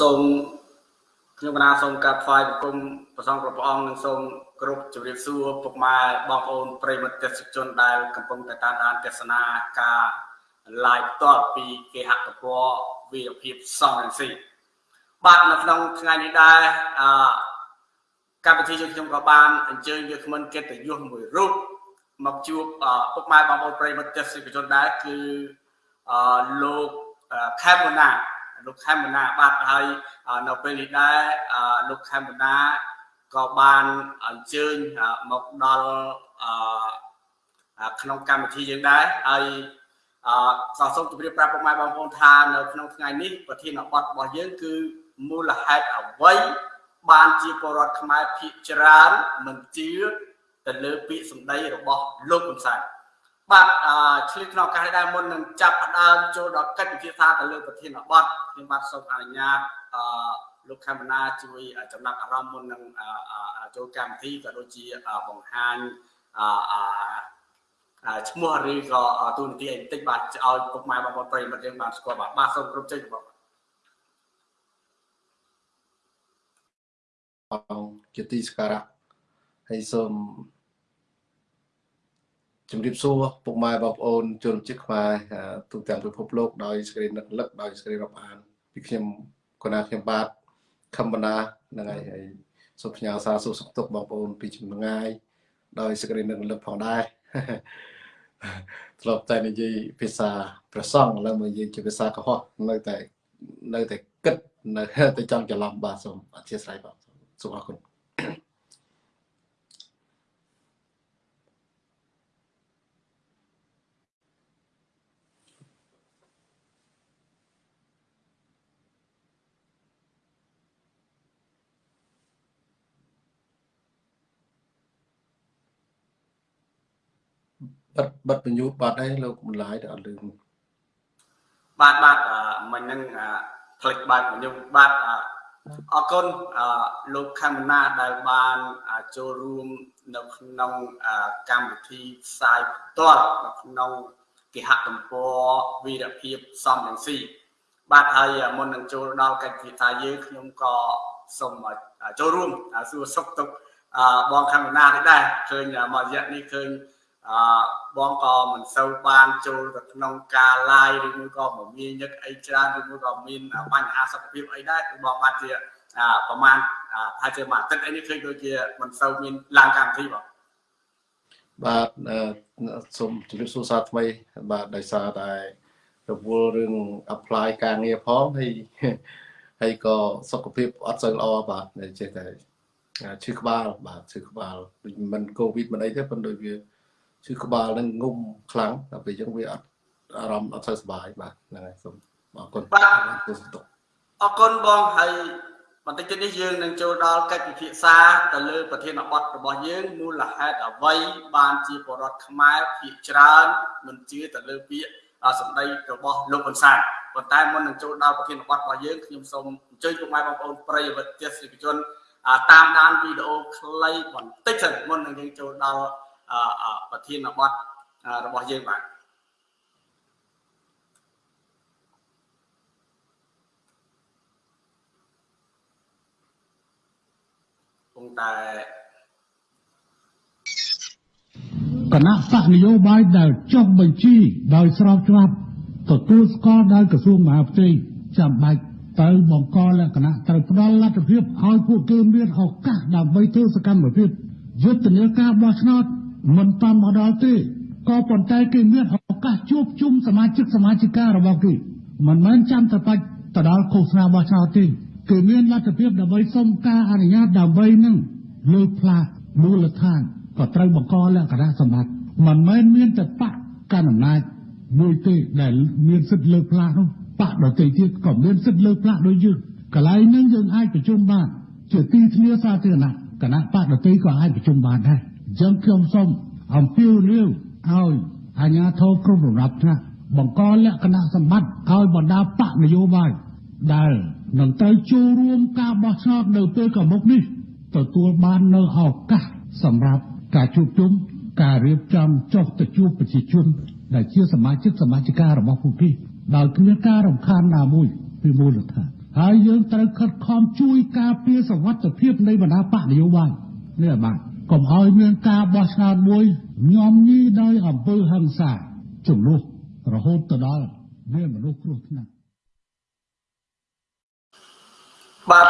សូមខ្ញុំកណាសូមកាត់ថ្វាយបង្គំព្រះសង្ឃព្រះអង្គនិងសូមគ្រប់ជម្រាបសួរពុកម៉ែបងប្អូនប្រិយមិត្តទេសជនដែលកំពុងតែតាមដានទស្សនាការ live ផ្ទាល់ពីគេហទំព័រវីរភាពសំរងស៊ីបាទនៅក្នុងថ្ងៃនេះដែរអឺកម្មវិធីយើងខ្ញុំក៏បានអញ្ជើញវាគ្មិនកិត្តិយសមួយរូបមកជួបពុកម៉ែបងប្អូនប្រិយមិត្តទេសជនដែរគឺអឺលោកខេមមណា លោកខេមមណាបាទហើយនៅពេលនេះដែរលោកខេមមណាក៏បានអញ្ជើញមកដល់ក្នុងកម្មវិធីយើងដែរហើយអឺសូមជម្រាបប្រាប់ពុកម៉ែបងប្អូនថានៅក្នុងថ្ងៃនេះប្រធានបទរបស់យើងគឺមូលហេតុអ្វីបានជាពលរដ្ឋខ្មែរភាគច្រើនមិនជឿទៅលើពាក្យសម្ដីរបស់លោកហ៊ុនសែន បាទឆ្លៀតក្នុងឱកាសនេះដែរមុននឹងចាប់ផ្ដើមចូលដល់កិច្ចពិភាក្សាទៅលើប្រធានបទខ្ញុំបាទសូមអនុញ្ញាតអឺលោកខេមណាជួយចំណាត់អារម្មណ៍មុននឹងចូលកម្មវិធីក៏ដូចជាបង្ហាញអឺឈ្មោះឬក៏ទូនាទីអីបន្តិចបាទឲ្យពុកម៉ែបងប្អូនប្រិយមិត្តយើងបានស្គាល់បាទបាទសូមគ្រប់ជ័យបងអង្គជាទីសក្ការៈហើយសូម ជំរាបសួរពុកម៉ែបងប្អូនជនជាតិខ្មែរទូទាំងពិភពលោកដោយសេចក្តីនឹកលឹកដោយសេចក្តីរាប់អានពីខ្ញុំកណាខ្ញុំបាទខំបណ្ណាហ្នឹងហើយហើយសូមផ្ញើសារសួរសុខទុក្ខបងប្អូនពីចម្ងាយដោយសេចក្តីនឹកលឹកផងដែរធ្លាប់តែនិយាយភាសាប្រសង់ឥឡូវមកនិយាយជាភាសាកុហកនៅតែនៅតែគិតនៅតែចង់ច្រឡំបាទសូមអធិស្ឋានបាទសូមអរគុណ បិទបិទបញ្ញូបាត់ហើយលោកបន្លាយទៅអត់លឺបាទបាទមិញហ្នឹងផ្លេចបាត់បញ្ញូបាទអរគុណលោកខមណាដែលបានចូលរួមនៅក្នុងកម្មវិធីផ្សាយផ្ទាល់នៅក្នុងគេហទំព័រវីរភាពសំរងស៊ីបាទហើយមុននឹងចូលដល់កិច្ចពិសាយើងខ្ញុំក៏សូមចូលរួមសួរសុខទុក្ខបងខមណានេះដែរឃើញមករយៈនេះឃើញ អឺបងក៏មិនសូវបានចូលទៅក្នុងការ live ឬមួយក៏មមាញឹកអីច្រើនឬមួយក៏មានបញ្ហាសុខភាពអីដែរគឺបងបានជាប្រហែលថាជាមួយអាទិត្យអីនេះឃើញដូចជាមិនសូវមានឡើងកម្មវិធីបងបាទសូមជម្រាបសួរសាថ្មីបាទដោយសារតែរវល់រឿង apply ការងារផងហើយហើយក៏សុខភាពអត់សូវល្អបាទចេះតែឈឺក្បាលបាទឈឺក្បាលមិនកូវីដមិនអីទេប៉ុន្តែវា ឈឺក្បាលនឹងងុំខ្លាំងដល់ពេលអញ្ចឹងវាអត់អារម្មណ៍អត់សូវសុបាយបាទហ្នឹងហើយសូមអរគុណបាទអរគុណបងហើយបន្តិចទៀតនេះយើងនឹងចូលដល់កិច្ចពិភាក្សាទៅលើប្រធានបទរបស់យើងមូលហេតុអ្វីបានជាបរដ្ឋខ្មែរភាគច្រើនមិនជឿទៅលើពាក្យសម្ដីរបស់លោកហ៊ុនសែនប៉ុន្តែមុននឹងចូលដល់ប្រធានបទរបស់យើងខ្ញុំសូមអញ្ជើញពុកម៉ែបងប្អូនប្រិយមិត្តទេសនិកជនតាមដានវីដេអូខ្លីបន្តិចសិនមុននឹងយើងចូលដល់ ប្រធានបទរបស់យើងបាទគង់តែគណៈបកនយោបាយដែលចុះបញ្ជីដោយស្របច្បាប់ទទួលស្គាល់ដោយក្រសួងមហាផ្ទៃចាំបាច់ទៅបង្កលក្ខណៈត្រូវផ្ដល់លទ្ធភាពឲ្យពួកគេមានឱកាសដើម្បីធ្វើសកម្មភាពយុទ្ធនាការបោះឆ្នោត មិនតាមមកដល់ទេក៏ប៉ុន្តែគេមានឱកាសជួបជុំសមាជិកសមាជិការបស់គេមិនមែនចាំតែបាច់ទៅដល់ឃោសនាបោះឆ្នោតទេគឺមានលទ្ធភាពដើម្បីសុំការអនុញ្ញាតដើម្បីនឹងលើកផ្លាកមូលដ្ឋានក៏ត្រូវបង្កលក្ខណៈសម្បត្តិមិនមែនមានតែបកកណ្ដាលអំណាចមួយទេដែលមានសិទ្ធិលើកផ្លាកនោះបកដទៃទៀតក៏មានសិទ្ធិលើកផ្លាកដូចយើងកន្លែងនឹងយើងអាចប្រជុំបានជាទីធ្លាសាធារណៈគណៈបកដទៃក៏អាចប្រជុំបានដែរអញ្ចឹងខ្ញុំសូម អំពាវនាវឲ្យអាជ្ញាធរគ្រប់លំដាប់ថ្នាក់បង្កលក្ខណៈសម្បត្តិឲ្យបណ្ដាបកនយោបាយដែលនឹងត្រូវចូលរួមការបោះឆ្នោតនៅពេលកមុខនេះទទួលបាននៅឱកាសសម្រាប់ការជួបជុំការរៀបចំចុះទៅជួបប្រជាជន ដែលជាសមាជិកសមាជិការបស់ពួកគេដោយគ្មានការរំខានណាមួយពីមូលដ្ឋានហើយយើងត្រូវខិតខំជួយការពារសវត្ថិភាពនៃបណ្ដាបកនយោបាយនេះបាន កុំឲ្យមានការបោះឆ្នោតមួយញោមញីដោយអំពើហិង្សាចំនួនរហូតទៅដល់មានមនុស្សគ្រោះថ្នាក់បាទ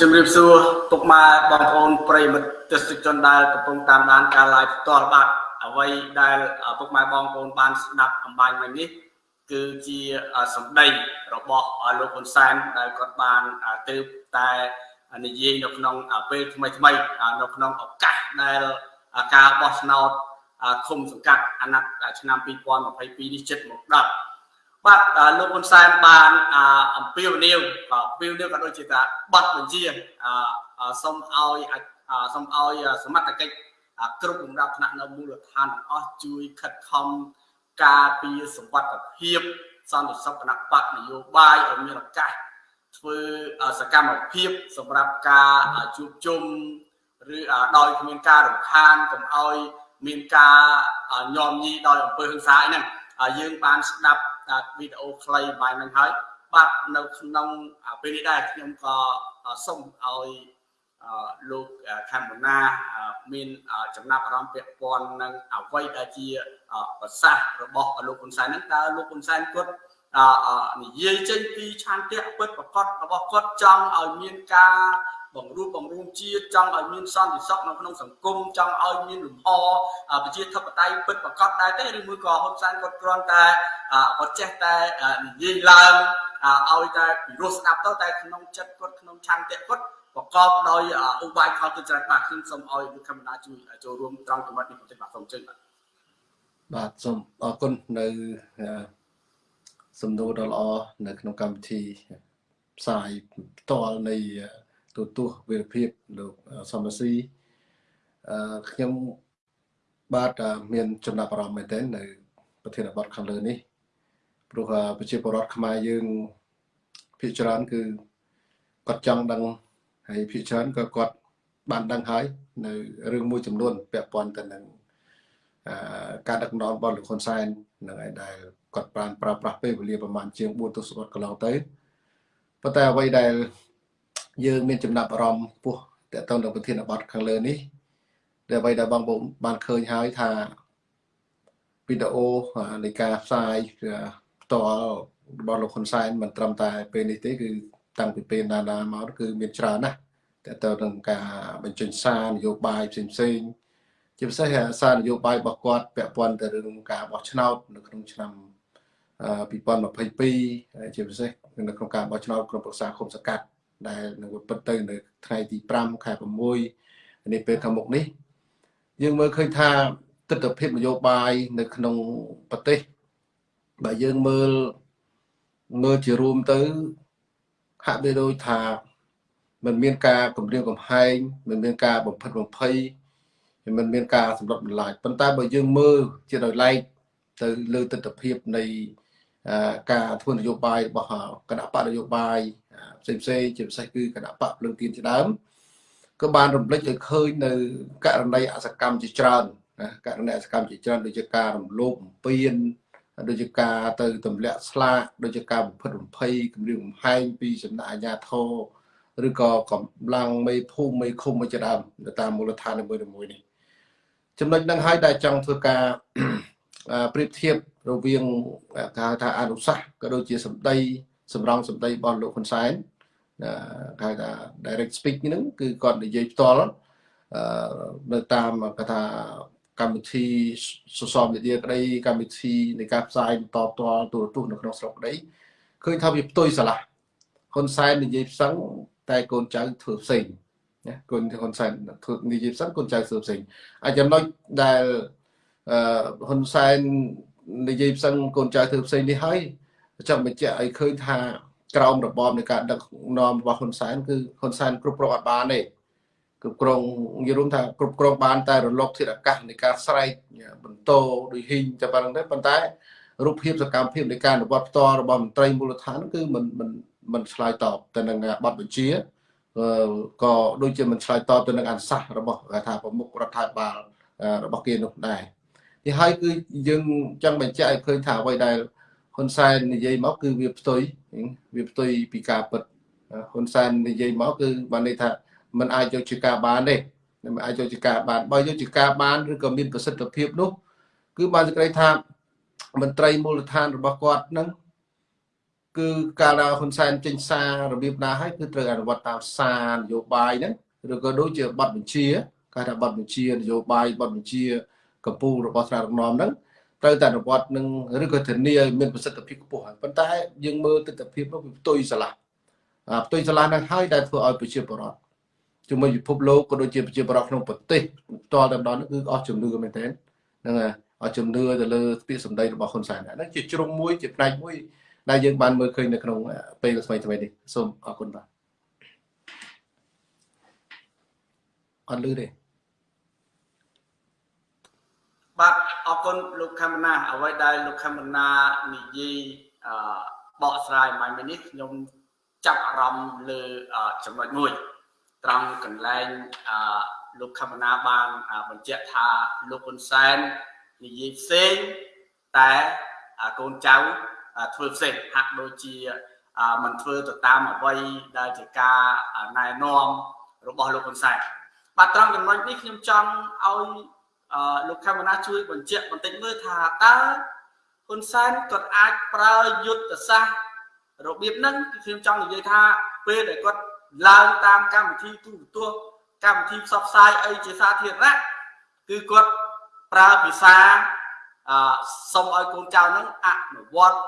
ជំរាបសួរពុកម៉ែបងប្អូនប្រិយមិត្តទស្សនិកជនដែលកំពុងតាមដានការ live ផ្ទាល់បាទអ្វីដែលពុកម៉ែបងប្អូនបានស្ដាប់អំបញ្ញមិញនេះគឺជាសម្ដីរបស់លោកហ៊ុនសែនដែលគាត់បានទើបតែ និយាយនៅក្នុងពេលថ្មីថ្មីនៅក្នុងឱកាសដែលការបោះឆ្នោតឃុំសង្កាត់អាណត្តិឆ្នាំ2022នេះជិតមកដល់បាទលោកហ៊ុនសែនបានអំពាវនាវអំពាវនាវក៏ដូចជាថាបတ်បញ្ជាសូមឲ្យសូមឲ្យសមត្ថកិច្ចគ្រប់លំដាប់ថ្នាក់នៅមូលដ្ឋានទាំងអស់ជួយខិតខំការពារសុវត្ថិភាពសន្តិសុខគណៈបកនយោបាយឲ្យមានឱកាស ធ្វើសកម្មភាពសម្រាប់ការជួបជុំឬដោយគ្មានការរំខានកុំឲ្យមានការញោមញីដោយអំពើហិង្សាហ្នឹងយើងបានស្ដាប់វីដេអូខ្លីបាយហ្នឹងហើយបាទនៅក្នុងពេលនេះដែរខ្ញុំក៏សូមឲ្យលោកខេមណាមានចំណាប់អារម្មណ៍ពាក់ព័ន្ធនឹងអ្វីដែលជាប្រសាសន៍របស់លោកហ៊ុនសែនហ្នឹងតើលោកហ៊ុនសែនគាត់ និយាយចេញពីឆន្ទៈពិតប្រកបរបស់គាត់ចង់ឲ្យមានការបង្រួបបង្រួមជាតិចង់ឲ្យមានសន្តិសុខនៅក្នុងសង្គមចង់ឲ្យមានលំហប្រជាធិបតេយ្យពិតប្រកបដែរទេឬមួយក៏ហ៊ុនសែនគាត់គ្រាន់តែគាត់ចេះតែនិយាយឡើងឲ្យតែពិរោះស្ដាប់ទៅតែក្នុងចិត្តគាត់ក្នុងឆន្ទៈគាត់ប្រកបដោយឧបាយខលទៅច្រើនបាទខ្ញុំសូមឲ្យលោកខេមរាជួយចូលរួមត្រង់ចំណុចនេះបន្តិចបាទសូមអញ្ជើញបាទបាទសូមអរគុណនៅ សំណួរដ៏ល្អនៅក្នុងកម្មវិធីផ្សាយផ្ទាល់នៃទូទស្សន៍វិរភាពលោកសំរាស៊ីអឺខ្ញុំបាទមានចំណាប់អារម្មណ៍មែនទែននៅប្រធានបទខាងលើនេះព្រោះប្រជាពលរដ្ឋខ្មែរយើងភាគច្រើនគឺគាត់ចង់ដឹងហើយភាគច្រើនក៏គាត់បានដឹងហើយនៅរឿងមួយចំនួនពាក់ព័ន្ធទៅនឹងការដឹកនាំរបស់លោកហ៊ុនសែននឹងឯដែល គាត់បានប្រើប្រាស់ពេលវេលាប្រហែលជាង4ទសវត្សរ៍កន្លងទៅប៉ុន្តែអ្វីដែលយើងមានចំណាប់អារម្មណ៍ពោះតទៅនឹងប្រធានបទខាងលើនេះដែលអ្វីដែលបងប្អូនបានឃើញហើយថាវីដេអូនៃការផ្សាយផ្ទាល់របស់លោកហ៊ុនសែនមិនត្រឹមតែពេលនេះទេគឺតាំងពីពេលណាណាមកគឺមានច្រើនណាស់តទៅនឹងការបញ្ចេញសារនយោបាយផ្សេងផ្សេងជាពិសេសសារនយោបាយរបស់គាត់ពាក់ព័ន្ធទៅរឿងការបោះឆ្នោតនៅក្នុងឆ្នាំ 2022ជាពិសេសនៅក្នុងការបោះឆ្នោតក្រុមប្រឹក្សាគុំសកាត់ដែលនឹងពិតទៅនៅថ្ងៃទី5ខែ6នេះពេលខាងមុខនេះយើងមើលឃើញថាទស្សនវិជ្ជានយោបាយនៅក្នុងប្រទេសបើយើងមើលមើលជារួមទៅហាក់បីដូចថាมันមានការគម្រាមកំហែងมันមានការបំផិតបំភ័យมันមានការសម្លុតបន្លាចប៉ុន្តែបើយើងមើលជាដោយឡែកទៅលើទស្សនវិជ្ជានៃ ការធ្វើនយោបាយរបស់គណៈបកនយោបាយផ្សេងផ្សេងជាពិសេសគឺគណៈបកភ្លើងទៀនជាដើមក៏បានរំលេចឲ្យឃើញនៅករណីអសកម្មជាច្រើនណាករណីអសកម្មជាច្រើនដូចជាការរំលោភបំពានដូចជាការទៅទម្លាក់ស្លាកដូចជាការបំផិតបំភ័យគម្រាមកំហែងពីសំណាក់អាជ្ញាធរឬក៏កម្លាំងមេភូមិមេឃុំជាដើមនៅតាមមូលដ្ឋាននីមួយៗនេះចំណុចហ្នឹងហើយដែលចង់ធ្វើការប្រៀបធៀប រវាងគេហៅថាអនុសាសន៍ក៏ដូចជាសម្ដីសម្រងសម្ដីរបស់លោកហ៊ុនសែនគេហៅថា direct speak ហ្នឹងគឺគាត់និយាយផ្ទាល់នៅតាមគេថាកម្មវិធីសសរមេឌៀក្តីកម្មវិធីនៃការផ្សាយបន្តផ្ទាល់ទូរទស្សន៍នៅក្នុងស្រុកក្តីឃើញថាវាផ្ទុយស្រឡះហ៊ុនសែននិយាយផ្សឹងតែកូនចៅធ្វើផ្សេងណាកូនហ៊ុនសែនធ្វើនិយាយផ្សឹងកូនចៅធ្វើផ្សេងអាចចំណុចដែលអឺហ៊ុនសែន និយាយផ្សឹងកូនចៅធ្វើផ្សេងនេះហើយចង់បញ្ជាក់ឲ្យឃើញថាក្រោមរបបនៃការដឹកនាំរបស់ហ៊ុនសែនគឺហ៊ុនសែនគ្រប់គ្រងអត់បានទេគ្រប់គ្រងនិយាយរួមថាគ្រប់គ្រងបានតែរលកធាតុអាកាសនៃការស្រែកបន្តដូចហ៊ីងតែប៉ុណ្្នឹងទេប៉ុន្តែរូបភាពសកម្មភាពនៃការអនុវត្តផ្ទាល់របស់មន្ត្រីមូលដ្ឋានគឺមិនមិនមិនឆ្លើយតបទៅនឹងបទបញ្ជាក៏ដូចជាមិនឆ្លើយតបទៅនឹងអនុសាសន៍របស់ថាប្រមុខរដ្ឋាភិបាលរបស់គេនោះដែរ នេះហើយគឺយើងចង់បញ្ជាក់ឲ្យឃើញថាអ្វីដែលហ៊ុនសែននិយាយមកគឺវាផ្ទុយវាផ្ទុយពីការពិតហ៊ុនសែននិយាយមកគឺបានន័យថាมันអាចយកជាការបានទេមិនអាចយកជាការបានបើយកជាការបានឬក៏មានប្រសិទ្ធភាពនោះ គឺបានសេចក្តីថាមន្ត្រីមូលដ្ឋានរបស់គាត់នឹងគឺកាលណាហ៊ុនសែនចេញសាររបៀបណាហើយគឺត្រូវអនុវត្តតាមសារនយោបាយហ្នឹងឬក៏ដូចជាប័ណ្ណបញ្ជាគេថាប័ណ្ណបញ្ជានយោបាយប័ណ្ណបញ្ជា កម្ពុជារបស់ថ្នាក់ដឹកនាំហ្នឹងត្រូវតែអនុវត្តនឹងឬក៏ធានាឲ្យមានប្រសិទ្ធភាពខ្ពស់ហើយប៉ុន្តែយើងមើលទស្សនវិជ្ជានោះវាផ្ទុយស្រឡះផ្ទុយស្រឡះហ្នឹងហើយដែលធ្វើឲ្យប្រជាពលរដ្ឋជាមួយពិភពលោកក៏ដូចជាប្រជាពលរដ្ឋក្នុងប្រទេសផ្ទាល់តែម្ដងគឺអស់ជំនឿមែនទែនហ្នឹងហើយអស់ជំនឿទៅលើពាក្យសម្ដីរបស់ហ៊ុនសែនហ្នឹងជាជ្រុងមួយជាផ្នែកមួយដែលយើងបានមើលឃើញនៅក្នុងពេលថ្មីថ្មីនេះសូមអរគុណបាទអត់លឺទេ បាទអរគុណលោកខេមណាអ្វីដែលលោកខេមណានិយាយអឺបកស្រាយមកនេះខ្ញុំចាប់អារម្មណ៍លើចំណុចមួយត្រង់កន្លែងអឺលោកខេមណាបានបញ្ជាក់ថាលោកហ៊ុនសែននិយាយផ្សេងតែកូនចៅធ្វើផ្សេងហាក់ដូចជាមិនធ្វើទៅតាមអ្វីដែលជាការណែនាំរបស់លោកហ៊ុនសែនបាទត្រង់ចំណុចនេះខ្ញុំចង់ឲ្យ លោកខេមណាជួយបញ្ជាក់បន្តិចមើលថាតើហ៊ុនសែនគាត់អាចប្រើយុទ្ធសាស្ត្ររបៀបហ្នឹងគឺខ្ញុំចង់និយាយថាពេលដែលគាត់ឡើងតាមកម្មវិធីទូរទស្សន៍កម្មវិធីផ្សព្វផ្សាយអីជាសាធារណៈគឺគាត់ប្រើភាសាអសុំឲ្យកូនចៅហ្នឹងអនុវត្ត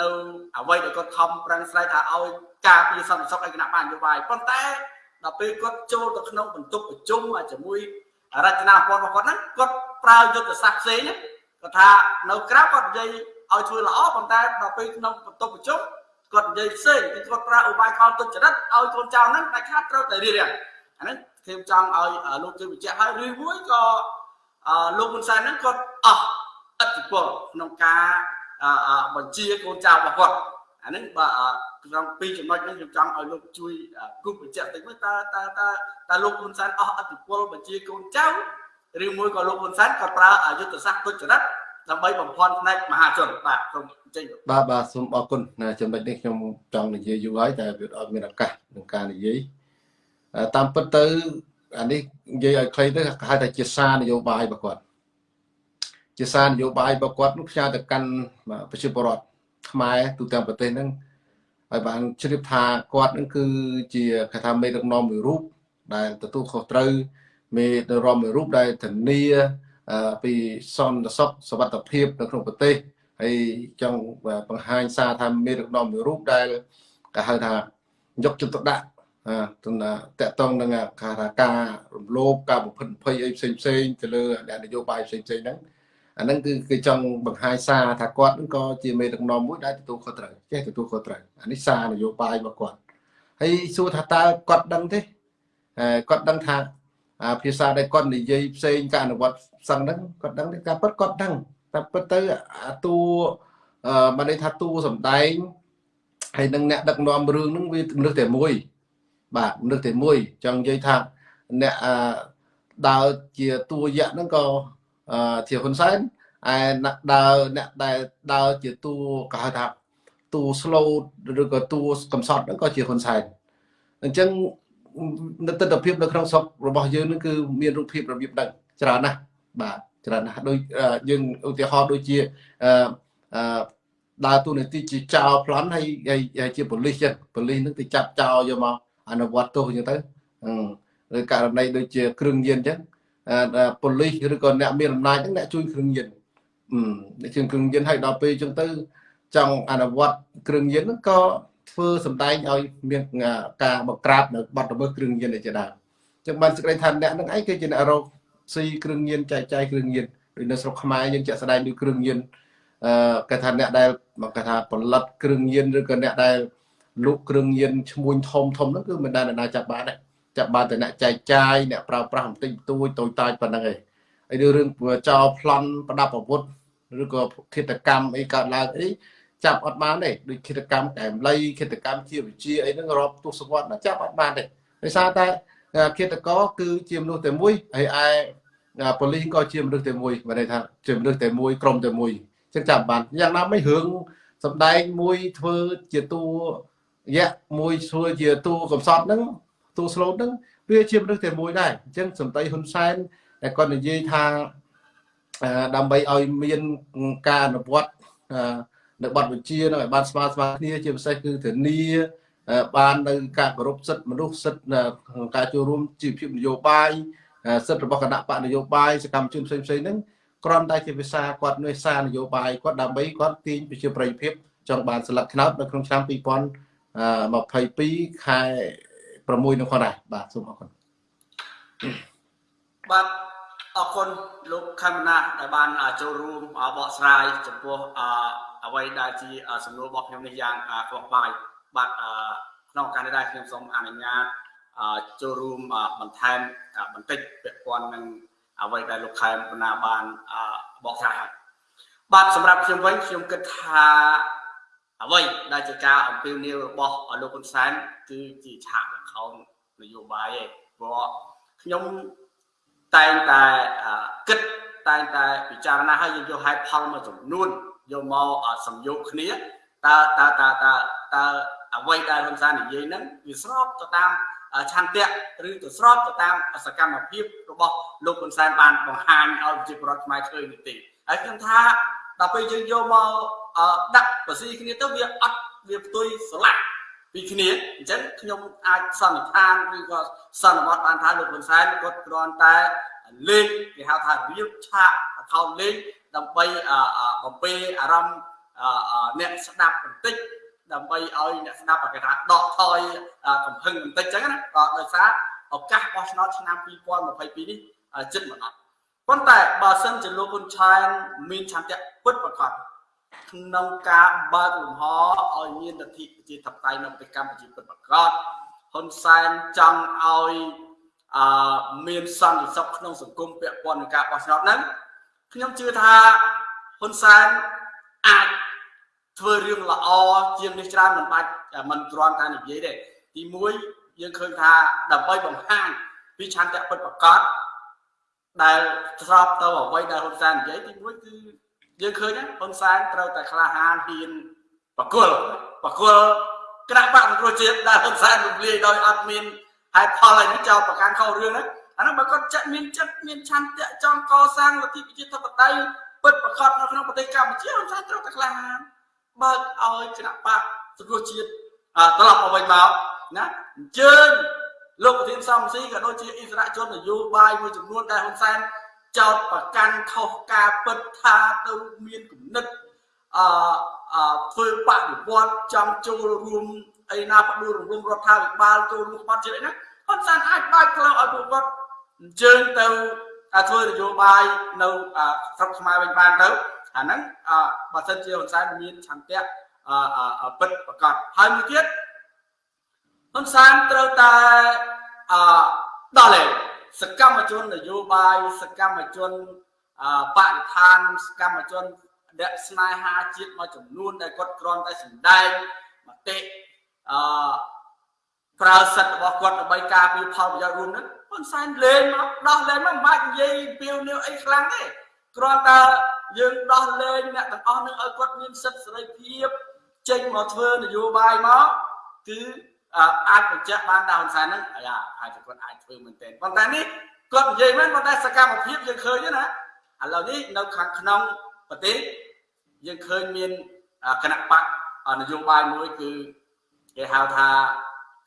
នៅអ្វីដែលគាត់ខំប្រឹងស្រាយថាឲ្យការពារសន្តិសុខឯកគណៈបញ្ញយោបាយប៉ុន្តែដល់ពេលគាត់ចូលទៅក្នុងបន្ទប់ប្រជុំជាមួយ រចនាសម្ព័ន្ធរបស់គាត់ហ្នឹងគាត់ប្រើយុទ្ធសាស្ត្រផ្សេងគាត់ថានៅក្រៅគាត់និយាយឲ្យធ្វើល្អប៉ុន្តែដល់ពេលក្នុងបន្ទប់ប្រជុំគាត់និយាយផ្សេងគឺគាត់ប្រើឧបាយកលទុច្ចរិតឲ្យកូនចៅហ្នឹងតែខាត់ត្រូវតែរៀបរៀងអាហ្នឹងខ្ញុំចង់ឲ្យលោកជួយបញ្ជាក់ហើយឬមួយក៏លោកហ៊ុនសែនហ្នឹងគាត់អស់ឥទ្ធិពលក្នុងការបញ្ជាកូនចៅរបស់គាត់អាហ្នឹងបាទ ក្នុងពីរចំណុចនេះខ្ញុំចង់ឲ្យលោកជួយគូបញ្ជាក់តិចមើលតើតើតើតើលោកហ៊ុនសែនអស់ឥទ្ធិពលបញ្ជាកូនចៅឬមួយក៏លោកហ៊ុនសែនក៏ប្រើយុទ្ធសាស្ត្រទុច្ចរិតដើម្បីបំផន់ផ្នែកមហាជនបាទសូមអញ្ជើញបាទបាទសូមអរគុណចំណុចនេះខ្ញុំចង់និយាយយូរហើយតែវាអត់មានឱកាសក្នុងការនិយាយតាមពិតទៅអានេះនិយាយឲ្យខ្លីទៅគេហៅថាជាសារនយោបាយរបស់គាត់ជាសារនយោបាយរបស់គាត់នោះផ្សាយទៅកាន់ប្រជាពលរដ្ឋខ្មែរទូទាំងប្រទេសហ្នឹង ហើយបានជ្រាបថាគាត់នឹងគឺជាគេថាមេដឹកនាំមួយរូបដែលទទួលខុសត្រូវមេដឹកនាំមួយរូបដែលធានាពីសន្តិសុខសวัสดิភាពនៅក្នុងប្រទេសហើយចង់បង្ហាញសារថាមេដឹកនាំមួយរូបដែលគេហៅថាយកចិត្តទុកដាក់ទៅតកតងនឹងការការរំលោភការបំផិតភ័យអីផ្សេងផ្សេងទៅលើអ្នកនយោបាយផ្សេងផ្សេងហ្នឹង អាហ្នឹងគឺគេចង់បង្ហាញសារថាគាត់ហ្នឹងក៏ជាមេដឹកនាំមួយដែលទទួលខុសត្រូវចេះទទួលខុសត្រូវអានេះសារនយោបាយរបស់គាត់ហើយសួរថាតើគាត់ដឹងទេគាត់ដឹងថាភាសាដែលគាត់និយាយផ្សេងការអនុវត្តសឹងហ្នឹងគាត់ដឹងទេការពិតគាត់ដឹងតែពិតទៅអាតួបានន័យថាតួសំដែងហើយនឹងអ្នកដឹកនាំរឿងហ្នឹងវាមនុស្សតែមួយបាទមនុស្សតែមួយចង់និយាយថាអ្នកដើរជាតួយៈហ្នឹងក៏ ជាហ៊ុនសែនឯដើរអ្នកដែលដើរជាតួគេហៅថាតួ slow ឬក៏តួកំសត់ហ្នឹងក៏ជាហ៊ុនសែនអញ្ចឹងនៅទស្សនវិជ្ជានៅក្នុងស្រុករបស់យើងនឹងគឺមានរូបភាពរបៀបហ្នឹងច្រើនណាស់បាទច្រើនណាស់ដូចយើងឧទាហរណ៍ដូចជាអឺដើរតួនាទីជាចោរប្លន់ហើយហើយជាប៉ូលីសចឹងប៉ូលីសនឹងទៅចាប់ចោរយកមកអនុវត្តទោសចឹងទៅឬករណីដូចជាគ្រឿងញៀនចឹង ប៉ូលីសឬក៏អ្នកមានអំណាចហ្នឹងអ្នកជួយគ្រឿងញៀនអ្នកជួយគ្រឿងញៀនឲ្យដល់ពេលចឹងទៅចង់អនុវត្តគ្រឿងញៀនហ្នឹងក៏ធ្វើសម្ដែងឲ្យមានការបង្ក្រាបនៅបាត់ល្មើសគ្រឿងញៀនជាដើមចឹងបានសេចក្តីថាអ្នកហ្នឹងឯងគឺជាអ្នករកស៊ីគ្រឿងញៀនចែកចាយគ្រឿងញៀនដូចនៅស្រុកខ្មែរយើងជាក់ស្ដែងដូចគ្រឿងញៀនអឺគេថាអ្នកដែលគេថាផលិតគ្រឿងញៀនឬក៏អ្នកដែលលក់គ្រឿងញៀនឈ្មួញធំធំហ្នឹងគឺមិនដែលអ្នកណាចាប់បានដែរ ចាប់បានតែអ្នកចែកចាយអ្នកប្រើប្រាស់បន្តិចបន្តួចតូចតាចប៉ុណ្ណឹងឯងហើយរឿងចោលប្លន់ប្រដាប់អាវុធឬក៏ឃាតកម្មអីកើតឡើងអីចាប់អត់បានទេដូចឃាតកម្មកែមលៃឃាតកម្មជាវិជាអីហ្នឹងរាប់ទស្សវត្សចាប់អត់បានទេដោយសារតែឃាតករគឺជាមនុស្សតែមួយហើយឯប៉ូលីសក៏ជាមនុស្សតែមួយបានន័យថាជាមនុស្សតែមួយក្រុមតែមួយចឹងចាប់បានយ៉ាងណាមិនរឿងសំដែងមួយធ្វើជាតួយៈមួយធ្វើជាទូកំសត់ហ្នឹង ទូ slot ហ្នឹងវាជាមនុស្សតែមួយដែរអញ្ចឹងសំដីហ៊ុនសែនតែគាត់និយាយថាដើម្បីឲ្យមានការអនុវត្តនៅបទបញ្ជានឹងឲ្យបានស្មើស្មើគ្នាជាពិសេសគឺធានាបាននៅការគោរពសិទ្ធិមនុស្សសិទ្ធិការចូលរួមជីវភាពនយោបាយសិទ្ធិរបស់គណៈបកនយោបាយសកម្មជនផ្សេងផ្សេងហ្នឹងគ្រាន់តែជាភាសាគាត់នេសានយោបាយគាត់ដើម្បីគាត់ទាញប្រជាប្រិយភាពចង់បានស្លឹកថ្នោតនៅក្នុងឆ្នាំ2022ខែ 6នោះគាត់ដែរបាទសូមអរគុណបាទអរគុណលោកខេមណាដែលបានចូលរួមបកស្រាយចំពោះអ្វីដែលជាសំណួររបស់ខ្ញុំនេះយ៉ាងខ្វះបាយបាទក្នុងការនេះដែរខ្ញុំសូមអនុញ្ញាតចូលរួមបន្ថែមបន្តិចពាក់ព័ន្ធនឹងអ្វីដែលលោកខេមបណ្ណាបានបកស្រាយហើយបាទសម្រាប់ខ្ញុំវិញខ្ញុំគិតថាអ្វីដែលជាការអំពាវនាវរបស់លោកហ៊ុនសែនគឺជាឆាកល្ខោននយោបាយឯងព្រោះខ្ញុំតែងតែគិតតែងតែពិចារណាហើយយើងយកហេតុផលមួយចំនួនយកមកសំយោគគ្នាតើតើតើតើតើអ្វីដែលហ៊ុនសែននិយាយហ្នឹងវាស្របទៅតាមឆន្ទៈឬទៅស្របទៅតាមសកម្មភាពរបស់លោកហ៊ុនសែនបានបង្ហាញឲ្យប្រជាពលរដ្ឋខ្មែរឃើញនេះទេហើយខ្ញុំថាដល់ពេលយើងយកមកដាក់បស៊ីគ្នាទៅវាអត់វាផ្ទុយស្រឡះ ពីគ្នាអញ្ចឹងខ្ញុំអាចសន្និដ្ឋានឬក៏សន្និដ្ឋានបានថាលោកហ៊ុនសែនគាត់គ្រាន់តែលេខគេហៅថារៀបឆាកអខោនលេខដើម្បីបំពេអារម្មណ៍អ្នកស្ដាប់បន្តិចដើម្បីឲ្យអ្នកស្ដាប់គេថាដកថយកំហឹងបន្តិចចឹងណាក៏ដោយសារឱកាសបោះឆ្នោតឆ្នាំ2022នេះជិតមកដល់ប៉ុន្តែបើសិនជាលោកហ៊ុនឆែនមានឆន្ទៈពិតប្រាកដ ក្នុងការបើកលំហឲ្យមានលទ្ធិប្រជាធិបតេយ្យនៅប្រទេសកម្ពុជាពិតប្រាកដហ៊ុនសែនចង់ឲ្យអឺមានសន្តិសុខក្នុងសង្គមពាក់ព័ន្ធនឹងការបោះឆ្នោតហ្នឹងខ្ញុំជឿថាហ៊ុនសែនអាចធ្វើរឿងល្អជាងនេះច្រើនមិនបាច់មិនគ្រាន់តែនិយាយទេទី1យើងឃើញថាដើម្បីបង្ហាញពីឆន្ទៈពិតប្រាកដដែលស្របទៅអ្វីដែលហ៊ុនសែននិយាយទី1គឺ យើងឃើញហ៊ុនសែនត្រូវតែក្លាហានហ៊ានបកលបកលគណៈបកសង្គ្រោះជាតិដែលហ៊ុនសែនរំលាយដោយអត់មានហេតុផលអីនេះចោលប្រកាន់ខុសរឿងហ្នឹងអានោះបើគាត់ចិត្តមានចិត្តមានឆន្ទៈចង់កសាងលទ្ធិប្រជាធិបតេយ្យពិតប្រាកដនៅក្នុងប្រទេសកម្ពុជាហ៊ុនសែនត្រូវតែក្លាហានបើកឲ្យគណៈបកសង្គ្រោះជាតិត្រឡប់មកវិញមកណាអញ្ជើញលោកប្រធានសំស៊ីក៏ដូចជាអិសរាជជននយោបាយមួយចំនួនដែលហ៊ុនសែន ចោតប្រកាន់ខុសការពិតថាទៅមានគំនិតអឺធ្វើបដិវត្តចង់ចូលរួមអីណាបដួលរំលំរដ្ឋាភិបាលចូលរួមបាត់ជាតិអីណាហ៊ុនសែនអាចបើកផ្លូវឲ្យពួកគាត់អញ្ជើញទៅធ្វើនយោបាយនៅស្រុកខ្មែរវិញបានទៅអាហ្នឹងបើសិនជាហ៊ុនសែនមានឆន្ទៈពិតប្រកបហើយមួយទៀតហ៊ុនសែនត្រូវតែអដល់លេ សកម្មជននយោបាយសកម្មជនបរិស្ថានសកម្មជនអ្នកស្នេហាជាតិមួយចំនួនដែលគាត់គ្រាន់តែសម្ដែងមតិអឺប្រើសិទ្ធិរបស់គាត់ដើម្បីការពារផលប្រយោជន៍រួមហ្នឹងហ៊ុនសែនលេងមកដោះលេងមកមិនបាច់និយាយពីវនាវអីខ្លាំងទេគ្រាន់តែយើងដោះលែងអ្នកទាំងអស់នឹងឲ្យគាត់មានសិទ្ធិសេរីភាពចេញមកធ្វើនយោបាយមកគឺ អាចបញ្ជាក់បានថាហ៊ុនសែនហ្នឹងអាហើយគាត់អាចធ្វើមែនទែនប៉ុន្តែនេះគាត់និយាយមែនប៉ុន្តែសកម្មភាពយើងឃើញណាឥឡូវនេះនៅខាងក្នុងប្រទេសយើងឃើញមានគណៈបកនយោបាយមួយគឺគេហៅថា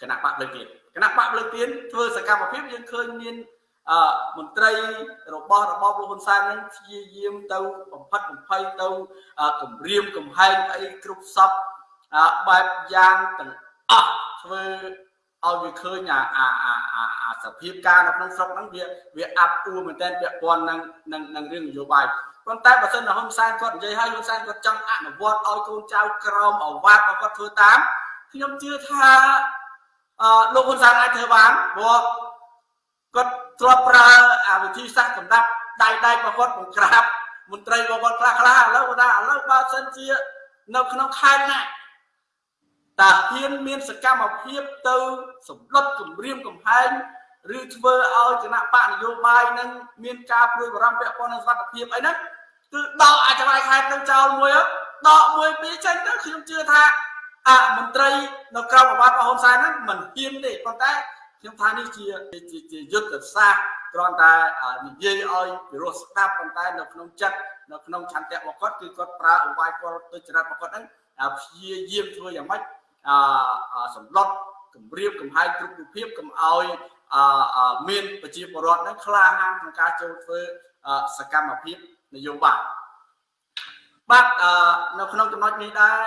គណៈបកលើកទៀនគណៈបកលើកទៀនធ្វើសកម្មភាពយើងឃើញមានអឺមន្ត្រីរបស់របបលោកហ៊ុនសែននឹងព្យាយាមទៅបំផិតបំភ័យទៅគម្រាមកំហែងអីគ្រប់សពបែបយ៉ាងទាំងអស់ ធ្វើឲ្យវាឃើញអាអាអាអាសភាពការនៅក្នុងស្រុកហ្នឹងវាវាអាប់អួរមែនតើពាក់ព័ន្ធនឹងនឹងនឹងរឿងនយោបាយប៉ុន្តែបើសិនជាហ៊ុនសែនគាត់និយាយឲ្យហ៊ុនសែនគាត់ចង់អនុវត្តឲ្យកូនចៅក្រមអវ៉ាត់របស់គាត់ធ្វើតាមខ្ញុំជឿថាអឺលោកហ៊ុនសែនអាចធ្វើបានព្រោះគាត់ធ្លាប់ប្រើអាវិធីសាស្ត្រសម្រាប់ដៃដៃរបស់គាត់បង្ក្រាបមន្ត្រីរបស់គាត់ខ្លះខ្លះឥឡូវគាត់ថាឥឡូវបើសិនជានៅក្នុងខេត្តណា តើហ៊ានមានសកម្មភាពទៅសម្លុតគម្រាមកំហែងឬធ្វើឲ្យគណៈបកនយោបាយនឹងមានការព្រួយបារម្ភពាក់ព័ន្ធនឹងសុខភាពអីហ្នឹងគឺដកអាចវាយខេត្តនឹងចោលមួយដកមួយពីរចេញទៅខ្ញុំជឿថាអមន្ត្រីនៅក្រៅប្រវត្តិរបស់ហ៊ុនសែនហ្នឹងមិនហ៊ានទេប៉ុន្តែខ្ញុំថានេះជាជាយុទ្ធសាស្ត្រគ្រាន់តែនិយាយឲ្យពិរោះស្ដាប់ប៉ុន្តែនៅក្នុងចិត្តនៅក្នុងឆន្ទៈរបស់គាត់គឺគាត់ប្រើឧបាយគាត់ទុច្ចរិតរបស់គាត់ហ្នឹងព្យាយាមធ្វើយ៉ាងម៉េច អសម្លុតគម្រាមកំហែងគ្រប់រូបភាពកុំឲ្យមានប្រជាពលរដ្ឋហ្នឹងក្លាហានក្នុងការចូលធ្វើសកម្មភាពនយោបាយបាទនៅក្នុងចំណុចនេះដែរ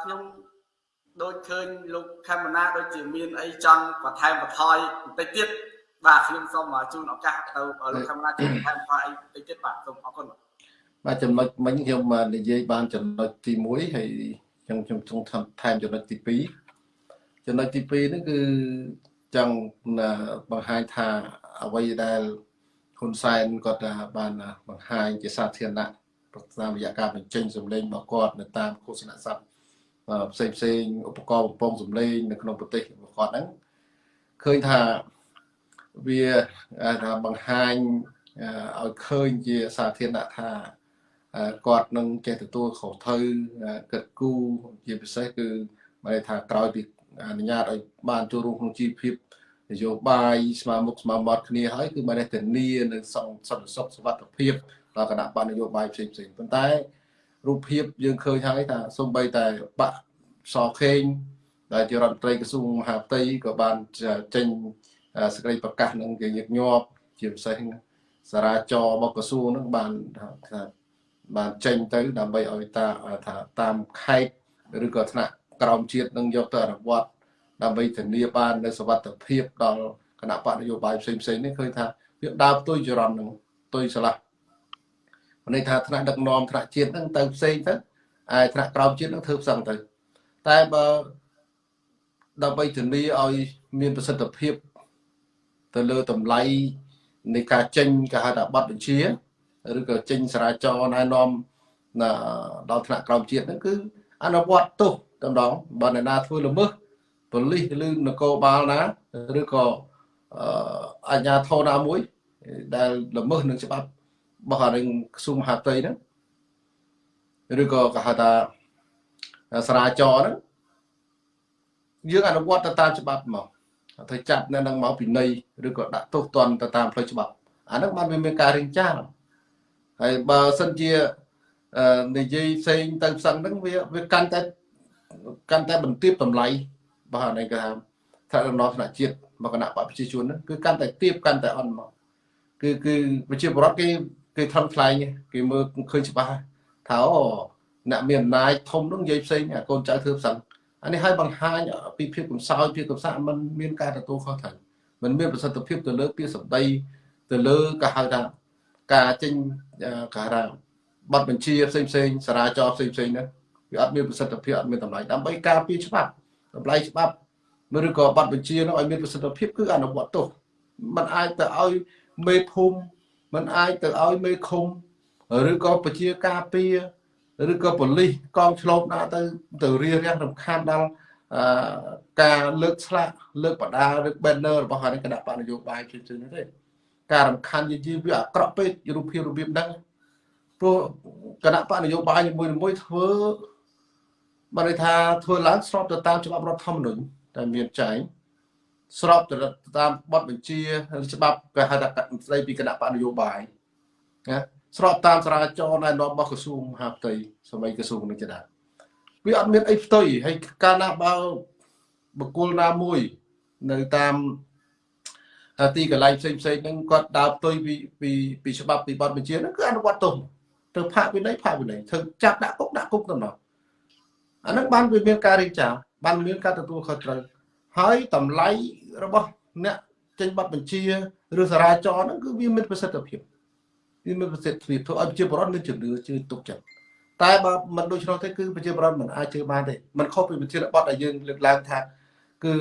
ខ្ញុំដូចឃើញលោកខេមណាដូចជាមានអីចង់បន្ថែមបន្ថយបន្តិចទៀតបាទខ្ញុំសូមជូនឱកាសទៅលោកខេមណាជួយបន្ថែមបន្ថយអីបន្តិចទៀតបាទសូមអរគុណបាទចំណុចមិញខ្ញុំនិយាយបានចំណុចទី1ហើយ ខ្ញុំខ្ញុំចង់ថែមចំណុចទី2ចំណុចទី2ហ្នឹងគឺចង់បង្ហាញថាអ្វីដែលហ៊ុនសែនគាត់បានបង្ហាញជាសាធារណៈតាមរយៈការបញ្ចេញសម្លេងរបស់គាត់នៅតាមឃោសនាស័ព្ទផ្សេងផ្សេងឧបករណ៍បំពងសម្លេងនៅក្នុងប្រទេសរបស់គាត់ហ្នឹងឃើញថាវាថាបង្ហាញឲ្យឃើញជាសាធារណៈថា គាត់នឹងចេះទទួលខុសត្រូវគិតគូរជាពិសេសគឺបានថាក្រោយពីអនុញ្ញាតឲ្យបានចូលរួមក្នុងជីវភាពនយោបាយស្មើមុខស្មើមាត់គ្នាហើយគឺបានធានានៅសន្តិសុខសុវត្ថិភាពដល់គណៈបកនយោបាយផ្សេងផ្សេងប៉ុន្តែរូបភាពយើងឃើញហើយថាសំបីតែបកសខេងដែលជារដ្ឋមន្ត្រីក្រសួងមហាផ្ទៃក៏បានចេញសេចក្តីប្រកាសនឹងជាញឹកញាប់ជាពិសេសសារាចររបស់ក្រសួងនឹងបានថា បានចេញទៅដើម្បីឲ្យតាថាតាមខេត្តឬក៏ថ្នាក់ក្រមជាតិនឹងយកទៅអនុវត្តដើម្បីធានាបាននៅសវត្ថភាពដល់គណៈបកនយោបាយផ្សេងផ្សេងនេះឃើញថាវាដើរផ្ទុយចរន្តនឹងផ្ទុយឆ្លាស់ន័យថាថ្នាក់ដឹកនាំថ្នាក់ជាតិហ្នឹងទៅផ្សេងទៅឯថ្នាក់ក្រោមជាតិហ្នឹងធ្វើផ្សឹងទៅតែបើដើម្បីធានាឲ្យមានប្រសិទ្ធភាពទៅលើតម្លៃនៃការចេញគេហៅថាប័ណ្ណបញ្ជា ឬក៏ចេញសារាចរណែនាំដល់ថ្នាក់ក្រោមជាតិហ្នឹងគឺអនុវត្តទោសតែម្ដងបើអ្នកណាធ្វើល្មើសប៉ូលីសឬនគរបាលណាឬក៏អាជ្ញាធរណាមួយ ដែលល្មើសនឹងច្បាប់របស់អានឹងក្រសួងមហាផ្ទៃហ្នឹងឬក៏គេហៅថាសារាចរហ្នឹងយើងអនុវត្តទៅតាមច្បាប់មកទៅចាប់នៅនឹងមកពិន័យឬក៏ដាក់ទោសទណ្ឌទៅតាមផ្លូវច្បាប់អាហ្នឹងបានវាមានការរៀងចាល ហើយបើសិនជានិយាយផ្សេងទៅផ្សឹងហ្នឹងវាវាកាន់តែកាន់តែបន្ទាបតម្លៃបាទនេះគេថាថាដំណោះថ្នាក់ជាតិមកគណៈបព្វជិជនហ្នឹងគឺកាន់តែទៀបកាន់តែអន់មកគឺគឺប្រជាពលរដ្ឋគេគេថំថ្លែងគេមើលឃើញច្បាស់ថាអូអ្នកមានអំណាចធំនោះនិយាយផ្សេងអាកូនចៅធ្វើផ្សឹងអានេះឲ្យបង្ហាញពីភាពកំសោយភាពកំសាកมันមានការទទួលខុសត្រូវมันមានប្រសិទ្ធភាពទៅលើពាក្យសម្ដីទៅលើក៏ហៅថា ការចេញការថាប័ណ្ណបញ្ជាផ្សេងផ្សេងសារាចរផ្សេងផ្សេងហ្នឹងវាអត់មានប្រសិទ្ធភាពអត់មានតម្លៃដើម្បីការពារច្បាប់តម្លៃច្បាប់ឬក៏ប័ណ្ណបញ្ជានោះឲ្យមានប្រសិទ្ធភាពគឺអនុវត្តទោសมันអាចទៅឲ្យមេភូមិมันអាចទៅឲ្យមេឃុំឬក៏ប្រជាការពារឬក៏ប៉ូលីសកងឆ្លូបណាទៅទៅរៀបរៀងរំខានដល់ការលើកស្លាកលើកបដាឬ banner របស់គណៈបកនយោបាយផ្សេងៗនេះទេ ការរំខានយីវាអាក្រក់ពេករូបភាពរបៀបហ្នឹងព្រោះគណៈបកនយោបាយមួយមួយធ្វើបានន័យថាធ្វើឡើងស្របទៅតាមច្បាប់រដ្ឋធម្មនុញ្ញដែលមានចែងស្របទៅតាមបទបញ្ជាច្បាប់គេហៅថាស្ដីពីគណៈបកនយោបាយណាស្របតាមសារាចរណែនាំរបស់ក្រសួងមហាផ្ទៃសម័យក្រសួងនេះជាដើមវាអត់មានអីផ្ទុយហើយកាលណាបើបុគ្គលណាមួយនៅតាម ទីកន្លែងផ្សេងផ្សេងហ្នឹងគាត់ដើរផ្ទុយពីពីពីច្បាប់ពីបទបញ្ជាហ្នឹងគឺអនុវត្តទោសទៅផាកវិន័យផាកវិន័យធ្វើចាប់ដាក់គុកដាក់គុកទៅមកអាហ្នឹងបានវាមានការរៀបចំបានមានការទទួលខុសត្រូវហើយតម្លៃរបស់អ្នកចេញប័ណ្ណបញ្ជាឬសារាចរហ្នឹងគឺវាមានប្រសិទ្ធភាពវាមានប្រសិទ្ធភាពធ្វើឲ្យប្រជាពលរដ្ឋមានជំនឿជឿទុកចិត្តតែបើមិនដូច្នោះទេគឺប្រជាពលរដ្ឋមិនអាចជឿបានទេมันខុសពីវិធានបទដែលយើងលើកឡើងថាគឺ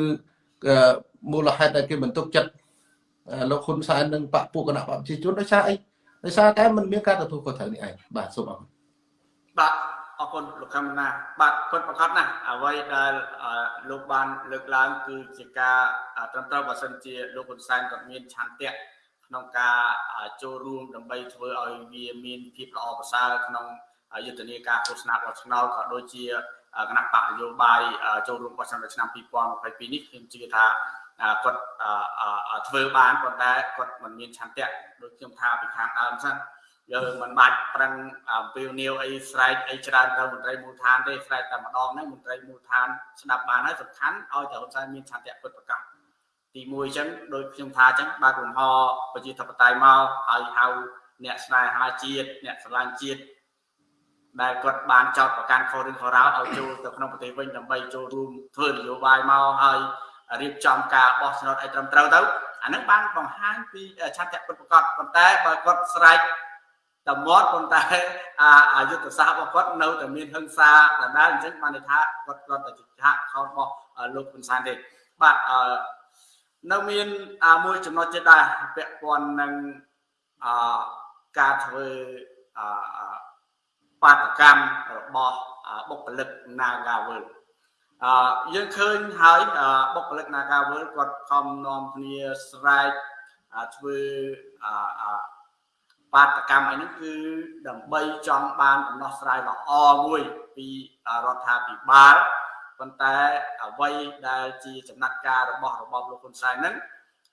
មូលហេតុដែលគេមិនទុកចិត្ត លោកហ៊ុនសែននិងបពពួកគណៈបព្វជិជនដោយសារអីដោយសារតែมันមានការទទួលខុសត្រូវនេះឯងបាទសូមអរគុណបាទអរគុណលោកកម្មណាបាទពិតប្រកបណាស់អ្វីដែលលោកបានលើកឡើងគឺជាការត្រឹមត្រូវបើសិនជាលោកហ៊ុនសែនគាត់មានឆន្ទៈក្នុងការចូលរួមដើម្បីធ្វើឲ្យវាមានភាពល្អប្រសើរក្នុងយុទ្ធនាការឃោសនាបោះឆ្នោតក៏ដូចជាគណៈបកនយោបាយចូលរួមបោះឆ្នោតឆ្នាំ2022នេះខ្ញុំជឿថា គាត់ធ្វើបានប៉ុន្តែគាត់មិនមានឆន្ទៈដូចខ្ញុំថាពីខាងដើមសិនយើងមិនបាច់ប្រឹងអំពាវនាវអីស្រែកអីច្រើនទៅមន្ត្រីមូលដ្ឋានទេស្រែកតែម្ដងហ្នឹងមន្ត្រីមូលដ្ឋានស្ដាប់បានហើយសំខាន់ឲ្យតែហ៊ុនសែនមានឆន្ទៈពិតប្រាកដទី1អញ្ចឹងដូចខ្ញុំថាអញ្ចឹងបើកលំហប្រជាធិបតេយ្យមកហើយហៅអ្នកស្នេហាជាតិអ្នកស្រឡាញ់ជាតិដែលគាត់បានចោតប្រកាន់ខុសរឿងខុសរោឲ្យចូលទៅក្នុងប្រទេសវិញដើម្បីចូលរួមធ្វើនយោបាយមកហើយ រៀបចំការបោះឆ្នោតឲ្យត្រឹមត្រូវទៅអានឹងបានបង្ហាញពីឆន្ទៈពិតប្រាកដប៉ុន្តែបើគាត់ស្រែកតែមាត់ប៉ុន្តែអាយុទ្ធសាស្ត្ររបស់គាត់នៅតែមានហិង្សាដដែលអញ្ចឹងបានន័យថាគាត់គាត់តែជាហាក់ខោរបស់លោកហ៊ុនសែនទេបាទអឺនៅមានមួយចំណុចទៀតដែរពាក់ព័ន្ធនឹងអឺការធ្វើអឺបាតកម្មរបស់បុគ្គលិក Nagawal អឺយើងឃើញហើយបុគ្គលិក Nagawal គាត់ខំនាំគ្នាស្រែកធ្វើអឺបាតកម្មអីហ្នឹងគឺដើម្បីចង់បានដំណោះស្រាយល្អមួយពីរដ្ឋាភិបាលប៉ុន្តែអ្វីដែលជាចំណាត់ការរបស់របបលោកហ៊ុនសែនហ្នឹង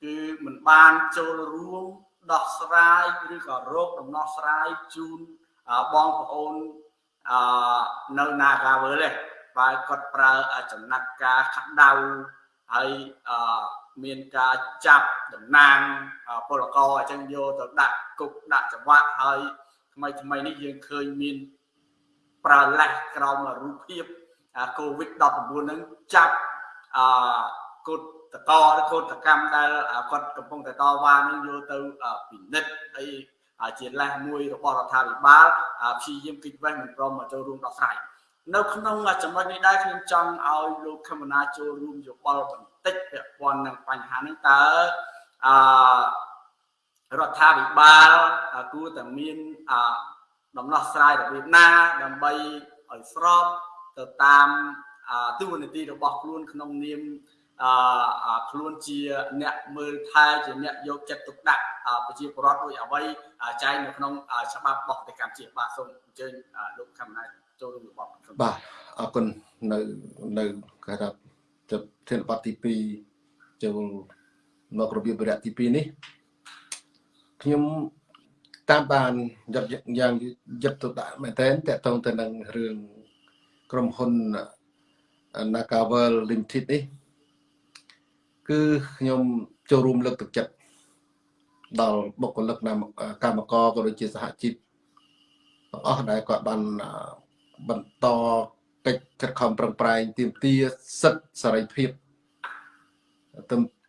គឺមិនបានចូលរួមដោះស្រាយឬក៏រោគដំណោះស្រាយជូនបងប្អូនអឺនៅ Nagawal ទេ បើគាត់ប្រើចំណាត់ការខដៅហើយអឺមានការចាប់តំណាងពលករអញ្ចឹងយកទៅដាក់គុកដាក់ចង្វាក់ហើយថ្មីថ្មីនេះយើងឃើញមានប្រើលេសក្រោមរូបភាព COVID-19 ហ្នឹងចាប់អឺកូតតកឬកូតកម្មដែលគាត់កំពុងតែតវ៉ានឹងយកទៅពិនិត្យអីជាលេសមួយរបស់រដ្ឋាភិបាលព្យាយាមគិតវេះមិនព្រមមកចូលរួមដោះស្រាយ នៅក្នុងចំណុចនេះដែរខ្ញុំចង់ឲ្យលោកខមណាចូលរួមយោបល់បន្តិចពាក់ព័ន្ធនឹងបញ្ហានេះតើអឺរដ្ឋាភិបាលគួរតែមានអដំណោះស្រាយរបៀបណាដើម្បីឲ្យស្របទៅតាមទូនាទីរបស់ខ្លួនក្នុងនាមអឺខ្លួនជាអ្នកមើលថែជាអ្នកយកចិត្តទុកដាក់ប្រជាពលរដ្ឋដោយអ្វីចែងនៅក្នុងច្បាប់របស់ប្រទេសកម្ពុជាបាទសូមអញ្ជើញលោកខមណា ចូលរួមរបស់បាទអរគុណនៅនៅគេថាទៅធានបတ်ទី2ចូលមករបៀបរយៈទី2នេះខ្ញុំតាមបានយត់យ៉ាងយត់ទៅដាក់មែនតើតកតងទៅនឹងរឿងក្រុមហ៊ុន Nagavel Limited នេះគឺខ្ញុំចូលរួមលើកទឹកចិត្តដល់បុគ្គលិកកម្មករក៏ដូចជាសហជីពទាំងអស់ដែលគាត់បាន បន្តកិច្ចខិតខំប្រឹងប្រែងទាមទារសិទ្ធិសេរីភាព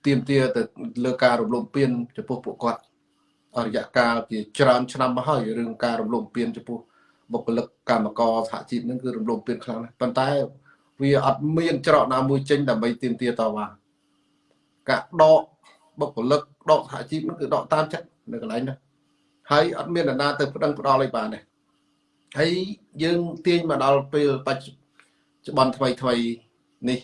ទាមទារទៅលើការរំលោភពៀនចំពោះពួកគាត់អរយៈកាលជាច្រើនឆ្នាំមកហើយរឿងការរំលោភពៀនចំពោះបុគ្គលិកកម្មករសហជីពហ្នឹងគឺរំលោភពៀនខ្លាំងណាស់ប៉ុន្តែវាអត់មានច្រកណាមួយចេញដើម្បីទាមទារតវ៉ាការដកបុគ្គលិកដកសហជីពហ្នឹងគឺដកតាមចិត្តនៅកន្លែងហ្នឹងហើយអត់មាននរណាទៅប្តឹងផ្ដាល់អីបានទេ ហើយយើងទាញមកដល់ពេលបច្ចុប្បន្នថ្មីថ្មីនេះ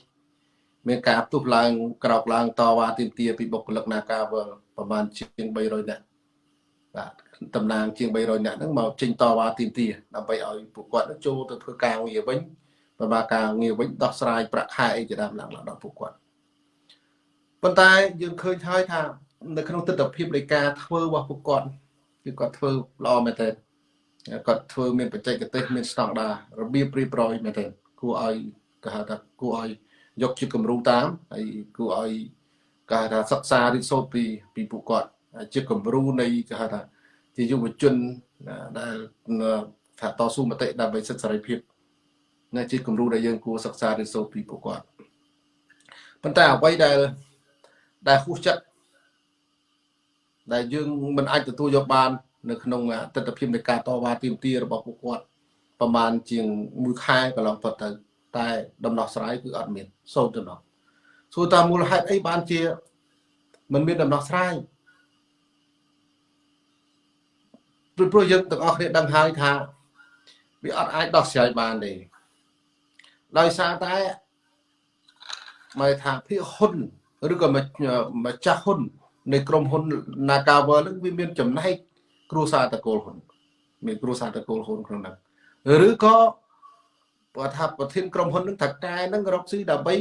មានការផ្ទុះឡើងក្រោកឡើងតវ៉ាទាមទារពីបុគ្គលិកនាការវលប្រហែលជាង300នាក់បាទតំណាងជាង300នាក់ហ្នឹងមកចេញតវ៉ាទាមទារដើម្បីឲ្យពួកគាត់ចូលទៅធ្វើការងារវិញប្រមាការងារវិញដោះស្រាយប្រាក់ខែអីជាដើមឡើងដល់ពួកគាត់ប៉ុន្តែយើងឃើញហើយថា នៅក្នុងទស្សនវិជ្ជានៃការធ្វើរបស់ពួកគាត់គឺគាត់ធ្វើល្អមែនទែន គាត់ធ្វើមានបច្ចេកទេសមានស្តង់ដាររបៀបរៀបរយមែនទេគួរឲ្យគេហៅថាគួរឲ្យយកជាគំរូតាមហើយគួរឲ្យគេហៅថាសិក្សារៀនសូត្រពីពីពួកគាត់ជាគំរូនៃគេហៅថាជាយុវជនដែលថាតស៊ូមតិដើម្បីសិទ្ធិសេរីភាពណាជាគំរូដែលយើងគួរសិក្សារៀនសូត្រពីពួកគាត់ប៉ុន្តែអ្វីដែលដែលហួសចិត្តដែលយើងមិនអាចទទួលយកបាន នៅក្នុងទស្សនវិជ្ជានៃការតវ៉ាទាមទាររបស់ពួកគាត់ប្រហែលជាងមួយខែកន្លងផុតទៅ តែដំណោះស្រាយគឺអត់មានសូន្យទៅនោះសួរតាមមូលហេតុអីបានជាមិនមានដំណោះស្រាយព្រោះព្រោះយើងទាំងអស់គ្នាដឹងហើយថាវាអត់អាចដោះស្រាយបានទេដោយសារតែមកថាភាគហ៊ុនឬក៏ម្ចាស់ហ៊ុននៃក្រុមហ៊ុន Nagavel នឹងវាមានចំណែក គ្រួសារតកូលហ៊ុនមានគ្រួសារតកូលហ៊ុនក្នុងហ្នឹងឬក៏គាត់ថាប្រធានក្រុមហ៊ុននឹងថាកែនឹងរកស៊ីដើម្បី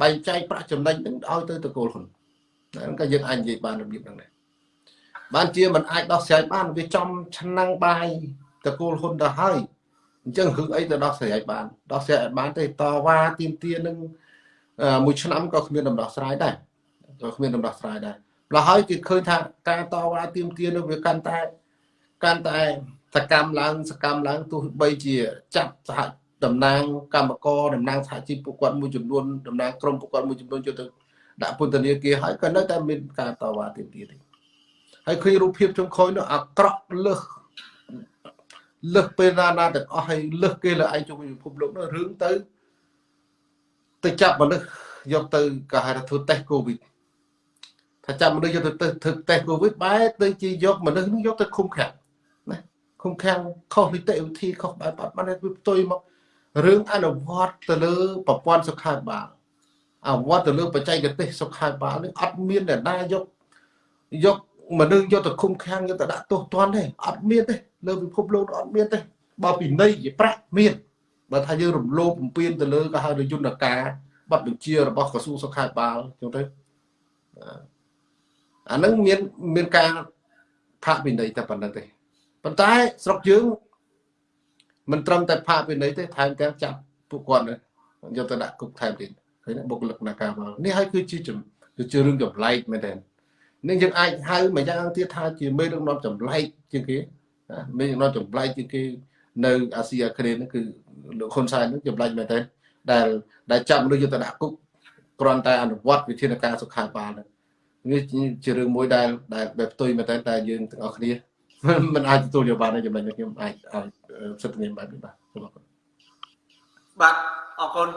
បែងចែកប្រាក់ចំណេញនឹងឲ្យទៅតកូលហ៊ុនហ្នឹងក៏យើងអាចនិយាយបានរបៀបហ្នឹងដែរបានជាมันអាចដោះស្រាយបានវាចំឆ្នាំងបាយតកូលហ៊ុនទៅហើយអញ្ចឹងរឿងអីទៅដោះស្រាយបានដោះស្រាយឲ្យបានទេតវ៉ាទៀមទានឹងមួយឆ្នាំក៏គ្មានដំណោះស្រាយដែរក៏គ្មានដំណោះស្រាយដែរ ម្ល៉េះហើយគេឃើញថាការតវ៉ាទៀមទានឹងវាកាន់តែកាន់តែសកម្មឡើងសកម្មឡើងទោះបីជា ចាប់សហតំណាងកម្មករតំណាងសហជីពពួកគាត់មួយចំនួនតំណាងក្រុមពួកគាត់មួយចំនួនចូលទៅដាក់ពន្ធនាគារហើយក៏នៅតែមានការតវ៉ាទៀតទៀតហើយឃើញរូបភាពចុងក្រោយនោះអាក្រក់លើសលើសពេលណាណាទាំងអស់ហើយលើសគេលើឯងជុំវិញពិភពលោកនោះរឿងទៅទៅចាប់មនុស្សយកទៅក៏ហៅថាធ្វើតេស្តកូវីដ ថាចាប់មនុស្សយកទៅធ្វើតេស្តកូវីដបែរទៅជាយកមនុស្សនោះយកទៅឃុំឃាំងណាឃុំឃាំងខុសនីតិវិធីខុសបែបបាត់បានវាផ្ទុយមករឿងអនុវត្តទៅលើប្រព័ន្ធសុខាភិបាលអនុវត្តទៅលើបច្ចេកទេសសុខាភិបាលនេះអត់មានអ្នកណាយកយកមនុស្សយកទៅឃុំឃាំងយកទៅដាក់ទោសទណ្ឌទេអត់មានទេលើពិភពលោកអត់មានទេបើពីនៃជាប្រាក់មានបើថាយើងរំលោភបំពានទៅលើក៏ហៅថាយន្តការប័ណ្ណបញ្ជារបស់ក្រសួងសុខាភិបាលចឹងទៅ អានឹងមានមានការផាកពិន័យតែប៉ុណ្្នឹងទេប៉ុន្តែស្រុកយើងមិនត្រឹមតែផាកពិន័យទេថែមទាំងចាប់ពួកគាត់យកទៅដាក់គុកថែមទៀតឃើញបុគ្គលិកនាការមកនេះហើយគឺជាគឺជារឿងចម្លែកមែនទេនឹងយើងអាចហៅមួយយ៉ាងទៀតថាជាមេដឹកនាំចម្លែកជាងគេមេដឹកនាំចម្លែកជាងគេនៅអាស៊ីអាគ្នេយ៍ហ្នឹងគឺលោកហ៊ុនសែនហ្នឹងចម្លែកមែនទេដែលដែលចាប់មនុស្សយកទៅដាក់គុកគ្រាន់តែអនុវត្តវិធានការសុខាភិបាលហ្នឹង នេះជារឿងមួយដែលដែលបែបផ្ទុយមែនតើតែយើងទាំងអស់គ្នាមិនអាចទទួលយកបានទេចំណុចនេះខ្ញុំអាចឲ្យសិទ្ធិនាមបែបនេះបាទសូមអរគុណបាទអរគុណ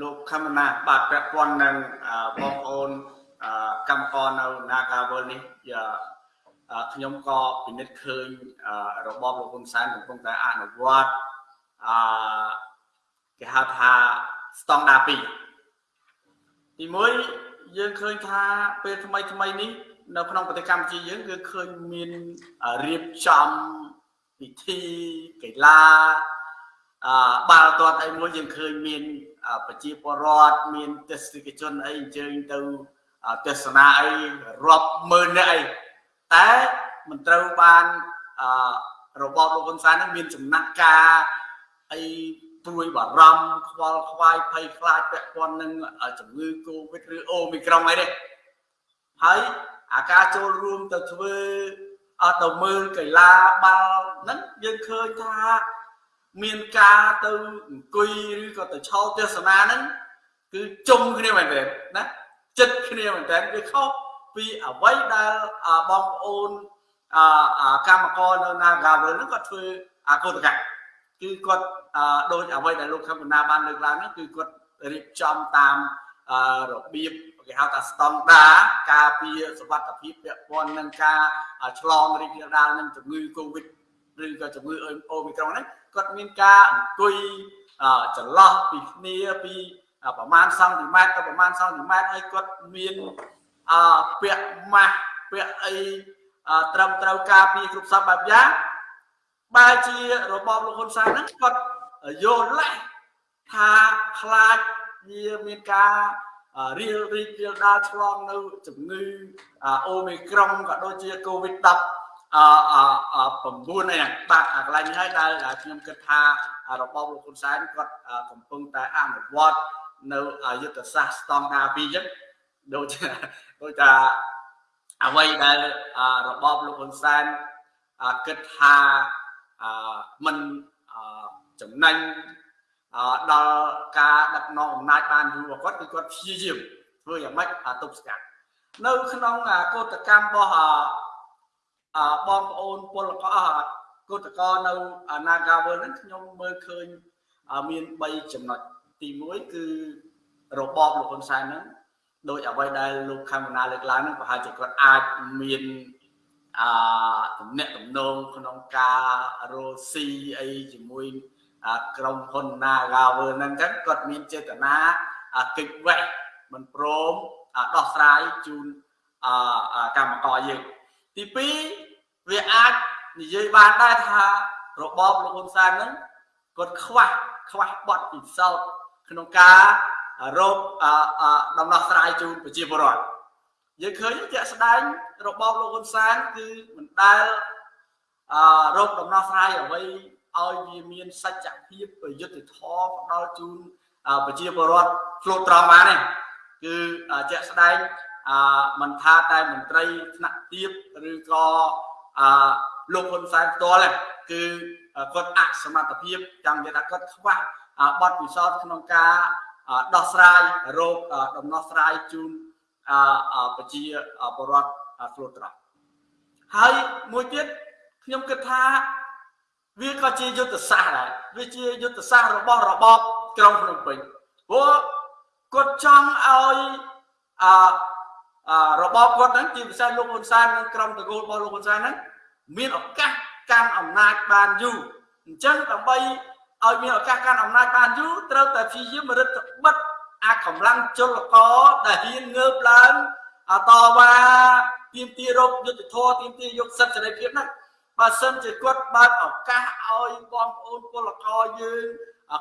លោកខមណាបាទពាក់ព័ន្ធនឹងបងប្អូនកម្មករនៅ Nagawal នេះខ្ញុំក៏ពិនិត្យឃើញរបបលោកហ៊ុនសែនកំពុងតែអនុវត្តអឺគេហៅថាស្តង់ដារ2ទី1 យើងឃើញថាពេលថ្មីថ្មីនេះនៅក្នុងប្រទេសកម្ពុជាយើងគឺឃើញមានរៀបចំពិធីកីឡាអឺបាល់ទាត់អីមួយយើងឃើញមានប្រជាពលរដ្ឋមានទេសនិកជនអីអញ្ជើញទៅទស្សនាអីរាប់ម៉ឺននាក់អីតែមិនត្រូវបានរបបលោកហ៊ុនសែននឹងមានចំណាត់ការអី ព្រួយបារម្ភខ្វល់ខ្វាយភ័យខ្លាចពាក់ព័ន្ធនឹងជំងឺកូវីដឬអូមីក្រុងអីនេះហើយអាការចូលរួមទៅធ្វើអត់ទៅមើលកីឡាបាល់ហ្នឹងយើងឃើញថាមានការទៅអង្គុយឬក៏ទៅឆោតទស្សនាហ្នឹងគឺជុំគ្នាមែនទេណាចិត្តគ្នាមែនតើវាខុសពីអ្វីដែលបងប្អូនកម្មករនៅ Nagawal ហ្នឹងគាត់ធ្វើអាកោតកម្ម គឺគាត់ដូចអ្វីដែលលោកខំបណ្ណាបានលើកឡើងហ្នឹងគឺគាត់រៀបចំតាមរបៀបគេហៅថាស្តង់ដាការពារសុវត្ថិភាពពាក់ព័ន្ធនឹងការឆ្លងរីករាលដាលនឹងជំងឺ Covid ឬក៏ជំងឺអូមីក្រុងហ្នឹងគាត់មានការអង្គុយចន្លោះពីគ្នាពីប្រមាណសង់ទីម៉ែត្រទៅប្រមាណសង់ទីម៉ែត្រហើយគាត់មានអពាក់ម៉ាស់ពាក់អីត្រឹមត្រូវការពារគ្រប់សពបែបយ៉ាង បែរជារបបលោកហ៊ុនសែនហ្នឹងគាត់យល់លេះថាខ្លាចវាមានការរៀលរីករាលដាលឆ្លងនៅជំងឺអូមីក្រុងក៏ដូចជាកូវីដ10អឺ9នេះបាទកន្លែងនេះហើយដែលខ្ញុំគិតថារបបលោកហ៊ុនសែនគាត់កំពុងតែអនុវត្តនៅយុទ្ធសាស្ត្រស្តង់ដារពីរអញ្ចឹងដូចដូចថាអ្វីដែលរបបលោកហ៊ុនសែនគិតថា មិនចំណេញដល់ការដឹកនាំអំណាចបានយូររបស់គាត់គឺគាត់ព្យាយាមធ្វើយ៉ាងម៉េចទប់ស្កាត់នៅក្នុងកោតកម្មរបស់បងប្អូនពលករកោតករនៅ Nagawal ហ្នឹងខ្ញុំមើលឃើញមាន3ចំណុចទី1គឺរបបលោកហ៊ុនសែនហ្នឹងដោយអ្វីដែលលោកខេមណាលើកឡើងហ្នឹងប្រហែលជាគាត់អាចមាន អតំណែងតំណងក្នុងការរស់ស៊ីអីជាមួយក្រុមហ៊ុន Nagawer ហ្នឹងចឹងគាត់មានចេតនាកិច្ចវេះមិនព្រមដោះស្រាយជូនកម្មករយើងទី2វាអាចនិយាយបានដែរថារបបលោកហ៊ុនសែនហ្នឹងគាត់ខ្វះខ្វះបទពិសោធន៍ក្នុងការរកដំណោះស្រាយជូនប្រជាពលរដ្ឋ យើងឃើញជាក់ស្ដែងរបបលោកហ៊ុនសែនគឺមិនដែលអឺរកដំណោះស្រាយអ្វីឲ្យវាមានសច្ចភាពយុត្តិធម៌ផ្ដល់ជូនប្រជាពលរដ្ឋឆ្លូតត្រង់បានទេគឺជាក់ស្ដែងអឺមិនថាតែមន្ត្រីថ្នាក់ទាបឬក៏អឺលោកហ៊ុនសែនផ្ទាល់គឺគាត់អសមត្ថភាពចាំនិយាយថាគាត់ខ្វះបទពិសោធន៍ក្នុងការដោះស្រាយរោគដំណោះស្រាយជូន ប្រជាពលរដ្ឋស្លូតត្រង់ហើយមួយទៀតខ្ញុំគិតថាវាក៏ជាយុទ្ធសាស្ត្រដែរវាជាយុទ្ធសាស្ត្ររបស់របបក្រុងភ្នំពេញព្រោះគាត់ចង់ឲ្យអឺរបបគាត់ហ្នឹងជាពិសេសលោកហ៊ុនសែននិងក្រុមតកូលរបស់លោកហ៊ុនសែនហ្នឹងមានឱកាសកាន់អំណាចបានយូរអញ្ចឹងដើម្បីឲ្យមានឱកាសកាន់អំណាចបានយូរត្រូវតែព្យាយាមរឹតបិទ អាកម្លាំងជលករដែលហ៊ានងើបឡើងតវ៉ាទាមទាររកយុទ្ធធរទាមទារយកសិទ្ធិសេរីភាពហ្នឹងបើសិនជាគាត់បើកឱកាសឲ្យបងប្អូនពលករយើង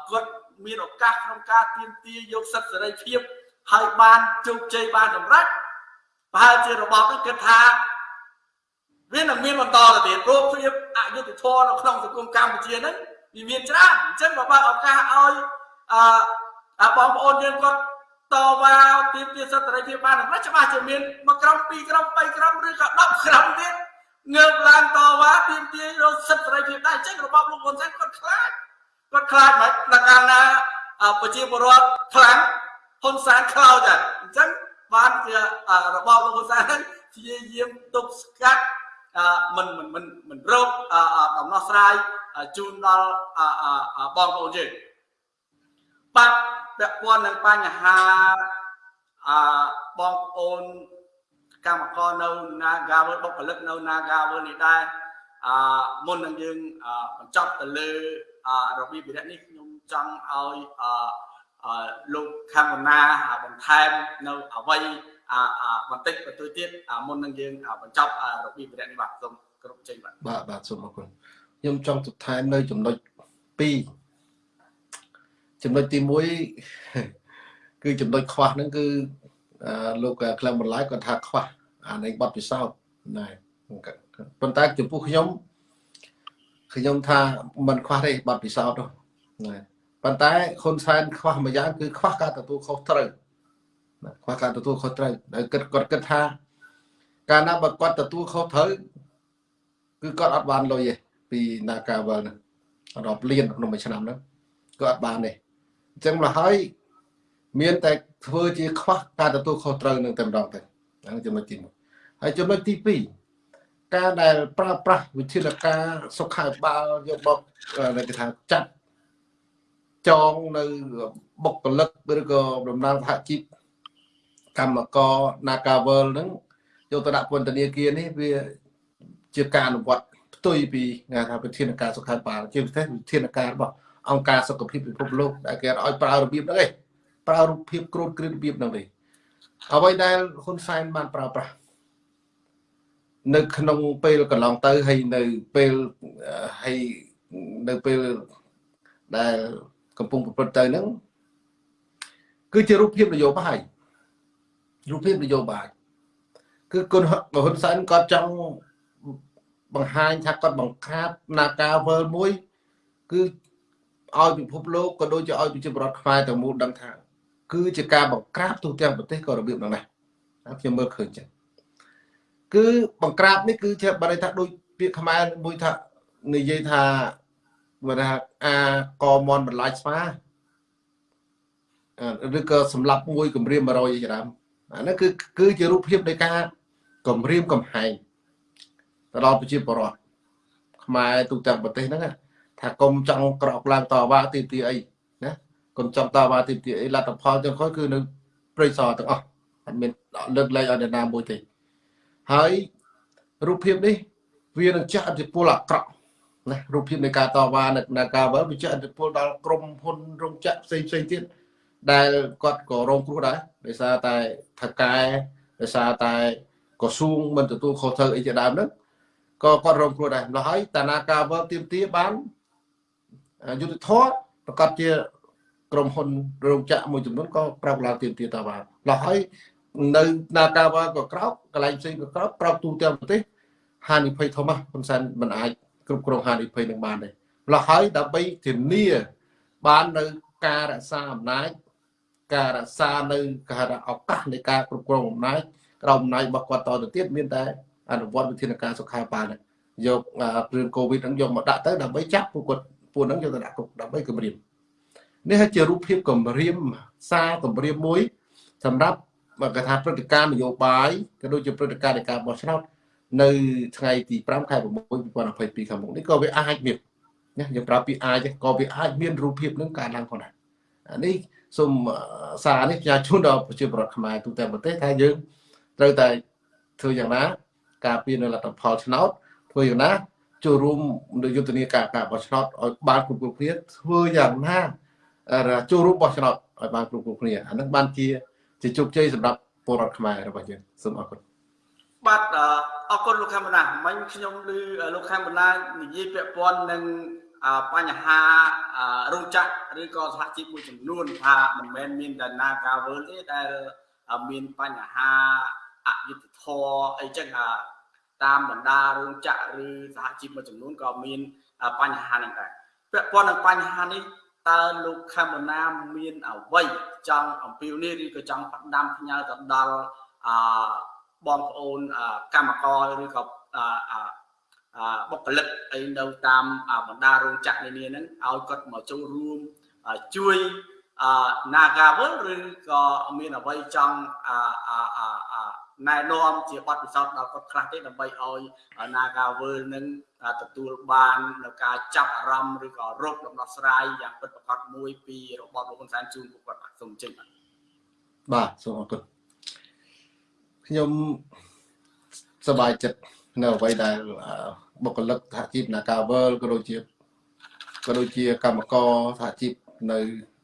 គាត់មានឱកាសក្នុងការទាមទារយកសិទ្ធិសេរីភាពហើយបានជោគជ័យបានសម្រេចប្រហែលជារបបនេះគិតថាវានឹងមានបន្តទៅទៀតព្រោះភាពអយុត្តិធម៌នៅក្នុងសង្គមកម្ពុជាហ្នឹងវាមានច្រើនអញ្ចឹងបើបើឱកាសឲ្យអឺ បងប្អូនយើងគាត់តវ៉ាទាមទារសិទ្ធិសេរីភាពបានសម្រាប់ច្បាស់ជាមានមួយក្រុមពីរក្រុម3ក្រុមឬក៏10ក្រុមទៀតងើបឡើងតវ៉ាទាមទាររកសិទ្ធិសេរីភាពដែរអញ្ចឹងរបបលោកហ៊ុនសែនគាត់ខ្លាចគាត់ខ្លាចមិនដល់កាលណាប្រជាពលរដ្ឋខ្លាំងហ៊ុនសែនខ្លោចដែរអញ្ចឹងបានជារបបលោកហ៊ុនសែនព្យាយាមទប់ស្កាត់មិនមិនមិនមិនរកដំណោះស្រាយជូនដល់បងប្អូនយើងបាទ ពាក់ព័ន្ធនឹងបញ្ហាអបងប្អូនកម្មករនៅ Nagawal បុគ្គលិកនៅ Nagawal នេះដែរអមុននឹងយើងបញ្ចប់ទៅលើរបៀបវិរៈនេះខ្ញុំចង់ឲ្យលោកខមណាបន្ថែមនៅអ្វីបន្តិចបន្តួចទៀតមុននឹងយើងបញ្ចប់របៀបវិរៈនេះបាទសូមគ្រប់ចេញបាទបាទបាទសូមអរគុណខ្ញុំចង់បន្ថែមនៅចំណុច2 ចំណុចទី1គឺចំណុចខ្វះហ្នឹងគឺលោកក្លឹមបន្លាយគាត់ថាខ្វះអានៃបទពិសោធន៍ណែប៉ុន្តែចំពោះខ្ញុំខ្ញុំថាมันខ្វះទេបទពិសោធន៍នោះណែប៉ុន្តែហ៊ុនសែនខ្វះមួយយ៉ាងគឺខ្វះការទទួលខុសត្រូវខ្វះការទទួលខុសត្រូវហើយគិតគាត់គិតថា កាលណាបើគាត់ទទួលខុសត្រូវគឺគាត់អត់បានលុយទេពីនាការវលហ្នឹងរាប់លានក្នុងមួយឆ្នាំហ្នឹងគាត់អត់បានទេ អញ្ចឹងមកហើយមានតែធ្វើជាខ្វះការទទួលខុសត្រូវនឹងតែម្ដងទៅហ្នឹងចំណុចទី1ហើយចំណុចទី2ការដែលប្រើប្រាស់វិធានការសុខាភិបាលយកបកគេថាចាត់ចងនៅបុគ្គលិកឬក៏ដំណើរសហជីពកម្មករ Nagavel ហ្នឹងយកទៅដាក់ពន្ធនាគារនេះវាជាការអនុវត្តផ្ទុយពីគេថាវិធានការសុខាភិបាលជាពិសេសវិធានការរបស់ អង្គការសុខភាពពិភពលោកដែលគេឲ្យប្រើរបៀបហ្នឹងឯងប្រើរូបភាពក្រូតគ្រឿនរបៀបហ្នឹងទេអ្វីដែលហ៊ុនសែនបានប្រើប្រាស់នៅក្នុងពេលកន្លងទៅហើយនៅពេលហើយនៅពេលដែលកំពុងប្រព្រឹត្តទៅហ្នឹងគឺជារូបភាពនយោបាយរូបភាពនយោបាយគឺគុណហ៊ុនសែនគាត់ចង់បង្ហាញថាគាត់បង្ក្រាបនាការវើលមួយ គឺ ឲ្យពិភពលោកក៏ដូចជាឲ្យប្រជាពលរដ្ឋខ្មែរទាំងមូលដឹងថា គឺជាការបង្ក្រាបទូទាំងប្រទេសក៏របៀបហ្នឹងដែរខ្ញុំមើលឃើញចឹងគឺបង្ក្រាបនេះគឺជាបើន័យថាដូចពាក្យខ្មែរមួយថានិយាយថាបើថាអាកមន់បន្លាយស្វាឬក៏សម្លាប់មួយគម្រាម100ច្រាមអានោះគឺគឺជារូបភាពនៃការគម្រាមកំហែងទៅដល់ប្រជាពលរដ្ឋខ្មែរទូទាំងប្រទេសហ្នឹង ថាកុំចង់ក្រោកឡើងតវ៉ាទីទីអីណាកុំចង់តវ៉ាទីទីអីលទ្ធផលទាំងខុសគឺនៅព្រៃសរទាំងអស់អត់មានលើកលែងឲ្យអ្នកណាមួយទេហើយរូបភាពនេះវានឹងចាក់ឥទ្ធិពលអាក្រក់ណារូបភាពនៃការតវ៉ានៅការវល់វាចាក់ឥទ្ធិពលដល់ក្រុមហ៊ុនរោងចក្រផ្សេងផ្សេងទៀតដែលគាត់ក៏រងគ្រោះដែរដោយសារតែថកែដោយសារតែក្រសួងមិនទទួលខុសត្រូវអីជាដើមហ្នឹងក៏គាត់រងគ្រោះដែរម្ល៉េះហើយតានាការវល់ទៀមទាបាន យុទ្ធធរប្រកាសជាក្រុមហ៊ុនរោងចក្រមួយចំនួនក៏ប្រោកឡើងទៀមទាតបានឡោះហើយនៅនាការវ៉ាក៏ក្រោកកន្លែងផ្សេងក៏ក្រោកប្រោកទូទាំងប្រទេសហានិភ័យធំណាស់ហ៊ុនសែនមិនអាចគ្រប់គ្រងហានិភ័យនឹងបានទេឡោះហើយដើម្បីធានាបាននៅការរក្សាអំណាចការរក្សានៅការឱកាសនៃការគ្រប់គ្រងអំណាចក្រោមអំណាចរបស់គាត់តទៅទៀតមានតែអនុវត្តវិធានការសុខាភិបាលយករឿងកូវីដហ្នឹងយកមកដាក់ទៅដើម្បីចាប់ពួកគាត់ ពួកហ្នឹងយកទៅដាក់គុកដើម្បីគម្រាមនេះជារូបភាពគម្រាមសារគម្រាមមួយ សម្រាប់គេថាព្រឹត្តិការណ៍នយោបាយក៏ដូចជាព្រឹត្តិការណ៍នៃការបោះឆ្នោតនៅថ្ងៃទី5ខែ6 2022ខាងមុខនេះក៏វាអាចមានណាយើងប្រើពាក្យអាចក៏វាអាចមានរូបភាពនឹងកើតឡើងផងដែរអានេះសូមសារនេះខ្ញុំជូនដល់ប្រជាពលរដ្ឋខ្មែរទូទាំងប្រទេសថាយើងត្រូវតែធ្វើយ៉ាងណា ការពារនៅលទ្ធផលឆ្នោតធ្វើយ៉ាងណា ចូលរួមនៅយុទ្ធនាការការបោះឆ្នោតឲ្យបានគ្រប់គ្រប់គ្នាធ្វើយ៉ាងណាចូលរួមបោះឆ្នោតឲ្យបានគ្រប់គ្រប់គ្នាអានឹងបានជាជាជោគជ័យសម្រាប់ពលរដ្ឋខ្មែររបស់យើងសូមអរគុណបាទអរគុណលោកខេមណាមិញខ្ញុំឮលោកខេមណានិយាយពាក់ព័ន្ធនឹងបញ្ហារោងចក្រឬក៏សហជីពមួយចំនួនថាមិនមែនមានតែណាការវើទេដែលមានបញ្ហាអយុត្តិធម៌អីចឹង តាមបណ្ដារោងចក្រឬសហជីពមួយចំនួនក៏មានបញ្ហាហ្នឹងដែរពាក់ព័ន្ធនឹងបញ្ហានេះតើលោកខេមណាមានអ្វីចង់អំពាវនាវឬក៏ចង់ផ្ដាំផ្ញើទៅដល់អបងប្អូនកម្មករឬក៏បុគ្គលិកអីនៅតាមបណ្ដារោងចក្រនានាហ្នឹងឲ្យគាត់មកចូលរួមជួយ Nagavel ឬក៏មានអ្វីចង់ ណែនាំជាបទពិសោធន៍ដល់គាត់ខ្លះទេដើម្បីឲ្យ Nagavel នឹងទទួលបាននៅការចាប់អារម្មណ៍ឬក៏រកដំណោះស្រាយយ៉ាងពិតប្រាកដមួយពីរបបលោកហ៊ុនសែនជូនពួកគាត់បាទសូមជិញបាទបាទសូមអរគុណខ្ញុំសប្បាយចិត្តនៅអ្វីដែលបុគ្គលិកសហជីព Nagavel ក៏ដូចជាក៏ដូចជាកម្មករសហជីពនៅ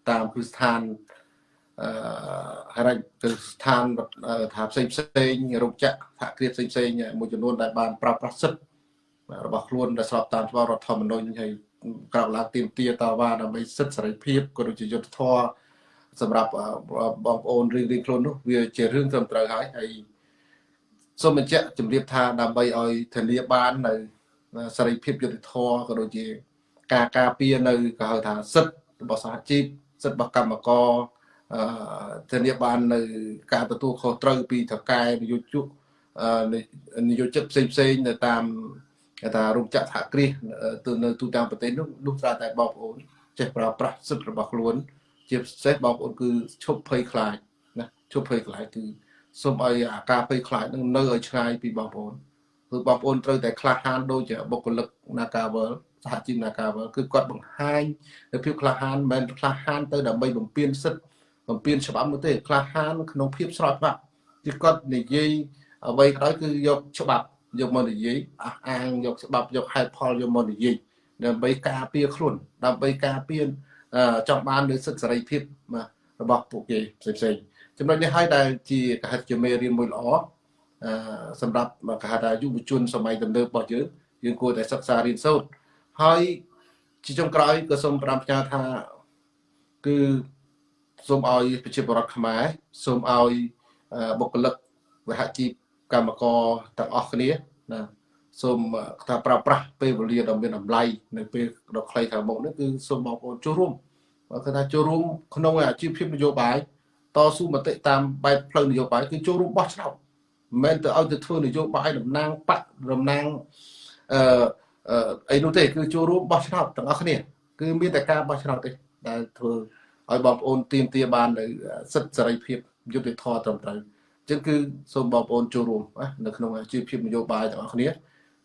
តាមគ្រឹះស្ថានអឺ ហរគ្រឹះស្ថានថាផ្សេងផ្សេងរោគចក្រសហគ្រាសផ្សេងផ្សេងមួយចំនួនដែលបានប្រើប្រាស់សិទ្ធិរបស់ខ្លួនដែលស្របតាមច្បាប់រដ្ឋធម្មនុញ្ញហើយក្រោកឡើងទៀមទាតវ៉ាដើម្បីសិទ្ធិសេរីភាពក៏ដូចជាយុត្តិធម៌សម្រាប់បងប្អូនរៀងរៀងខ្លួននោះវាជារឿងត្រឹមត្រូវហើយហើយសូមបញ្ជាក់ជម្រាបថាដើម្បីឲ្យធានាបាននៅសេរីភាពយុត្តិធម៌ក៏ដូចជាការការពារនៅក៏ហៅថាសិទ្ធិរបស់សហជីពសិទ្ធិរបស់កម្មករអឺ ធានាបាននៅការទទួលខុសត្រូវពីថកែនយោជកនយោជិកផ្សេងផ្សេងនៅតាមគេថារោងចក្រសហគ្រាសទៅនៅទូទាំងប្រទេសនោះនោះត្រូវតែបងប្អូនចេះប្រើប្រាស់សិទ្ធិរបស់ខ្លួន ជាពិសេសបងប្អូនគឺឈប់ភ័យខ្លាចណាឈប់ភ័យខ្លាចគឺសូមឲ្យអាការភ័យខ្លាចនឹងនៅឲ្យឆ្ងាយពីបងប្អូនគឺបងប្អូនត្រូវតែក្លាហានដូចជាបុគ្គលិក Nagavel សហជីព Nagavel គឺគាត់បង្ហាញនៅភាពក្លាហានមិនមែនក្លាហានទៅដើម្បីបំពេញសិទ្ធិ បំពេញច្បាប់នោះទេក្លាហានក្នុងភាពស្របច្បាប់គឺគាត់និយាយអ្វីក៏ដោយគឺយកច្បាប់យកមកនិយាយអះអាងយកច្បាប់យកហេតុផលយកមកនិយាយដើម្បីការពារខ្លួនដើម្បីការពារចង់បាននូវសិទ្ធិសេរីភាពរបស់ពួកគេផ្សេងៗចំណុចនេះហើយដែលជាកហេតុជាមេរៀនមួយល្អអឺសម្រាប់កហេតុថាយុវជនសម័យទំនើបរបស់យើងយើងគួរតែសិក្សារៀនសូត្រហើយជាចុងក្រោយក៏សូមប្រាំផ្ញើថាគឺ សូមឲ្យប្រជាពលរដ្ឋខ្មែរសូមឲ្យបុគ្គលិកវិហជីពកម្មករទាំងអស់គ្នាណាសូមថាប្រើប្រាស់ពេលវេលាដ៏មានតម្លៃនៅពេលដ៏ខ្លីខាងមុខនេះគឺសូមបងប្អូនចូលរួមបើគឺថាចូលរួមក្នុងអាជីវភាពនយោបាយតស៊ូមតិតាមបែបផ្លូវនយោបាយគឺចូលរួមបោះឆ្នោតមិនមែនទៅឲ្យទៅធ្វើនយោបាយតំណាងបកតំណាងអឺអីនោះទេគឺចូលរួមបោះឆ្នោតទាំងអស់គ្នា គឺមានតែការបោះឆ្នោតទេដែលធ្វើ ឲ្យបងប្អូនទៀមទាបាននៅសិទ្ធិសេរីភាពយុត្តិធម៌ត្រឹមត្រូវអញ្ចឹងគឺសូមបងប្អូនចូលរួមនៅក្នុងជីវភាពនយោបាយទាំងអស់គ្នា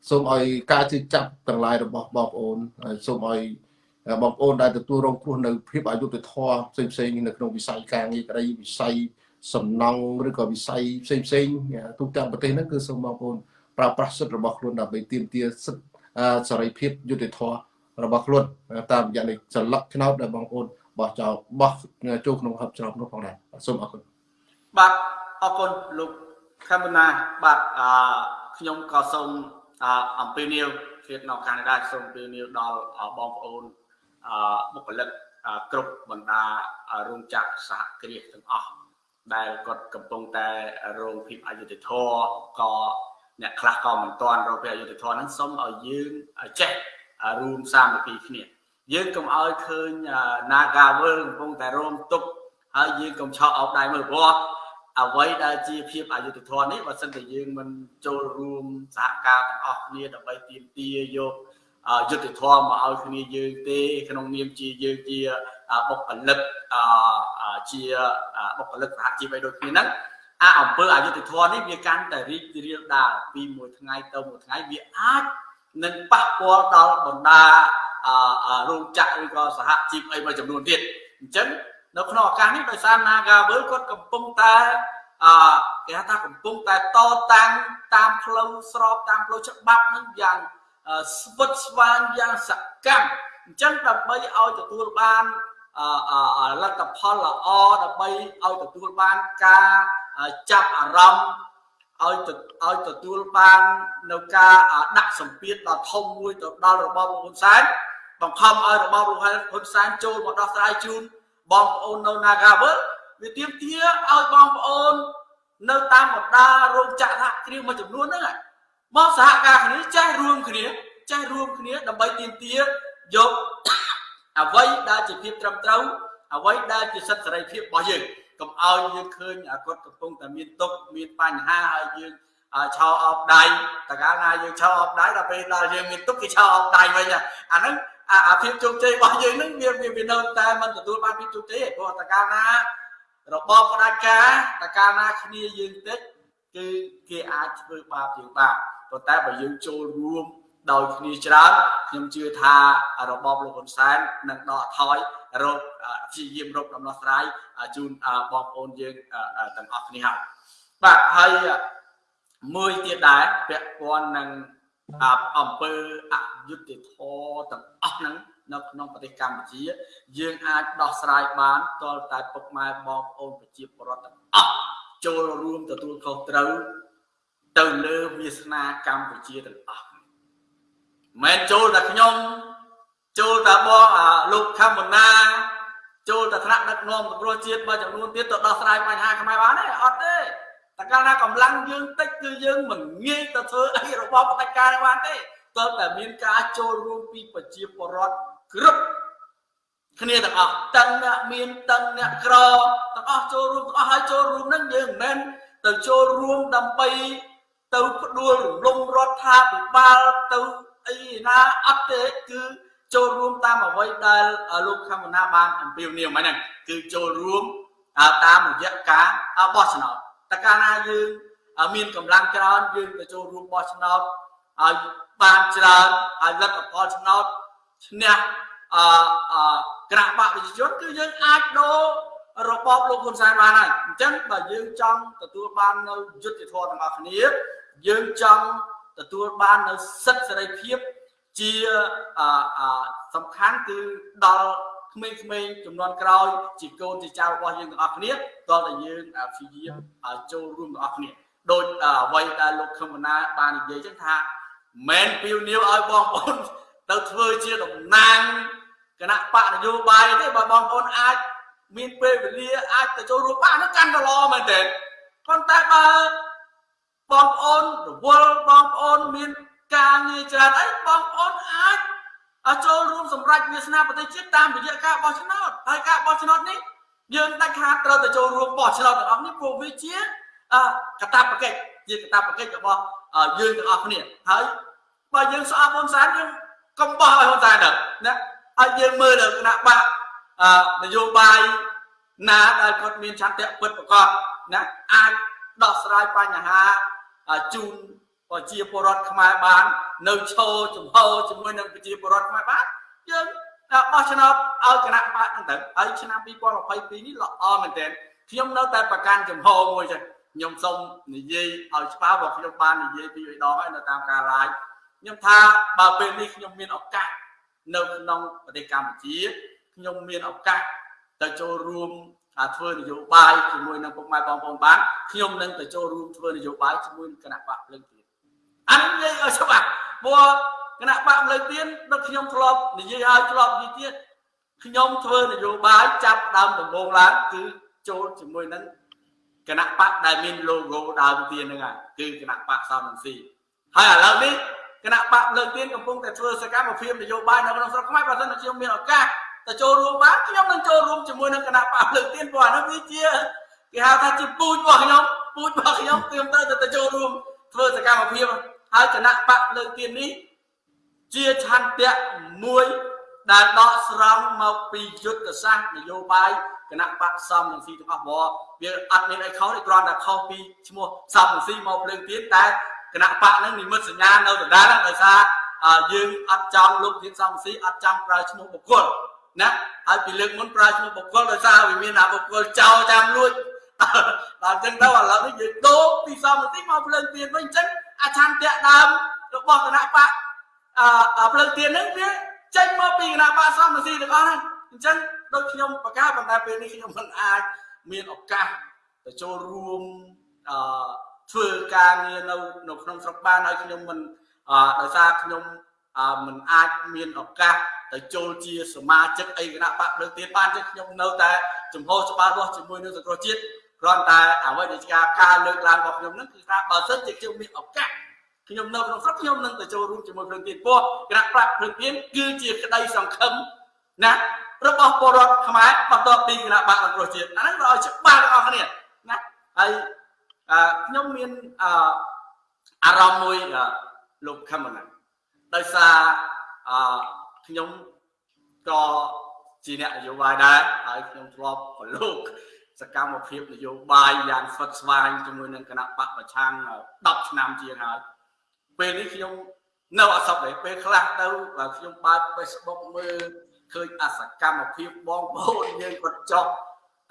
សូមឲ្យការជឿចាប់ទាំងឡាយរបស់បងប្អូនសូមឲ្យបងប្អូនដែលទទួលរងគ្រោះនៅភាពអយុត្តិធម៌ផ្សេងផ្សេងនៅក្នុងវិស័យការងារក្តីវិស័យសំណង់ឬក៏វិស័យផ្សេងផ្សេងទូទាំងប្រទេសហ្នឹងគឺសូមបងប្អូនប្រើប្រាស់សិទ្ធិរបស់ខ្លួនដើម្បីទាមទារសិទ្ធិសេរីភាពយុត្តិធម៌របស់ខ្លួនតាមរយៈនៃចលឹកឆ្នោតដែលបងប្អូន បោះចោលបោះចូលក្នុងហឹបឆ្នោតនោះផងដែរសូមអរគុណបាទអរគុណលោកខេមណាបាទអឺខ្ញុំក៏សូមអំពាវនាវជានៅកាណាដាសូមអំពាវនាវដល់បងប្អូនបុគ្គលិកគ្រប់បណ្ដារោងចក្រសហគ្រាសទាំងអស់ដែលគាត់កំពុងតែរងភាពអយុត្តិធម៌ក៏អ្នកខ្លះក៏មិនទាន់រកភាពអយុត្តិធម៌ហ្នឹងសូមឲ្យយើងចេះរួមសាមគ្គីគ្នា យើងកុំឲ្យឃើញ Nagawal កំពុងតែរងទុក្ខហើយយើងកុំឆក់អោបដៃមើលព្រោះអ្វីដែលជាភាពអយុត្តិធម៌នេះបើសិនតែយើងមិនចូលរួមសហការទាំងអស់គ្នាដើម្បីទាមទារយកយុទ្ធធម៌មកឲ្យគ្នាយើងទេ ក្នុងនាមជាយើងជាបុគ្គលិកជាបុគ្គលិកសហជីពឲ្យដូចគ្នាហ្នឹងអាអំពើអយុត្តិធម៌នេះវាកាន់តែរីករាលដាលពីមួយថ្ងៃទៅមួយថ្ងៃវាអាចនឹងប៉ះពាល់ដល់បណ្ដា រោងចក្រឬក៏សហជីពអីមួយចំនួនទៀតអញ្ចឹងនៅក្នុងឱកាសនេះដោយសារ Nagavel គាត់កំពុងតែអឺគេថាកំពុងតែតតាំងតាមផ្លូវស្របតាមផ្លូវច្បាប់នឹងយ៉ាងស្វិតស្វាញយ៉ាងសកម្មអញ្ចឹងដើម្បីឲ្យទទួលបានលទ្ធផលល្អដើម្បីឲ្យទទួលបានការចាប់អារម្មណ៍ឲ្យឲ្យទទួលបាននៅការដាក់សម្ពាធដ៏ធំមួយទៅដល់របបលោកហ៊ុនសែន បង្ខំឲ្យរបបលោកហ៊ុនសែនចូលមកដោះស្រាយជូនបងប្អូននៅ Nagavel វាទាមទារឲ្យបងប្អូន នៅតាមបណ្ដារោងចក្រសហគ្រាសមួយចំនួនហ្នឹងមកសហការគ្នាចេះរួមគ្នាចេះរួមគ្នាដើម្បីទាមទារយកអ្វីដែលជាភាពត្រឹមត្រូវអ្វីដែលជាសិទ្ធិសេរីភាពរបស់យើងកុំឲ្យយើងឃើញគាត់កំពុងតែមានទុកមានបញ្ហាហើយយើងឆោអបដៃតកាលណាយើងឆោអបដៃដល់ពេលដល់យើងមានទុកគេឆោអបដៃវិញអាហ្នឹង អាភាពជោគជ័យរបស់យើងហ្នឹងវាវានៅតែមិនទទួលបានភាពជោគជ័យទេព្រោះតកាលណារបបផ្ដាច់ការតកាលណាគ្នាយើងតិចគឺគេអាចធ្វើបាបយើងបានប៉ុន្តែបើយើងចូលរួមដោយគ្នាច្រើនខ្ញុំជឿថារបបលោកហ៊ុនសែននឹងដកថយរកព្យាយាមរកដំណោះស្រាយជូនបងប្អូនយើងទាំងអស់គ្នាហើយបាទហើយមួយទៀតដែរពាក់ព័ន្ធនឹង អំពើអយុត្តិធម៌ទាំងអស់ហ្នឹងនៅក្នុងប្រទេសកម្ពុជា យើងអាចដោះស្រាយបានតលតែពុកម៉ែបងប្អូនប្រជាពលរដ្ឋទាំងអស់ចូលរួមទទួលខុសត្រូវទៅលើវាសនាកម្ពុជាទាំងអស់មិនចូលតែខ្ញុំចូលតែបងលោកខមណាចូលតែថ្នាក់ដឹកនាំសង្គ្រោះជាតិមួយចំនួនទៀតទៅដោះស្រាយបញ្ហាខ្មែរបានទេអត់ទេ តែកាលណាកម្លាំងយើងតិចគឺយើងមិនងាយទៅធ្វើអីរបបផ្ដាច់ការបានទេតើតែមានការចូលរួមពីប្រជាពលរដ្ឋគ្រប់គ្នាទាំងអស់ទាំងអ្នកមានទាំងអ្នកក្រទាំងអស់ចូលរួមទាំងអស់ហើយចូលរួមនឹងយើងមិនមែនទៅចូលរួមដើម្បីទៅផ្ដួលរំលំរដ្ឋាភិបាលទៅអីណាអត់ទេគឺចូលរួមតាមអ្វីដែលលោកខមណាបានអំពាវនាវហ្នឹងគឺចូលរួមតាមរយៈការបោះឆ្នោត តើកាលណាយើងមានកម្លាំងច្រើនយើងទៅចូលរួមបោះឆ្នោតឲ្យបានច្រើនហើយលទ្ធផលឆ្នោតឈ្នះអឺគណៈបកប្រជាជនគឺយើងអាចដូររបបលោកហ៊ុនសែនបានហើយអញ្ចឹងបើយើងចង់ទទួលបាននៅយុត្តិធម៌ទាំងអស់គ្នាយើងចង់ទទួលបាននៅសិទ្ធិសេរីភាពជាសំខាន់គឺដល់ ក្មេងៗចំនួនក្រោយជាកូនជាចៅរបស់យើងទាំងអស់គ្នាតើតើយើងព្យាយាមចូលរួមទាំងអស់គ្នាដោយអ្វីដែលលោកខឹមណាបាននិយាយចឹងថាមិនពីវនីវឲ្យបងប្អូនទៅធ្វើជាតំណាងគណៈបកនយោបាយទេបើបងប្អូនអាចមានពេលវេលាអាចទៅចូលរួមបាននោះកាន់តែល្អមែនទេប៉ុន្តែបើ ចូលរួមសម្រេចវាសនាប្រទេសជាតិតាមរយៈការបោះឆ្នោតហើយការបោះឆ្នោតនេះយើងដាច់ខាតត្រូវតែចូលរួមបោះឆ្នោតទាំងអស់នេះព្រោះវាជាកតាបកិច្ចជាកតាបកិច្ចរបស់យើងទាំងអស់គ្នាហើយបើយើងស្អប់ហ៊ុនសែនយើងកុំបោះឲ្យហ៊ុនសែនទៅណាហើយយើងមើលដល់គណៈបកនយោបាយណាដែលគាត់មានឆន្ទៈពិតប្រកបណាអាចដោះស្រាយបញ្ហាជូន ប្រជាពលរដ្ឋខ្មែរបាន នៅឈរចំហជាមួយនឹងប្រជាពលរដ្ឋខ្មែរបានយើងបោះឆ្នោតឲ្យគណៈបកហ្នឹងទៅហើយឆ្នាំ2022នេះល្អមែនទែនខ្ញុំនៅតែប្រកាន់ចំហមួយចឹងខ្ញុំសូមនិយាយឲ្យច្បាស់បើខ្ញុំបាននិយាយពីរដងហើយនៅតាមការ live ខ្ញុំថាបើពេលនេះខ្ញុំមានឱកាសនៅក្នុងប្រទេសកម្ពុជាខ្ញុំមានឱកាសទៅចូលរួមធ្វើនយោបាយជាមួយនឹងពុកម៉ែបងប្អូនបានខ្ញុំនឹងទៅចូលរួមធ្វើនយោបាយជាមួយគណៈបកភ្លឹងទៀត អាននិយាយឲ្យច្បាស់ព្រោះគណៈបកភ្លឹងទៀតដូចខ្ញុំធ្លាប់និយាយឲ្យធ្លាប់និយាយទៀតខ្ញុំធ្វើនយោបាយចាប់ដើមដំបូងឡើងគឺចូលជាមួយនឹងគណៈបកដែលមាន logo ដើមទៀនហ្នឹងគឺគណៈបកសំរងស៊ីហើយឥឡូវនេះគណៈបកលើកទៀនកំពុងតែធ្វើសកម្មភាពនយោបាយនៅក្នុងស្រុកខ្មែរបើមិនខ្ញុំមានឱកាសទៅចូលរួមបានខ្ញុំនឹងចូលរួមជាមួយនឹងគណៈបកលើកទៀនព្រោះអានោះវាជាគេហៅថាជាពូជរបស់ខ្ញុំពូជរបស់ខ្ញុំខ្ញុំត្រូវទៅចូលរួមធ្វើសកម្មភាព ហើយគណៈបកលើកទៀននេះជាឆន្ទៈមួយដែលដកស្រង់មកពីយុទ្ធសាស្ត្រនយោបាយគណៈបកសំនឹងស៊ីទាំងអស់វវាអត់មានអីខុសទេគ្រាន់តែខុសពីឈ្មោះសំនឹងស៊ីមកភ្លើងទៀនតែគណៈបកនឹងនិមិត្តសញ្ញានៅដដែលដោយសារយើងអត់ចង់លោកទៀតសំស៊ីអត់ចង់ប្រើឈ្មោះបុគ្គលណាហើយពីលើកមុនប្រើឈ្មោះបុគ្គលដោយសារវាមានអាបុគ្គលចោលចាំលួចដល់អញ្ចឹងទៅឥឡូវនេះយើងដូរពីសំស៊ីមកភ្លើងទៀនវិញអញ្ចឹង អាឆន្ទៈដើមរបស់គណៈបកអឺភ្លើងទៀនហ្នឹងវាចេញមកពីគណៈបកសំស៊ីទាំងអស់ហ្នឹងអញ្ចឹងដូចខ្ញុំប្រកាសប៉ុន្តែពេលនេះខ្ញុំមិនអាចមានឱកាសទៅចូលរួមអឺធ្វើការងារនៅនៅក្នុងស្រុកបានហើយខ្ញុំមិនដោយសារខ្ញុំមិនអាចមានឱកាសទៅចូលជាសមាជិកអីគណៈបកលើកទៀតបានទេខ្ញុំនៅតែចំហច្បាស់លាស់ជាមួយនឹងសង្គ្រោះជាតិ គ្រាន់តែអ្វីដែលជាការលើកឡើងរបស់ខ្ញុំនឹងគឺថាបើសិនជាខ្ញុំមានឱកាសខ្ញុំនៅក្នុងស្រុកខ្ញុំនឹងទៅចូលរួមជាមួយភ្លើងទៀនពោះគណៈប្រាក់ភ្លើងទៀនគឺជាក្តីសង្ឃឹមណារបស់ពលរដ្ឋខ្មែរបន្ទាប់ពីគណៈបកអង្គជាតិអាហ្នឹងឲ្យច្បាស់ទាំងអស់គ្នាណាហើយខ្ញុំមានអារម្មណ៍មួយលោកខមណាដោយសារខ្ញុំក៏ជាអ្នកនយោបាយដែរហើយខ្ញុំធ្លាប់ប្រឡូក សកម្មភាពនយោបាយយ៉ាងស្វិតស្វាញជាមួយនឹងគណៈបកប្រឆាំង10ឆ្នាំជាងហើយពេលនេះខ្ញុំនៅអសពទេពេលខ្លះទៅខ្ញុំបើក Facebook មើលឃើញអសកម្មភាពបងប្អូនយើងគាត់ចុះ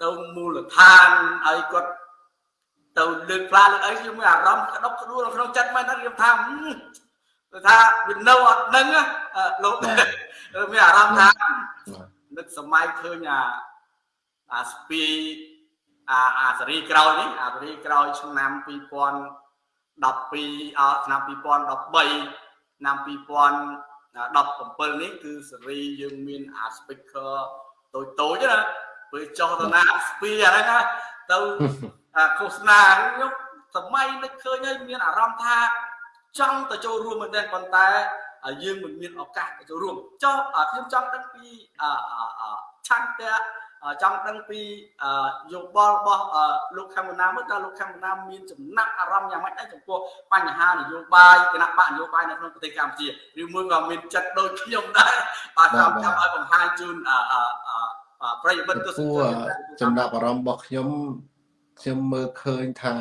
ទៅមូលដ្ឋានហើយគាត់ទៅលើកផ្លាលើកអីខ្ញុំមានអារម្មណ៍ក្តុកក្តួលក្នុងចិត្តមែនខ្ញុំថាគឺថាវានៅអត់ដឹងលោកមានអារម្មណ៍ថានឹកសម័យឃើញអាអាស្ពី អាអាសេរីក្រោយនេះអាសេរីក្រោយឆ្នាំ2000 12អឆ្នាំ2013ឆ្នាំ2017នេះគឺសេរីយើងមានអា speaker តូចតូចណាពេលចុះទៅណាស្ពីអាហ្នឹងទៅឃោសនាខ្ញុំសម័យនឹកឃើញហើយមានអារម្មណ៍ថាចង់ទៅចូលរួមមែនទេប៉ុន្តែយើងមិនមានឱកាសទៅចូលរួមចុះខ្ញុំចង់ដឹងពីឆន្ទៈ ចង់ដឹងពីយោបល់របស់លោកខេមណាមើលតើលោកខេមណាមានចំណាក់អារម្មណ៍យ៉ាងម៉េចដែរចំពោះបញ្ហានយោបាយគណៈបកនយោបាយនៅក្នុងប្រទេសកម្ពុជាឬមួយក៏មានចិត្តដូចខ្ញុំដែរបាទចាំចាំឲ្យបង្ហាញជូនប្រិយមិត្តទស្សនិកចំណាក់អារម្មណ៍របស់ខ្ញុំខ្ញុំមើលឃើញថា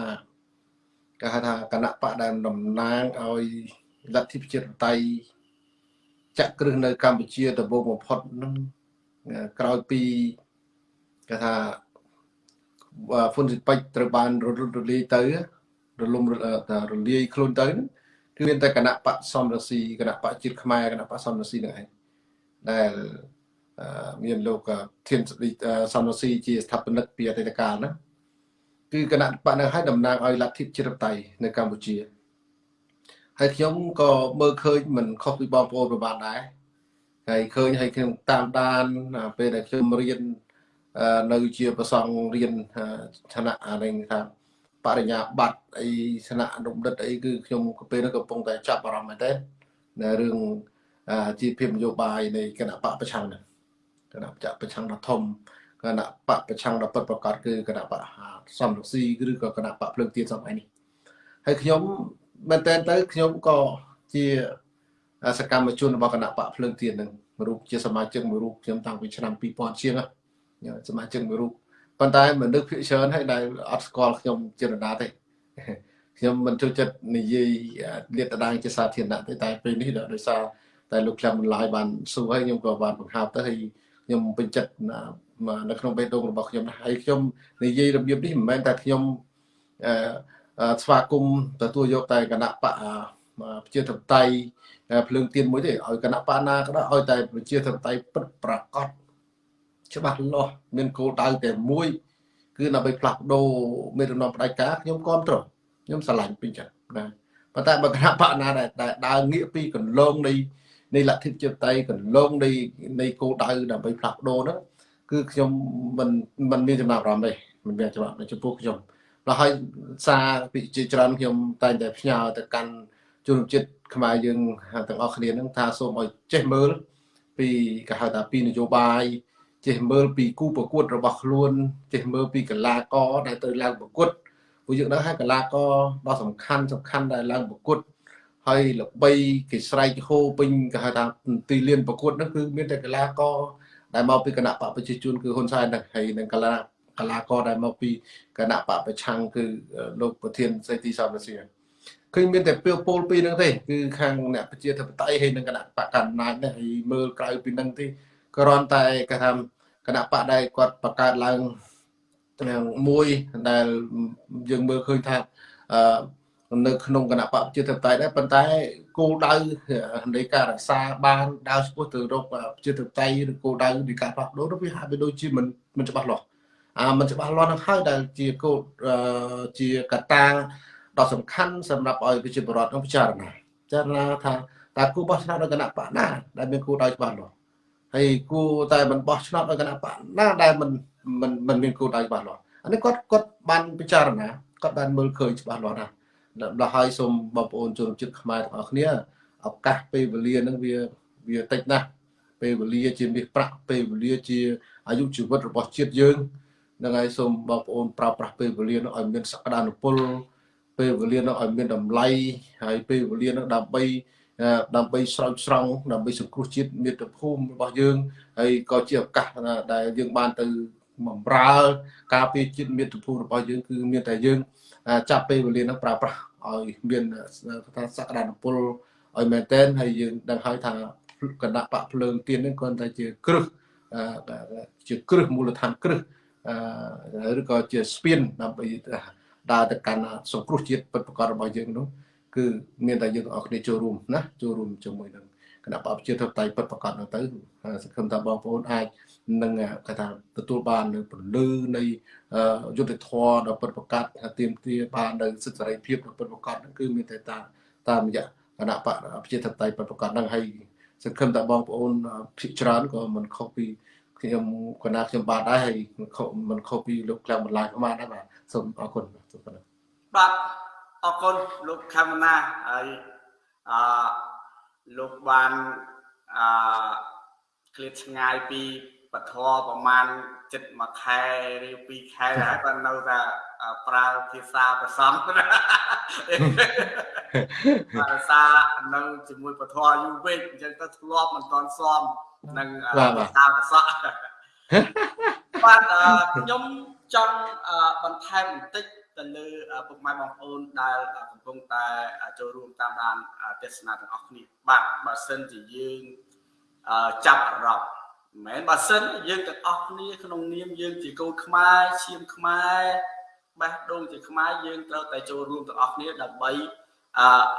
គេហៅថាគណៈបកដែលតំណាងឲ្យលទ្ធិប្រជាធិបតេយ្យចាក់គ្រឹះនៅកម្ពុជាដំបូងបំផុតនឹងក្រោយពី គេថាហ្វុនស៊ីពេចត្រូវបានរលត់រលាយទៅរលំរលាយខ្លួនទៅគឺមានតែគណៈបកសំរស៊ីគណៈបកជាតិខ្មែរគណៈបកសំរស៊ីនឹងឯងដែលមានលោកធានសំរស៊ីជាស្ថាបនិកពីអតីតកាលណាគឺគណៈបកនៅឲ្យតំណាងឲ្យលទ្ធិជាតិតៃនៅកម្ពុជាហើយខ្ញុំក៏មើលឃើញមិនខុសពីបងប្អូនប្រហែលដែរហើយឃើញហើយខ្ញុំតាមដានពេលដែលខ្ញុំរៀន នៅជាប្រសងរៀនឋានៈអានេះថាបរិញ្ញាបត្រអីឋានៈអនុបណ្ឌិតអីគឺខ្ញុំពេលនោះកំពុងតែចាប់អារម្មណ៍មែនទេនៅរឿងជាភាពនយោបាយនៃគណៈបកប្រឆាំងនេះគណៈបកប្រឆាំងដ៏ធំគណៈបកប្រឆាំងដ៏ពិតប្រកបគឺគណៈបកសំរងស៊ីឬក៏គណៈបកភ្លើងទៀនសម័យនេះហើយខ្ញុំមែនតើទៅខ្ញុំក៏ជាសកម្មជនរបស់គណៈបកភ្លើងទៀននឹងរូបជាសមាជិកមួយរូបខ្ញុំតាំងពីឆ្នាំ2000ជាងហ្នឹង សមាជិកមួយរូបប៉ុន្តែមនុស្សភាគច្រើនហើយដែលអត់ស្គាល់ខ្ញុំជារណាទេខ្ញុំមិនចូលចិត្តនិយាយលាតត្រដាងជាសាធារណៈទេតែពេលនេះដោយសារតែលោកខ្លះបន្លាយបានសួរហើយខ្ញុំក៏បានបង្ហើបទៅហើយខ្ញុំពេញចិត្តនៅក្នុងបេះដូងរបស់ខ្ញុំហើយខ្ញុំនិយាយរបៀបនេះមិនមែនតែខ្ញុំអឺស្វាគមន៍ទទួលយកតែគណៈបកប្រជាធិបតេយ្យភ្លើងទៀនមួយទេឲ្យគណៈបកណាក៏ដោយឲ្យតែប្រជាធិបតេយ្យពិតប្រាកដ ច្បាស់លាស់មានគោលដៅតែមួយ គឺដើម្បីផ្លាស់ប្ដូរមេដឹកនាំផ្ដាច់ការខ្ញុំគ្រប់ត្រខ្ញុំស្រឡាញ់ពេញចិត្តណាប៉ុន្តែបើគណៈបកណាដែលដើរងាកពីកន្លងនៃនៃលទ្ធិប្រជាធិបតេយ្យកន្លងនៃនៃគោលដៅដើម្បីផ្លាស់ប្ដូរហ្នឹងគឺខ្ញុំមិនមិនមានចំណាប់អារម្មណ៍ទេមិនមានចំណាប់ចំពោះខ្ញុំដល់ហើយសារពីជាច្រើនខ្ញុំតែងតែផ្ញើទៅកាន់ជនជាតិខ្មែរយើងទាំងអស់គ្នាហ្នឹងថាសូមឲ្យចេះមើលពីគេហៅថាពីនយោបាយ ចេះមើលពីគូប្រកួតរបស់ខ្លួនចេះមើលពីកីឡាករដែលទៅឡើងប្រកួតព្រោះយើងដឹងហើយកីឡាករដ៏សំខាន់សំខាន់ដែលឡើងប្រកួតហើយល្បីគេស្រែកហូពេញគេហៅថាទីលានប្រកួតហ្នឹងគឺមានតែកីឡាករដែលមកពីគណៈបកប្រជាជនគឺហ៊ុនសែនហ្នឹងហើយនឹងកីឡាកីឡាករដែលមកពីគណៈបកប្រឆាំងគឺលោកប្រធានសេទីសំរសៀឃើញមានតែពៀវពលពីរហ្នឹងទេគឺខាងអ្នកប្រជាធិបតេយ្យហើយនឹងគណៈបកកណ្ដាលនេះហើយមើលក្រៅពីហ្នឹងទេ គ្រាន់តែគេថាគណៈបកដែលគាត់បង្កើតឡើងមួយដែលយើងមើលឃើញថាអឺនៅក្នុងគណៈបកប្រជាធិបតេយ្យដែរប៉ុន្តែគោលដៅនៃការរក្សាបានដើរឆ្ពោះទៅរកប្រជាធិបតេយ្យឬគោលដៅនៃការផ្លាស់ប្ដូរវាហាក់បីដូចជាមិនមិនច្បាស់លាស់អាមិនច្បាស់លាស់នឹងហើយដែលជាគោលជាកត្តាដ៏សំខាន់សម្រាប់ឲ្យប្រជាពលរដ្ឋនឹងពិចារណាពិចារណាថាតើគូបោះឆ្នោតនៅគណៈបកណាដែលមានគោលដៅច្បាស់លាស់ ហើយគូតែមិនបោះឆ្នោតនៅគណៈបកណាដែលមិនមិនមិនមានគោលដៅច្បាស់លាស់អានេះគាត់គាត់បានពិចារណាគាត់បានមើលឃើញច្បាស់លាស់ណាស់ដល់ហើយសូមបងប្អូនជនជាតិខ្មែរទាំងអស់គ្នាឱកាសពេលវេលានឹងវាវាតិចណាស់ពេលវេលាជាមាសប្រាក់ពេលវេលាជាអាយុជីវិតរបស់ជាតិយើងនឹងហើយសូមបងប្អូនប្រើប្រាស់ពេលវេលានោះឲ្យមានសក្តានុពលពេលវេលានោះឲ្យមានតម្លៃហើយពេលវេលានោះដើម្បី ដើម្បីស្រោចស្រង់ដើម្បីសង្គ្រោះជាតិមាតុភូមិរបស់យើងហើយក៏ជាឱកាសដែលយើងបានទៅបំរើការពារជាតិមាតុភូមិរបស់យើងគឺមានតែយើងចាប់ពេលវេលានោះប្រើប្រាស់ឲ្យមានថាសក្តានុពលឲ្យមែនតែនហើយយើងដឹងហើយថាគណៈបកភ្លើងទៀននេះគ្រាន់តែជាគ្រឹះជាគ្រឹះមូលដ្ឋានគ្រឹះឬក៏ជាស្ពានដើម្បីដើរទៅកាន់សង្គ្រោះជាតិពិតប្រាកដរបស់យើងនោះ គឺមានតែយើងទាំងអស់គ្នាចូលរួមណាចូលរួមជាមួយនឹងគណៈបព្វជិតតៃពិតប្រាកដនោះទៅសង្ឃឹមថាបងប្អូនអាចនឹងគេថាទទួលបាននៅពលឺនៃយុទ្ធធរដ៏ពិតប្រាកដថាទៀមទាបាននៅសិទ្ធិសេរីភាពដ៏ពិតប្រាកដហ្នឹងគឺមានតែតាមតាមរយៈគណៈបព្វជិតតៃពិតប្រាកដហ្នឹងហើយសង្ឃឹមថាបងប្អូនភិកច្រើនក៏មិនខុសពីខ្ញុំកណាខ្ញុំបាទដែរហើយមិនខុសពីលោកក្លាំបន្លាយខ្មែរដែរបាទសូមអរគុណសូមប៉ុណ្ណឹងបាទ អរគុណលោកខមណាហើយអឺលោកបានអឺឃ្លាតឆ្ងាយពីពធប្រមាណចិត្តមួយខែឬពីរខែហើយបាននៅតែប្រើភាសាប្រសំភាសានៅជាមួយពធយូរពេកអញ្ចឹងទៅធ្លាប់មិនទាន់សមនឹងភាសាប្រសក់បាទខ្ញុំចង់បន្ថែមបន្តិច ទៅលើពុកម៉ែបងប្អូនដែលកំពុងតែចូលរួមតាមដានទេសនាទាំងអស់គ្នាបាទបើសិនជាយើងចាប់អារម្មណ៍មិនមែនបើសិនយើងទាំងអស់គ្នាក្នុងនាមយើងជាកូនខ្មែរឈាមខ្មែរបេះដូងជាខ្មែរយើងត្រូវតែចូលរួមទាំងអស់គ្នាដើម្បី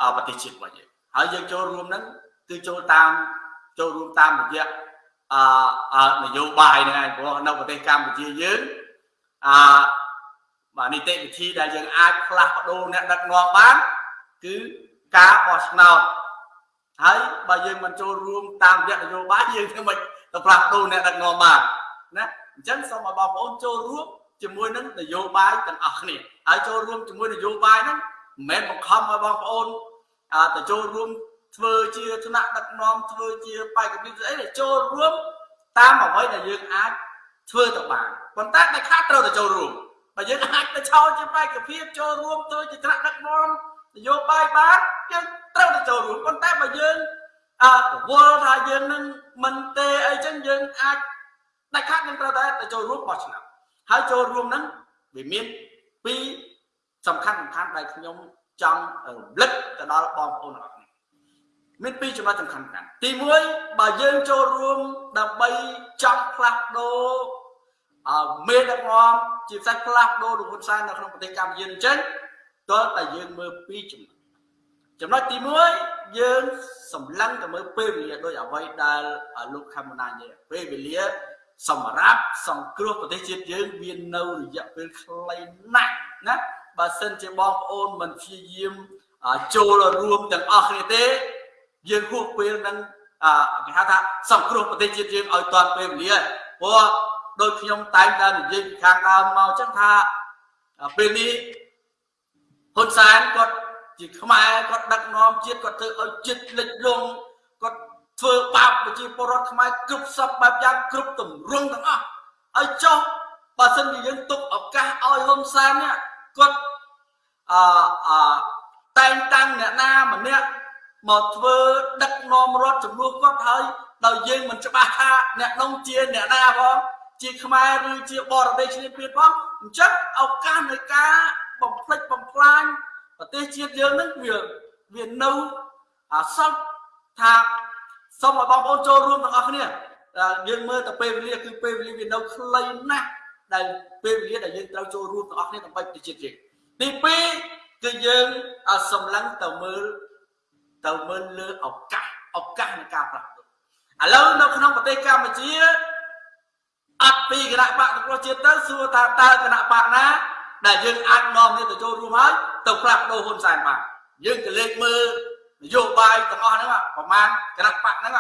អប្រទេសជាតិរបស់យើងហើយយើងចូលរួមហ្នឹងគឺចូលតាមចូលរួមតាមរយៈអឺនយោបាយហ្នឹងឯងព្រោះនៅប្រទេសកម្ពុជាយើងអឺ បាទនីតិវិធីដែលយើងអាចផ្លាស់ប្ដូរអ្នកដឹកនាំបានគឺការបោះឆ្នោតហើយបើយើងមិនចូលរួមតាមរយៈនយោបាយយើងធ្វើមិនទៅផ្លាស់ប្ដូរអ្នកដឹកនាំបានណាអញ្ចឹងសូមឲ្យបងប្អូនចូលរួមជាមួយនឹងនយោបាយទាំងអស់គ្នាហើយចូលរួមជាមួយនយោបាយហ្នឹងមិនមែនបង្ខំឲ្យបងប្អូនទៅចូលរួមធ្វើជាថ្នាក់ដឹកនាំធ្វើជាបេក្ខភាពស្អីដែលចូលរួមតាមអ្វីដែលយើងអាចធ្វើទៅបានប៉ុន្តែតែខាត់ត្រូវតែចូលរួម បើយើងអាចទៅឆោតជាបេក្ខភាពចូលរួមធ្វើជាថ្នាក់ដឹកនាំនយោបាយបានយើងត្រូវតែចូលរួមប៉ុន្តែបើយើងអើវល់ថាយើងនឹងមិនទេអីចឹងយើងអាចដាច់ខាត់យើងត្រូវតែទៅចូលរួមបោះឆ្នោតហើយចូលរួមហ្នឹងវាមានពីរសំខាន់សំខាន់ដែលខ្ញុំចង់រំលឹកទៅដល់បងប្អូនទាំងអស់គ្នាមានពីរចំណុចសំខាន់ៗទី1បើយើងចូលរួមដើម្បីចង់ផ្លាស់ប្ដូរអឺ មេដឹកនាំជាផ្សេងផ្លាស់ប្ដូរលោកហ៊ុនសែននៅក្នុងប្រទេសកម្ពុជាអញ្ចឹងតើតែយើងមើលពីរចំណុចចំណុចទី1យើងសម្លឹងទៅមើលពេលវេលាដោយអ្វីដែលលោកខមណានិយាយពេលវេលាសម្រាប់សង្គ្រោះប្រទេសជាតិយើងមាននៅរយៈពេលខ្លីណាស់ណាបើសិនជាបងប្អូនមិនព្យាយាមចូលរួមទាំងអស់គ្នាទេ យើងហួសពេលនឹងអឺគេហៅថាសង្គ្រោះប្រទេសជាតិយើងឲ្យតាន់ពេលវេលាព្រោះ ដូចខ្ញុំតែងតែនិយាយពីខាងដើមមកចឹងថាពេលនេះហ៊ុនសែនគាត់ជាខ្មែរគាត់ដឹកនាំជាតិគាត់ធ្វើឲ្យជាតិលិចលង់គាត់ធ្វើបាបប្រជាពលរដ្ឋខ្មែរគ្រប់សពបែបយ៉ាងគ្រប់ទម្រង់ទាំងអស់ហើយចុះបើសិនជាយើងទុកឱកាសឲ្យហ៊ុនសែននេះគាត់អអតែងតាំងអ្នកណាម្នាក់មកធ្វើដឹកនាំរដ្ឋចំនួនគាត់ហើយដោយយើងមិនច្បាស់ថាអ្នកនោះជាអ្នកណាផង ជាខ្មែរឬជាបរទេសគ្នាទៀតផងអញ្ចឹងឱកាសនៃការបំផ្លិចបំផ្លាញប្រទេសជាតិយើងនឹងវាវានៅអាសល់ថាសូមឲ្យបងប្អូនចូលរួមទាំងអស់គ្នាយើងមើលទៅពេលវេលាគឺពេលវេលាវានៅខ្លីណាស់ដែលពេលវេលាដែលយើងត្រូវចូលរួមទាំងអស់គ្នាដើម្បីប្រទេសជាតិយើងទី2គឺយើងសម្លឹងទៅមើលទៅមើលលើឱកាសឱកាសនៃការផ្លាស់ប្ដូរឥឡូវនៅក្នុងប្រទេសកម្ពុជា អត់ពីគណៈបកប្រជាជាតិទៅសួរថាតើគណៈបកណា ដែលយើងអាចនាំគ្នាទៅចូលរួមហើយទៅផ្លាស់ប្ដូរហ៊ុនសែនបានយើងក៏លេខមើលនយោបាយទាំងអស់ហ្នឹងប្រហែលគណៈបកហ្នឹង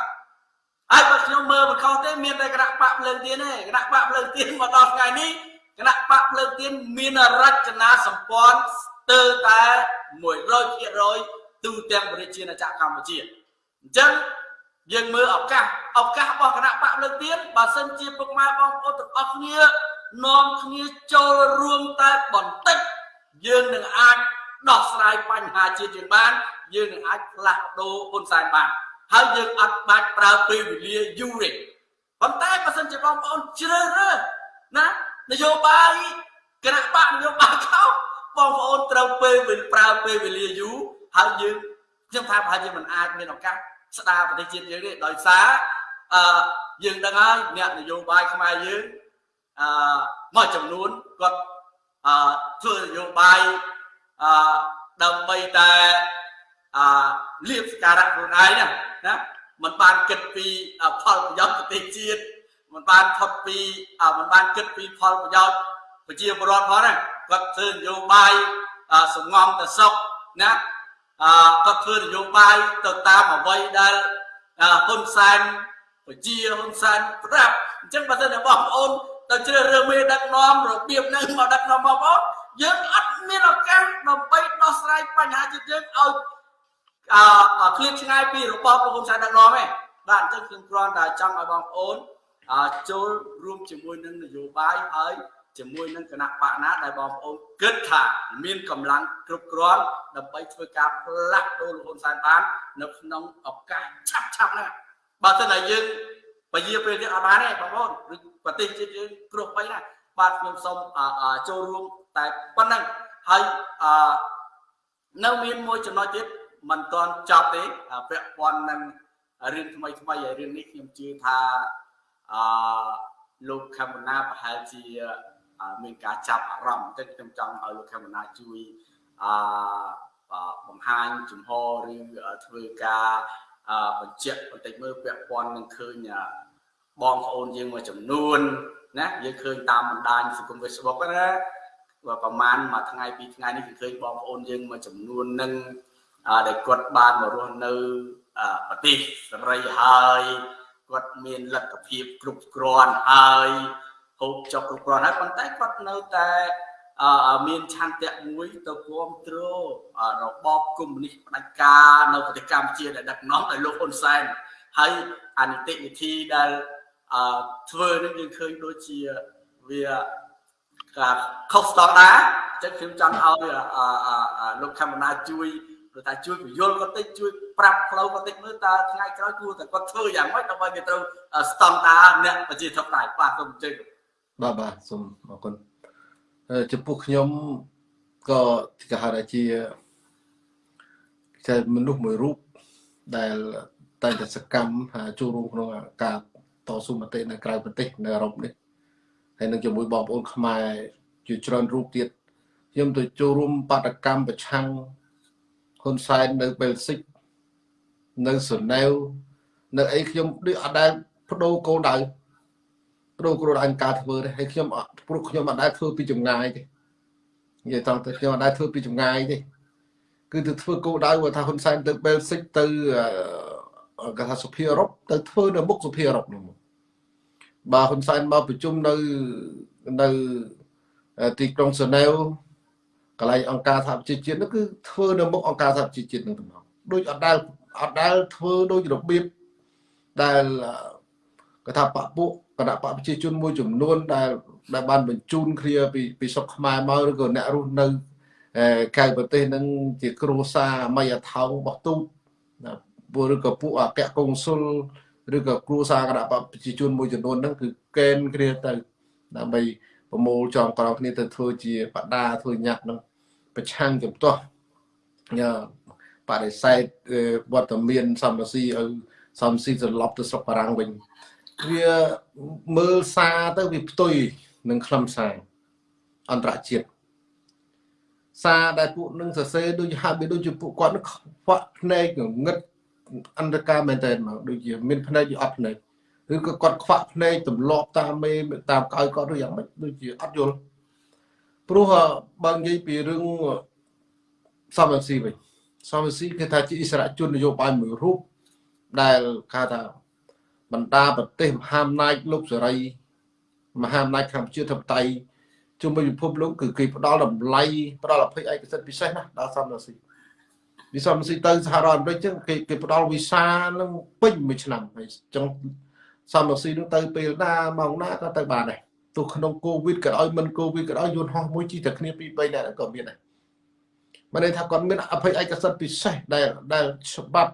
ហើយបើខ្ញុំមើលមិនខុសទេមានតែគណៈបកភ្លើងទៀនទេគណៈបកភ្លើងទៀនមកដល់ថ្ងៃនេះគណៈបកភ្លើងទៀនមានរចនាសម្ព័ន្ធស្ទើរតែ100%ទូទាំងប្រជាជាតិកម្ពុជាអញ្ចឹង យើងមើលឱកាសឱកាសរបស់គណៈបកលើកទៀនបើសិនជាពុកម៉ែបងប្អូនទាំងអស់គ្នានាំគ្នាចូលរួមតែបន្តិចយើងនឹងអាចដោះស្រាយបញ្ហាជាតិយើងបាន យើងនឹងអាចផ្លាស់ប្ដូរហ៊ុនសែនបានហើយយើងអត់បាច់ប្រើពេលវេលាយូរទេប៉ុន្តែបើសិនជាបងប្អូនជ្រើសរើសណានយោបាយគណៈបកនយោបាយខោបងប្អូនត្រូវពេលប្រើពេលវេលាយូរហើយយើងខ្ញុំថាប្រហែលជាមិនអាចមានឱកាស ស្ដារប្រទេសជាតិយើងទេដោយសារអឺយើងដឹងហើយអ្នកនយោបាយខ្មែរយើងអឺមួយចំនួនគាត់អឺធ្វើនយោបាយអឺដើម្បីតែអឺលៀបសការៈខ្លួនឯងណាណាมันបានគិតពីផលប្រយោជន៍ប្រទេសជាតិมันបានថត់ពីมันបានគិតពីផលប្រយោជន៍ប្រជាពលរដ្ឋផងណាគាត់ធ្វើនយោបាយសងំទៅសុខណាអឺ គាត់ធ្វើនយោបាយទៅតាមអ្វីដែលហ៊ុនសែនពជាហ៊ុនសែនប្រាប់អញ្ចឹងបើសិនជាបងប្អូនទៅជ្រើសរើសមេដឹកនាំរបៀបហ្នឹងមកដឹកនាំបងប្អូនយើងអត់មានឱកាសដើម្បីដោះស្រាយបញ្ហាជាតិយើងឲ្យអឺឃ្លាតឆ្ងាយពីរបបលោកហ៊ុនសែនដឹកនាំទេបាទអញ្ចឹងខ្ញុំគ្រាន់តែចង់ឲ្យបងប្អូនចូលរួមជាមួយនឹងនយោបាយហើយ ជាមួយនឹងគណៈបកណាដែលបងប្អូនគិតថាមានកម្លាំងគ្រប់គ្រាន់ដើម្បីធ្វើការផ្លាស់ប្ដូរលោកហ៊ុនសែនបាននៅក្នុងឱកាសឆាប់ឆាប់ហ្នឹងបើមិនតែយើងពជាពេលទៀតអត់បានទេបងប្អូនឬប្រទេសជាតិយើងគ្រោះបីណាបាទខ្ញុំសូមចូលរួមតែប៉ុណ្្នឹងហើយអឺនៅមានមួយចំណុចទៀតមិនទាន់ចប់ទេពាក់ព័ន្ធនឹងរឿងថ្មីថ្មីហើយរឿងនេះខ្ញុំជឿថាអឺលោកខមណាប្រហែលជា មានការចាប់អារម្មណ៍បន្តិចខ្ញុំចង់ឲ្យលោកខេមណាជួយអឺបង្ហាញជំហរឬធ្វើការបញ្ជាក់បន្តិចមើលពាក់ព័ន្ធនឹងឃើញបងប្អូនយើងមួយចំនួនណាយើងឃើញតាមបណ្ដាញសង្គម Facebook ណាប្រហែលមួយថ្ងៃពីរថ្ងៃនេះគឺឃើញបងប្អូនយើងមួយចំនួននឹងដែលគាត់បានមករស់នៅប្រទេសសេរីហើយគាត់មានលទ្ធភាពគ្រប់គ្រាន់ហើយ ហូបចុកគ្រប់គ្រាន់ហើយប៉ុន្តែគាត់នៅតែមានឆន្ទៈមួយទៅគ្រប់គ្រងរបបកុម្មុយនីសផ្ដាច់ការនៅប្រទេសកម្ពុជាដែលដឹកនាំដោយលោកហ៊ុនសែនហើយអនិតិវិធីដែលធ្វើនឹងយើងឃើញដូចជាវាការខុសស្តង់ដារអញ្ចឹងខ្ញុំចង់ឲ្យលោកខមណាជួយព្រោះតែជួយពយល់គាត់តិចជួយប្រាប់ផ្លូវគាត់តិចមើលតើថ្ងៃក្រោយគួរតែគាត់ធ្វើយ៉ាងម៉េចដើម្បីវាត្រូវស្តង់ដារអ្នកប្រជាធិបតេយ្យបាទសូមអញ្ជើញ បាទបាទសូមអរគុណចំពោះខ្ញុំក៏គេហៅថាជាជាមនុស្សមួយរូបដែលតែងតែសកម្មចូលរួមក្នុងការតស៊ូមតិនៅក្រៅប្រទេសនៅអឺរ៉ុបនេះហើយនឹងជាមួយបងប្អូនខ្មែរជាច្រើនរូបទៀតខ្ញុំទៅចូលរួមបដកម្មប្រឆាំងហ៊ុនសែននៅបែលស៊ិកនៅសឺណែវនៅអីខ្ញុំដូចអត់ដែលបដូរគោលដៅ គ្រូគ្រូអង្គការធ្វើទេហើយខ្ញុំព្រោះខ្ញុំអត់ដែលធ្វើពីចម្ងាយទេនិយាយត្រង់ទៅខ្ញុំអត់ដែលធ្វើពីចម្ងាយទេគឺទៅធ្វើគោលដៅថាហ៊ុនសែនទៅបែលស៊ិកទៅគេថាសុភាអឺរ៉ុបទៅធ្វើនៅមុខសុភាអឺរ៉ុបនោះបើហ៊ុនសែនមកប្រជុំនៅនៅទីក្រុងសឺណែវកន្លែងអង្គការសហប្រជាជាតិនោះគឺធ្វើនៅមុខអង្គការសហប្រជាជាតិនឹងទៅមកដូចអត់ដែលអត់ដែលធ្វើដូចរបៀបដែល គេថាបពពួកគណៈបកប្រជាជនមួយចំនួនដែលដែលបានបញ្ជូនគ្នាពីពីសុកខ្មែរមកឬក៏អ្នករស់នៅកៅប្រទេសនឹងជាគ្រួសារអមយថោងរបស់ទូតណាឬក៏ពួកអគ្គកុងស៊ុលឬក៏គ្រួសារគណៈបកប្រជាជនមួយចំនួនហ្នឹងគឺកេនគ្នាទៅដើម្បីប្រមូលចងក្រងគ្នាទៅធ្វើជាបដាធ្វើញាក់នឹងប្រឆាំងចំទាស់ញ៉ាបដិសេធវត្តមានសំរស៊ីឲ្យសំស៊ីត្រឡប់ទៅស្រុកបារាំងវិញ វាមើលសារទៅវាផ្ទុយនឹងខ្លឹមសារអន្តរជាតិសារដែលពួកនឹងសរសេរដូចហាក់បីដូចជាពួកគាត់នឹងខ្វាក់ភ្នែកងឹតអន្តរការមែនតើមកដូចជាមានភ្នែកយអត់ភ្នែកឬក៏គាត់ខ្វាក់ភ្នែកទម្លាប់តាមមេតាមកៅគាត់ឬយ៉ាងម៉េចដូចជាអត់យល់ព្រោះបើនិយាយពីរឿងសមរស៊ីវិញសមរស៊ីគេថាជាអិសរាជជននយោបាយមួយរូបដែលគេថា បណ្ដាប្រទេសមហាអំណាចលោកសេរី មហាអំណាចកម្ពុជាធិបតេយ្យជុំវិញពិភពលោកគឺគេផ្ដល់តម្លៃផ្ដល់អភ័យឯកសិទ្ធិពិសេសណាដល់សមរស៊ីវិសមស៊ីទៅសហរដ្ឋអាមេរិកចឹងគេគេផ្ដល់វីសានឹងពេញមួយឆ្នាំហើយចឹងសមរស៊ីនឹងទៅពេលណាម៉ោងណាក៏ទៅបានដែរទោះក្នុងកូវីដក៏ដោយមិនកូវីដក៏ដោយយន្តហោះមួយជិះតែគ្នាពី3នាក់ក៏មានដែរមិនន័យថាគាត់មានអភ័យឯកសិទ្ធិពិសេសដែលដែលច្បាប់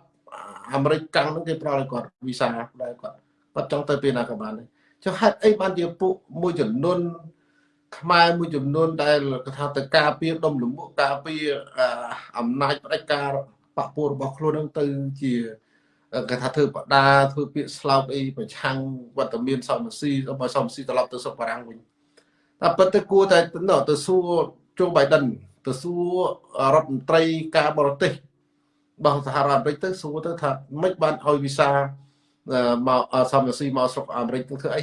អាមេរិកកាំងនឹងគេប្រោលឲ្យគាត់វីសាដែលគាត់គាត់ចង់ទៅពេលណាក៏បានដែរចុះហេតុអីបានជាពួកមួយចំនួនខ្មែរមួយចំនួនដែលគេថាទៅការពារដុំលំមុខការពារអំណាចផ្ដាច់ការបពពួករបស់ខ្លួននឹងទៅជាគេថាធ្វើបដាធ្វើពាក្យស្លោកអីប្រឆាំងវត្តមានសមស៊ីរបស់សមស៊ីត្រឡប់ទៅសុខបារាំងវិញតែប៉ុន្តែគួរតែទៅសួរជូបៃដិនទៅសួររដ្ឋមន្ត្រីការបរទេស របស់សហរដ្ឋអាមេរិកទៅសួរទៅថាមិនបានឲ្យវីសាមកសមរស៊ីមកស្រុកអាមេរិកទៅធ្វើអី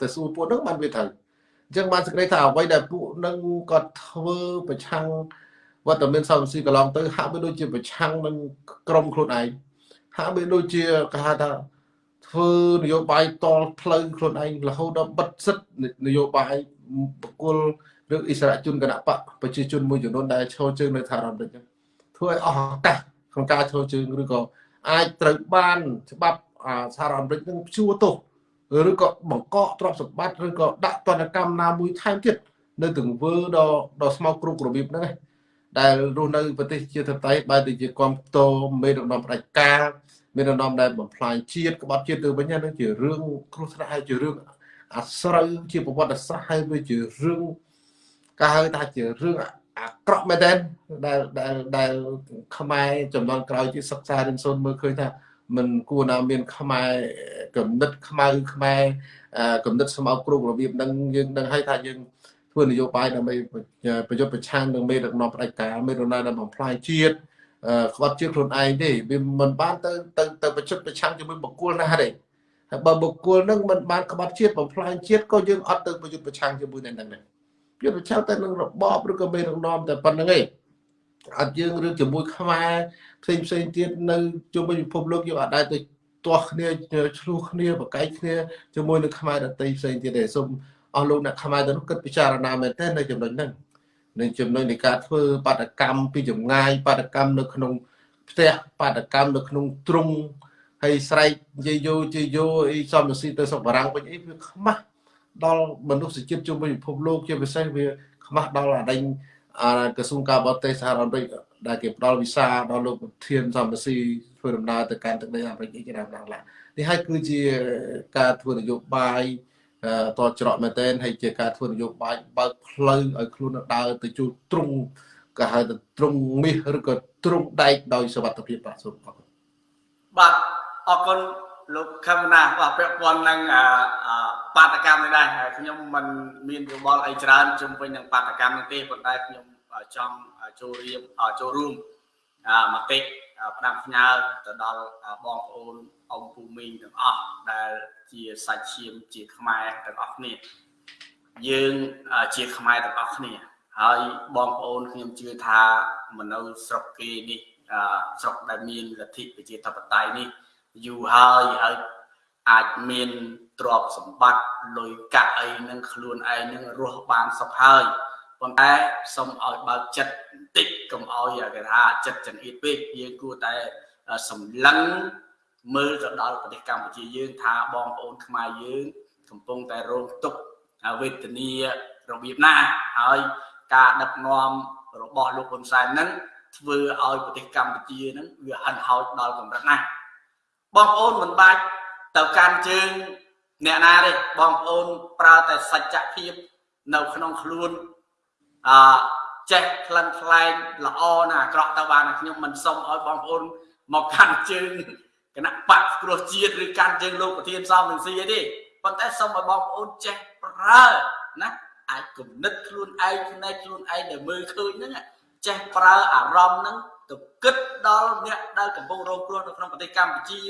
ទៅសួរពួកហ្នឹងបានវាត្រូវអញ្ចឹងបានសេចក្តីថាអ្វីដែលពួកនឹងគាត់ធ្វើប្រឆាំងវត្តមានសំស៊ីកន្លងទៅហាក់បីដូចជាប្រឆាំងនឹងក្រុមខ្លួនឯងហាក់បីដូចជាគេហៅថាធ្វើនយោបាយតល់ផ្លូវខ្លួនឯងរហូតដល់បិទសិទ្ធនយោបាយបកគលឬអិសរាជជនគណៈបកប្រជាជនមួយចំនួនដែលឈរជើងនៅថារ៉ាមេរិកធ្វើឲ្យអស់ឱកាស ក្នុងការឈរជើងឬក៏អាចត្រូវបានច្បាប់សហរដ្ឋអាមេរិកនឹងព្យួរទោសឬក៏បង្កកទ្រព្យសម្បត្តិឬក៏ដាក់ទណ្ឌកម្មណាមួយថែមទៀតនៅទង្វើដ៏ដ៏ស្មោកគ្រោករបៀបហ្នឹងដែលរស់នៅប្រទេសជាធិបតេយ្យបែរទៅជាគាំផ្ទោមេដឹកនាំផ្ដាច់ការមានដឹកនាំដែលបំផ្លាញជាតិក្បត់ជាតិទៅវិញហ្នឹងជារឿងគ្រោះថ្នាក់ហើយជារឿងអាស្រូវជាប្រវត្តិសាស្ត្រហើយវាជារឿងគេហៅថាជារឿង អាក្រក់មែនតើដែលដែលដែលខ្មែរចំនួនក្រោយជាសិក្សារៀនសូត្រមើលឃើញថាមិនគួរណាមានខ្មែរកំណត់ខ្មៅខ្មែរកំណត់ស្មៅគ្រូរបៀបហ្នឹងយើងដឹងហើយថាយើងធ្វើនយោបាយដើម្បីប្រយុទ្ធប្រឆាំងនឹងមេដឹកនាំផ្ដាច់ការមេដឹកនាំដែលបំផ្លាញជាតិក្បត់ជាតិខ្លួនឯងទេវាមិនបានទៅទៅទៅប្រយុទ្ធប្រឆាំងជាមួយបុគ្គលណាទេហើយបើបុគ្គលហ្នឹងមិនបានក្បត់ជាតិបំផ្លាញជាតិក៏យើងអត់ទៅប្រយុទ្ធប្រឆាំងជាមួយនឹងហ្នឹងដែរ យុទ្ធប្រឆាំងតែនឹងរបបឬក៏មេដឹកនាំតែប៉ុណ្្នឹងឯងអត់យើងរឿងជាមួយខ្មែរផ្សេងផ្សេងទៀតនៅជុំវិញពិភពលោកយើងអាចដែរទៅទាស់គ្នាឆ្លោះគ្នាបកែកគ្នាជាមួយនឹងខ្មែរដតីផ្សេងទៀតទេសូមអស់លោកអ្នកខ្មែរទៅនោះគិតពិចារណាមែនទេនៅចំណុចហ្នឹងនៅចំណុចនៃការធ្វើបាតកម្មពីចម្ងាយបាតកម្មនៅក្នុងផ្ទះបាតកម្មនៅក្នុងទ្រុងហើយស្រែកនិយាយយោជាយោអីសំរស៊ីទៅសុខបារាំងវិញអីវាខ្មាស់ ដល់មនុស្សជាតិជុំវិញពិភពលោកជាពិសេសវាខ្មាស់ដល់អាដេញក្រសួងការបរទេសសហរដ្ឋអាមេរិកដែលគេផ្ដល់វីសាដល់លោកប្រធានសំរស៊ីធ្វើដំណើរទៅកាន់ទឹកដីអាមេរិកជាដើមឡើងឡានេះហើយគឺជាការធ្វើនយោបាយតច្រកមែនទែនហើយជាការធ្វើនយោបាយបើកផ្លូវឲ្យខ្លួនដើរទៅជួបទ្រង់ក៏ហៅថាទ្រង់មាសឬក៏ទ្រង់ដែកដោយសវត្ថភាពបាទសូមអរគុណបាទអរគុណលោកខមណាបាទពាក់ព័ន្ធនឹង បាតកម្មនេះដែរខ្ញុំមិនមានយោបល់អីច្រើនជុំវិញនឹងបាតកម្មនេះទេប៉ុន្តែខ្ញុំចង់ចូលរៀបចូលរួមមតិផ្ដាំផ្ញើទៅដល់បងប្អូនអ៊ំពូមីងទាំងអស់ដែលជាសាច់ឈាមជាខ្មែរទាំងអស់គ្នាយើងជាខ្មែរទាំងអស់គ្នា ហើយបងប្អូនខ្ញុំជឿថាមនុស្សស្រុកគេនេះស្រុកដែលមានលទ្ធិប្រជាធិបតេយ្យនេះយូរហើយហើយអាចមាន ទ្រព្យសម្បត្តិលុយកាក់អីនឹងខ្លួនឯងនឹងរស់បានសុខហើយប៉ុន្តែសូមឲ្យបើកចិត្តបន្តិចកុំឲ្យគេថាចិត្តចង្អៀតពេកយើងគួរតែសម្លឹងមើលទៅដល់ប្រទេសកម្ពុជាយើងថាបងប្អូនខ្មែរយើង កំពុងតែរងទុក្ខវេទនារបៀបណាហើយការដឹកនាំរបស់លោកហ៊ុនសែនហ្នឹងធ្វើឲ្យប្រទេសកម្ពុជាហ្នឹងវាហិនហោចដល់កម្រិតណាស់បងប្អូនមិនបាច់ទៅកាន់ជើង អ្នកណាទេបងប្អូនប្រើតែសច្ចភាពនៅក្នុងខ្លួនអឺចេះក្លិនខ្លែងល្អណាអាក្រក់ទៅបានខ្ញុំមិនសុំឲ្យបងប្អូនមកកាន់ជើងគណៈបកគ្រោះជាតិឬកាន់ជើងលោកប្រធានសំនឹងស៊ីអីទេប៉ុន្តែសូមឲ្យបងប្អូនចេះប្រើណាអាចគំនិតខ្លួនឯងផ្នែកខ្លួនឯងដែលមើលឃើញហ្នឹងចេះប្រើអារម្មណ៍ហ្នឹងទៅគិតដល់អ្នកដែលកំពុងរងគ្រោះនៅក្នុងប្រទេសកម្ពុជា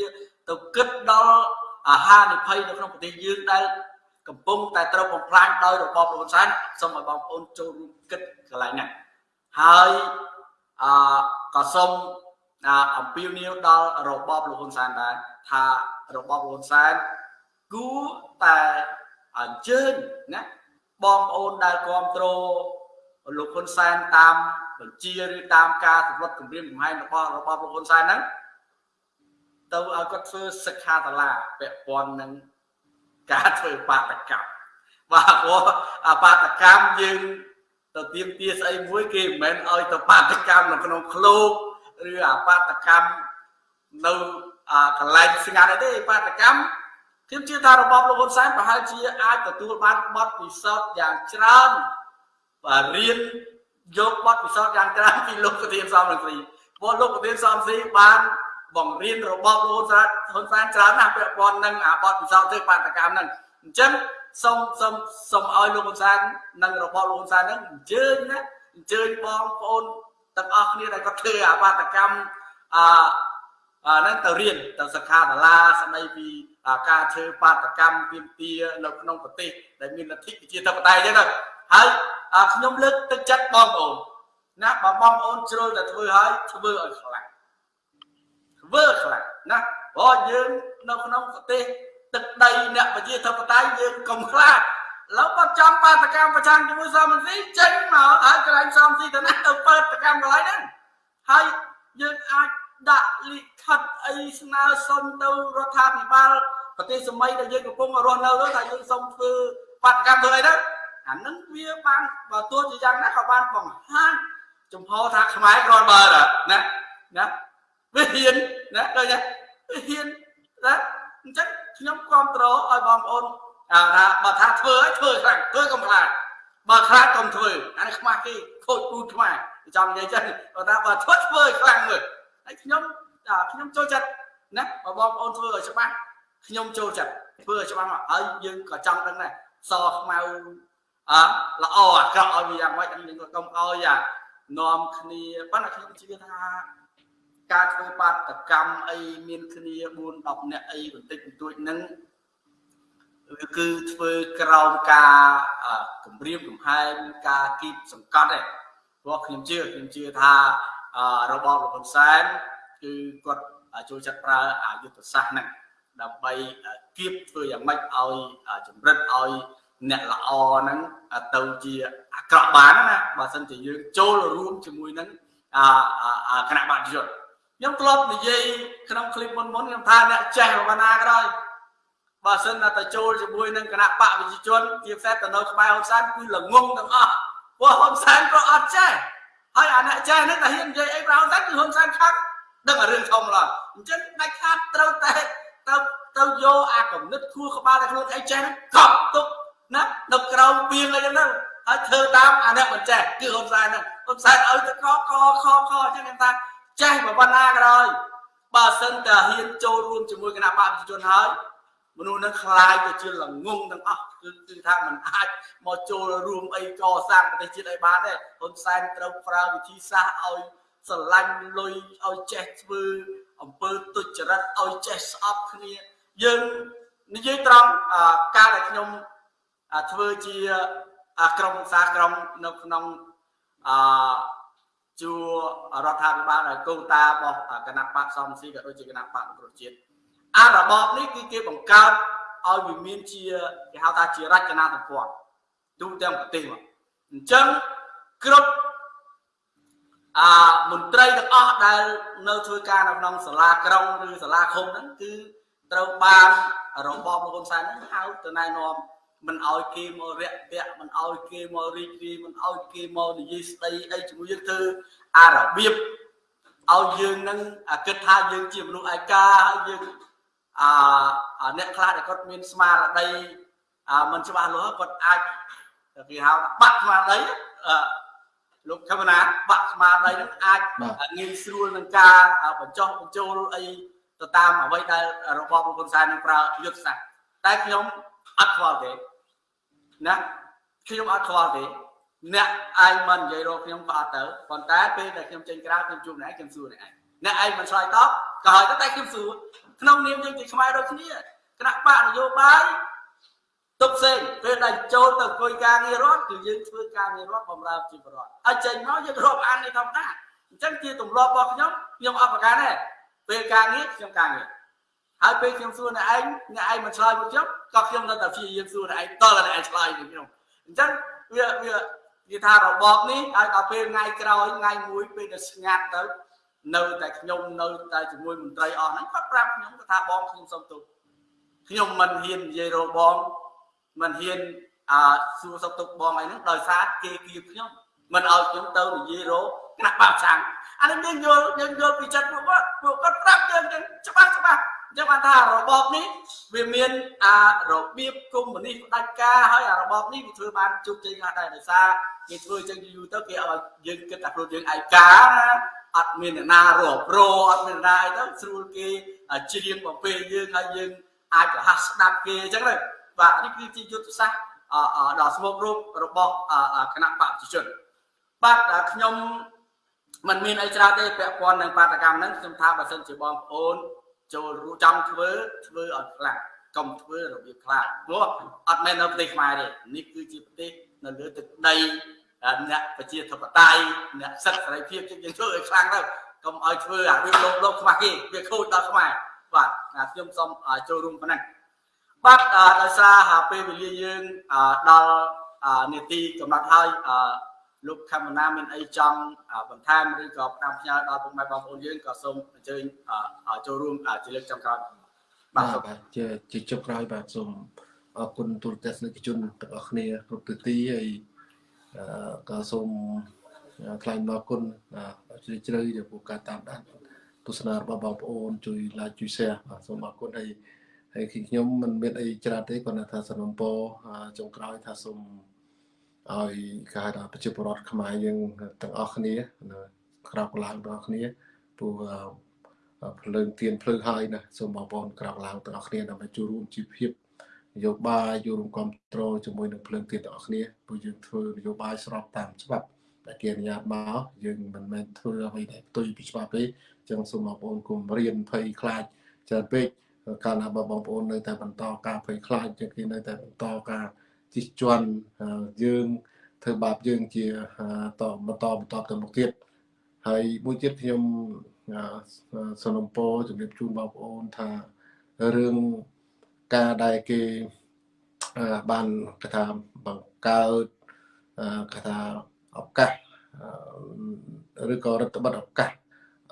ទៅគិតដល់ អាហារនិភ័យនៅក្នុងប្រទេសយើងដែលកំពុងតែត្រូវបំផ្លាញដោយរបបលោកហ៊ុនសែនសូមឲ្យបងប្អូនចូលរួមគិតកន្លែងហ្នឹងហើយអឺក៏សូមអំពាវនាវដល់របបលោកហ៊ុនសែនដែរថារបបលោកហ៊ុនសែនគួរតែអញ្ជើញណាបងប្អូនដែលគ្រប់គ្រងលោកហ៊ុនសែនតាមបញ្ជាឬតាមការសម្លុតគម្រាមកំហែងរបស់របបលោកហ៊ុនសែនហ្នឹង ទៅឲ្យគាត់ធ្វើសិក្ខាសាលាពាក់ព័ន្ធនឹងការធ្វើបាតកម្មបាទព្រោះអាបាតកម្មយើងទៅទៀមទាស្អីមួយគេមិនមែនឲ្យទៅបាតកម្មនៅក្នុងឃ្លោកឬអាបាតកម្មនៅកន្លែងស្ងាត់ទេបាតកម្មខ្ញុំជឿថារបបលោកហ៊ុនសែនប្រហែលជាអាចទទួលបានបទពិសោធន៍យ៉ាងច្រើនបាទរៀនយកបទពិសោធន៍យ៉ាងច្រើនពីលោកប្រធានសំរងស៊ីព្រោះលោកប្រធានសំរងស៊ីបាន បង្រៀនរបបលោកហ៊ុនសែនហ៊ុនសែនច្រើនណាស់ពាក់ព័ន្ធនឹងអាបទពិសោធន៍ធ្វើបាតកម្មហ្នឹងអញ្ចឹងសូមសូមសូមឲ្យលោកហ៊ុនសែននិងរបបលោកហ៊ុនសែនហ្នឹងអញ្ជើញណាអញ្ជើញបងប្អូនទាំងអស់គ្នាដែលគាត់ធ្វើអាបាតកម្មអឺហ្នឹងទៅរៀនទៅសិក្ខាសាលាស្ដីពីការធ្វើបាតកម្មទាមទារនៅក្នុងប្រទេសដែលមានលទ្ធិប្រជាធិបតេយ្យចឹងទៅហើយខ្ញុំលើកទឹកចិត្តបងប្អូនណាបើបងប្អូនជ្រុលតែធ្វើហើយធ្វើឲ្យខ្លាំងធ្វើខ្លាំងណាព្រោះយើងនៅក្នុងប្រទេសទឹកដីអ្នកប្រជាធិបតេយ្យយើងកុំខ្លាចឡូវគាត់ចង់បាតកម្មប្រឆាំងជាមួយសមស៊ីចេញមកហើយកន្លែងសមស៊ីទៅណាទៅបាតកម្មកន្លែងហ្នឹងហើយយើងអាចដាក់លិខិតអីស្នើសុំទៅរដ្ឋាភិបាលប្រទេសសម័យដែលយើងកំពុងរស់នៅនោះថាយើងសូមធ្វើបាតកម្មធ្វើអីទៅអានឹងវាបានបើទោះជាយ៉ាងណាក៏បានបង្ហាញចំហថាខ្មែរគ្រាន់បើណាណា វាហ៊ានណាដូចណាវាហ៊ានណាអញ្ចឹងខ្ញុំគ្រប់គ្រងឲ្យបងប្អូនថាបើថាធ្វើឲ្យធ្វើខ្លាំងធ្វើកុំខ្លាចបើខ្លាចកុំធ្វើអានេះខ្មាស់គេខូចពូខ្មែរចង់និយាយចឹងបើថាបើធ្វើធ្វើឲ្យខ្លាំងមើលហើយខ្ញុំខ្ញុំចូលចិត្តណាបើបងប្អូនធ្វើឲ្យច្បាស់ខ្ញុំចូលចិត្តធ្វើឲ្យច្បាស់មកហើយយើងក៏ចង់ដឹងដែរសខ្មៅអល្អអាក្រក់ឲ្យវាយ៉ាងម៉េចយើងក៏កុំឲ្យអានាំគ្នាប៉ុន្តែខ្ញុំជឿថា ការធ្វើបាតកម្មអីមានគ្នា4 10នាក់អីបន្តិចបន្តួចហ្នឹងគឺធ្វើក្រោមការគម្រាមកំហែងការគៀបសង្កត់ឯងព្រោះខ្ញុំជឿខ្ញុំជឿថារបបលោកហ៊ុនសែនគឺគាត់ចូលចិត្តប្រើអាយុទ្ធសាស្ត្រហ្នឹងដើម្បីគៀបធ្វើយ៉ាងម៉េចឲ្យចម្រិតឲ្យអ្នកល្អហ្នឹងទៅជាអាក្រក់បានណាបើមិនជាយើងចូលរួមជាមួយនឹងគណៈបព្វជិជន ខ្ញុំធ្លាប់និយាយក្នុងคลิปមុនមុនខ្ញុំថាអ្នកចេះប៉ុណ្ណាក៏ដោយបើសិនតែទៅចូលជាមួយនឹងគណៈបកប្រជាជនជាពិសេសទៅនៅក្បែរហ៊ុនសែនគឺល្ងងទាំងអស់ព្រោះហ៊ុនសែនក៏អត់ចេះហើយអាអ្នកចេះហ្នឹងតែហ៊ាននិយាយអីប្រហ៊ុនសែនគឺហ៊ុនសែនខាត់ដឹងរឿងធំឡើយអញ្ចឹងដាច់ខាតត្រូវតែទៅទៅយកអាគំនិតខួរក្បាលតែខ្លួនឯងចេះកប់ទុកណានៅក្រោមពីងអីហ្នឹងហើយធ្វើតាមអាអ្នកមិនចេះគឺហ៊ុនសែនហ្នឹងហ៊ុនសែនឲ្យទៅកកខខអញ្ចឹងខ្ញុំថា ចេះប៉ុណ្ណាក៏ដោយបើសិនតែហ៊ានចូលរួមជាមួយគណៈបព្វជិជនហើយមនុស្សនឹងคลายទៅជាល្ងងទាំងអស់គឺគឺថាมันអាចមកចូលរួមអីកសាងប្រទេសជាតិឲ្យបានទេហ៊ុនសែនត្រូវប្រើវិធីសាស្ត្រឲ្យស្រឡាញ់លុយឲ្យចេះធ្វើអំពើទុច្ចរិតឲ្យចេះស្អប់គ្នាយើងនិយាយត្រង់ការដែលខ្ញុំធ្វើជាក្រុមសាក្រុមនៅក្នុងអ ជួរដ្ឋាភិបាលហើយកូតារបស់គណៈបកសំស៊ីក៏ដូចជាគណៈបកប្រជាជាតិអារបបនេះគឺគេបង្កើតឲ្យវាមានជាគេហៅថាជារចនាសម្ព័ន្ធទូទាំងប្រទេសមកអញ្ចឹងគ្រប់អាមន្ត្រីទាំងអស់ដែលនៅធ្វើការនៅក្នុងសាលាក្រុងឬសាលាឃុំហ្នឹងគឺត្រូវបានរបបលោកហ៊ុនសែនហ្នឹងហៅទៅណែនាំ មិនឲ្យគេមករយៈពាក់មិនឲ្យគេមករីករាយមិនឲ្យគេមកនិយាយស្ដីអីជាមួយយើងធ្វើអារបៀបឲ្យយើងនឹងគិតថាយើងជាមនុស្សឯកាហើយយើងអាអ្នកខ្លះដែលគាត់មានស្មារតីមិនច្បាស់លាស់គាត់អាចគេហៅបាក់ស្មារតីលោកខមណាបាក់ស្មារតីនឹងអាចងាយស្រួលនឹងការបញ្ចុះបញ្ចូលអីទៅតាមអ្វីដែលរបបលោកហ៊ុនសែននឹងប្រើយុទ្ធសាស្ត្រតែខ្ញុំអត់ខ្វល់ទេ ណាខ្ញុំអត់ខ្វល់ទេអ្នកឯងមិននិយាយរកខ្ញុំក៏អត់ទៅប៉ុន្តែពេលដែលខ្ញុំចេញក្រៅខ្ញុំជួបអ្នកឯងខ្ញុំសួរអ្នកឯងអ្នកឯងមិនឆ្លើយតបក៏ហើយតែខ្ញុំសួរក្នុងនាមយើងជាខ្មែរដូចគ្នាគណៈបកនយោបាយទុកផ្សេងពេលដែលចូលទៅអង្គុយការងាររដ្ឋគឺយើងធ្វើការងាររដ្ឋបម្រើជីវរដ្ឋហើយចេញមកយើងរាប់អាននេះធម្មតាអញ្ចឹងជាទម្លាប់របស់ខ្ញុំខ្ញុំអត់ប្រកាន់ទេពេលការងារខ្ញុំការងារ ហើយពេលខ្ញុំសួរអ្នកឯងអ្នកឯងមិនឆ្លើយមកខ្ញុំក៏ខ្ញុំនៅតែព្យាយាមសួរអ្នកឯងតើអ្នកឯងឆ្លើយមកខ្ញុំអញ្ចឹងវាវានិយាយថារបបនេះហើយដល់ពេលថ្ងៃក្រោយថ្ងៃមួយពេលដែលស្ងាត់ទៅនៅតែខ្ញុំនៅតែជាមួយមន្ត្រីអស់ហ្នឹងគាត់ប្រាប់ខ្ញុំថាបងខ្ញុំសុំទោសខ្ញុំមិនហ៊ាននិយាយរកបងមិនហ៊ានអឺសួរសុខទុក្ខបងអីហ្នឹងដោយសារគេគៀបខ្ញុំមិនឲ្យខ្ញុំទៅនិយាយរកណាក់បាក់ឆាំងអានេះយើងយល់យើងយល់ពីចិត្តពួកគាត់ពួកគាត់ប្រាប់យើងច្បាស់ច្បាស់ អញ្ចឹងបានថារបបនេះវាមានអារបៀបកុម្មុយនីសផ្ដាច់ការហើយអារបបនេះវាធ្វើបានជោគជ័យខ្លះដែរដោយសារគេធ្វើអញ្ចឹងយូរទៅគេឲ្យយើងគិតថាខ្លួនយើងឯកាណាអត់មានអ្នកណារកប្រអត់មានអ្នកណាអីទៅស្រួលគេច្រៀងបំពេយើងហើយយើងអាចរហ័សស្ដាប់គេអញ្ចឹងទៅបាទនេះគឺជាយុទ្ធសាស្ត្រដ៏ស្មុគរូបរបស់គណៈបព្វជិជនបាទខ្ញុំมันមានអីច្រើនទេពាក់ព័ន្ធនឹងបាតកម្មហ្នឹងខ្ញុំថាបើសិនជាបងប្អូន ចូលរួមចង់ធ្វើធ្វើឲ្យខ្លាំងកុំធ្វើរបៀបខ្លាំងព្រោះអត់មែននៅប្រទេសខ្មែរទេនេះគឺជាប្រទេសនៅលើទឹកដីអ្នកប្រជាធិបតេយ្យអ្នកសិទ្ធិសេរីភាពយើងធ្វើឲ្យខ្លាំងទៅកុំឲ្យធ្វើអាវាលោកលោកខ្មាស់គេវាខូចដល់ខ្មែរបាទខ្ញុំសូមចូលរួមប៉ុណ្ណឹងបាទដោយសារពេលវេលាយើងដល់នេតិកំណត់ហើយ លោកខមណាមានអីចង់បន្ថែមឬក៏ផ្ដាំផ្ញើដល់ពុកម៉ែបងប្អូនយើងក៏សូមអញ្ជើញចូលរួមជាលើកចំក្រោយបាទបាទជាជាចុងក្រោយបាទសូមអរគុណទូរទស្សនិកជនទាំងអស់គ្នាគ្រប់ទិទីហើយក៏សូមថ្លែងអរគុណជ្រាលជ្រៅចំពោះការតាមដានទស្សនារបស់បងប្អូនជួយ like ជួយ share បាទសូមអរគុណហើយហើយខ្ញុំមិនមានអីច្រើនទេគាត់ថាសំណពរចុងក្រោយថាសូម ឲ្យគេហៅថាប្រជាពលរដ្ឋខ្មែរយើងទាំងអស់គ្នាក្រោកឡើងទាំងអស់គ្នាព្រោះភ្លើងទៀនភ្លើងហើយណាសូមបងប្អូនក្រោកឡើងទាំងអស់គ្នាដើម្បីចូលរួមជីវភាពនយោបាយចូលរួមគ្រប់គ្រងជាមួយនឹងភ្លើងទៀនទាំងអស់គ្នាព្រោះយើងធ្វើនយោបាយស្របតាមច្បាប់ដែលគេអនុញ្ញាតមកយើងមិនមែនធ្វើអ្វីដែលផ្ទុយពីច្បាប់ទេអញ្ចឹងសូមបងប្អូនគុំរៀនភ័យខ្លាចច្រើនពេកកាលណាបងប្អូននៅតែបន្តការភ័យខ្លាចជាគេនៅតែបន្តការ ជិះជាន់យើងធ្វើបាបយើងជាតបន្តបន្តទៅមុខទៀតហើយមួយទៀតខ្ញុំសនំពោជំរាបជូនបងប្អូនថារឿងការដែលគេបានគេថាបង្កើតគេថាឱកាសឬក៏រដ្ឋបတ်ឱកាស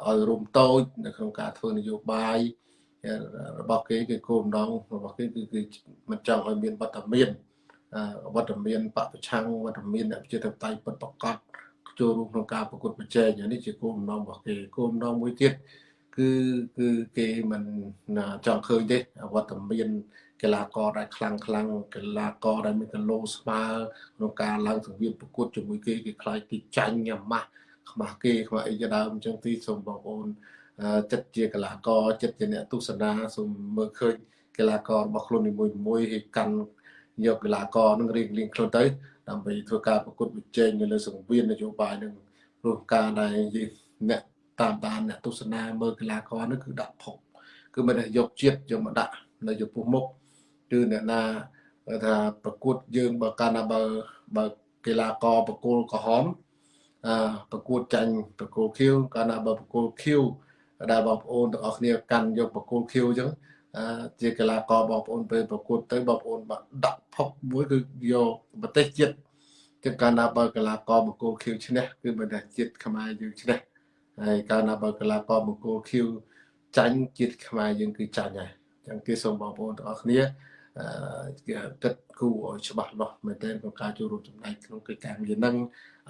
ឲ្យរួមតូចនៅក្នុងការធ្វើនយោបាយរបស់គេគឺគោលបំណងរបស់គេគឺគឺមិនចង់ឲ្យមានវត្តមាន វត្តមានបពប្រឆាំងវត្តមានអ្នកប្រជាធិបតេយ្យពិតប្រកបចូលរួមក្នុងការប្រកួតប្រជែងនេះជាគោលបំណងរបស់គេគោលបំណងមួយទៀតគឺគឺគេមិនចង់ឃើញទេវត្តមានកីឡាករដែលខ្លាំងខ្លាំងកីឡាករដែលមានគីឡូស្មើក្នុងការឡើងសង្វៀនប្រកួតជាមួយគេគេខ្លាចគេចាញ់អាម៉ាស់ខ្មាស់គេខ្មាស់អីជាដើមអញ្ចឹងទីសូមបងប្អូនចិត្តជាកីឡាករចិត្តជាអ្នកទស្សនាសូមមើលឃើញកីឡាកររបស់ខ្លួននីមួយមួយឲ្យកាន់ យកកីឡាករនឹងរៀងរៀងខ្លួនទៅដើម្បីធ្វើការប្រកួតប្រជែងនៅលើសង្វៀននយោបាយនឹងព្រោះការដែលអ្នកតាមដានអ្នកទស្សនាមើលកីឡាករនោះគឺដាក់ផុកគឺមិនได้យកជាតិយកមកដាក់នៅចំពោះមុខគឺអ្នកណាថាប្រកួតយើងបើកាលណាបើបើកីឡាករប្រគល់ក្រហមអឺប្រកួតចាញ់ប្រគល់ខៀវកាលណាបើប្រគល់ខៀវដែលបងប្អូនទាំងអស់គ្នាកាន់យកបកគោលខៀវអញ្ចឹងអឺ ជាកីឡាករបងប្អូនពេលប្រកួតទៅបងប្អូនបាក់ដាក់ផុកមួយគឺយកប្រទេសជាតិចឹងកាលណាបើកីឡាករបង្គោលខៀវឈ្នះគឺប្រទេសជាតិខ្មែរយើងឈ្នះហើយកាលណាបើកីឡាករបង្គោលខៀវចាញ់ជាតិខ្មែរយើងគឺចាញ់ហើយចឹងគេសូមបងប្អូនទាំងអស់គ្នាអឺគិតគូឲ្យច្បាស់លាស់មែនទែនក្នុងការចូលរួមចំណែកក្នុងកិច្ចការងារហ្នឹង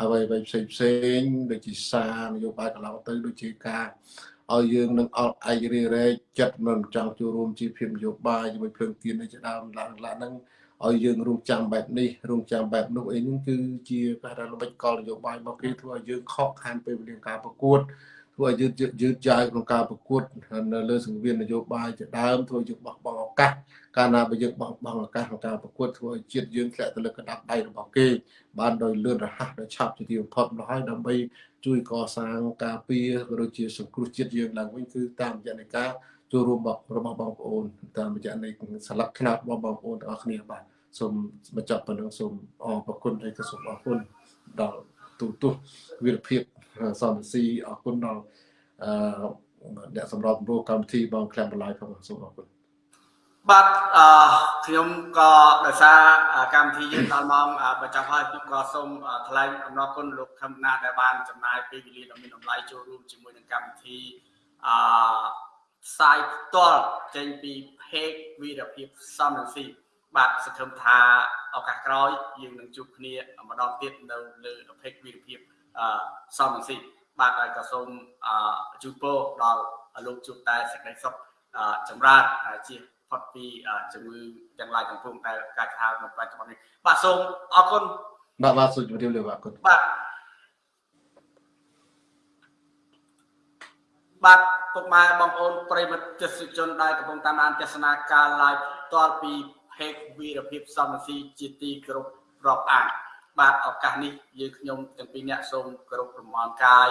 អ្វីៗផ្សេងផ្សេងដូចជាសារនយោបាយកន្លងទៅដូចជាការ ឲ្យយើងនឹងអត់ឯករាជ្យរែកចិត្តមិនចង់ចូលរួមជាភាពនយោបាយជាមួយភ្លើងទៀននេះជាដើមឡើងឡើងហ្នឹងឲ្យយើងរងចាំបែបនេះរងចាំបែបនោះអីហ្នឹងគឺជាការរំលឹកកលនយោបាយរបស់គេធ្វើឲ្យយើងខកខានពេលវេលាការប្រកួតធ្វើឲ្យយឺតយឺតយ៉ាវក្នុងការប្រកួតនៅលើសង្វៀននយោបាយជាដើមធ្វើយើងបោះបង់ឱកាសកាលណាបើយើងបោះបង់ឱកាសក្នុងការប្រកួតធ្វើឲ្យជាតិយើងធ្លាក់ទៅលើកណ្ដាប់ដៃរបស់គេបានដោយលឿនរហ័សដោយឆាប់ជាទីបំផុតមកហើយដើម្បី ជួយកសាងការពារក៏ដូចជាសង្គ្រោះជាតិយើងឡើងវិញគឺតាមរយៈនៃការចូលរួមរបស់បងប្អូនតាមរយៈនៃស្លឹកខ្នាតរបស់បងប្អូនទាំងអស់គ្នាបាទសូមបញ្ចប់ប៉ុណ្ណឹងសូមអរគុណហើយក៏សូមអរគុណដល់ទូទុះវិរភាពសំស៊ីអរគុណដល់អឺអ្នកសម្របសម្រួលកម្មវិធីបងក្លាំបន្លាយផងសូមអរគុណ បាទអឺខ្ញុំក៏ដោយសារកម្មវិធីយើងដល់ម៉ោងបញ្ចប់ហើយខ្ញុំក៏សូមថ្លែងអំណរគុណលោកខំណាដែលបានចំណាយពេលវេលាដ៏មានតម្លៃចូលរួមជាមួយនឹងកម្មវិធីអឺផ្សាយផ្ទាល់ចេញពី page វីរភាពសំរងស៊ីបាទសង្ឃឹមថាឱកាសក្រោយយើងនឹងជួបគ្នាម្ដងទៀតនៅលើ page វីរភាពអឺសំរងស៊ីបាទហើយក៏សូមជូនពរដល់លោកជួបតែសេចក្តីសុខចម្រើនជា ផុតពីជំងឺទាំងឡាយទាំងពួងដែលកើតហៅនៅបច្ចុប្បន្ននេះបាទសូមអរគុណបាទបាទសូមជម្រាបលាបាទគុណបាទបាទពុកម៉ែបងប្អូនប្រិមិត្តទេសជនដែលកំពុងតាមដានទស្សនាការ live ផ្ទាល់ពី page វីរភាពសំស៊ីជាទីគោរពរាប់អានបាទឱកាសនេះយើងខ្ញុំទាំងពីរអ្នកសូមគោរពប្រមាណកាយ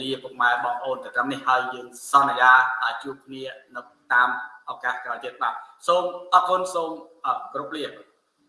លាពុកម៉ែបងប្អូនទៅត្រឹមនេះហើយយើងសន្យាជួបគ្នានៅតាមឱកាសក្រោយទៀតបាទសូមអរគុណសូមគោរពលា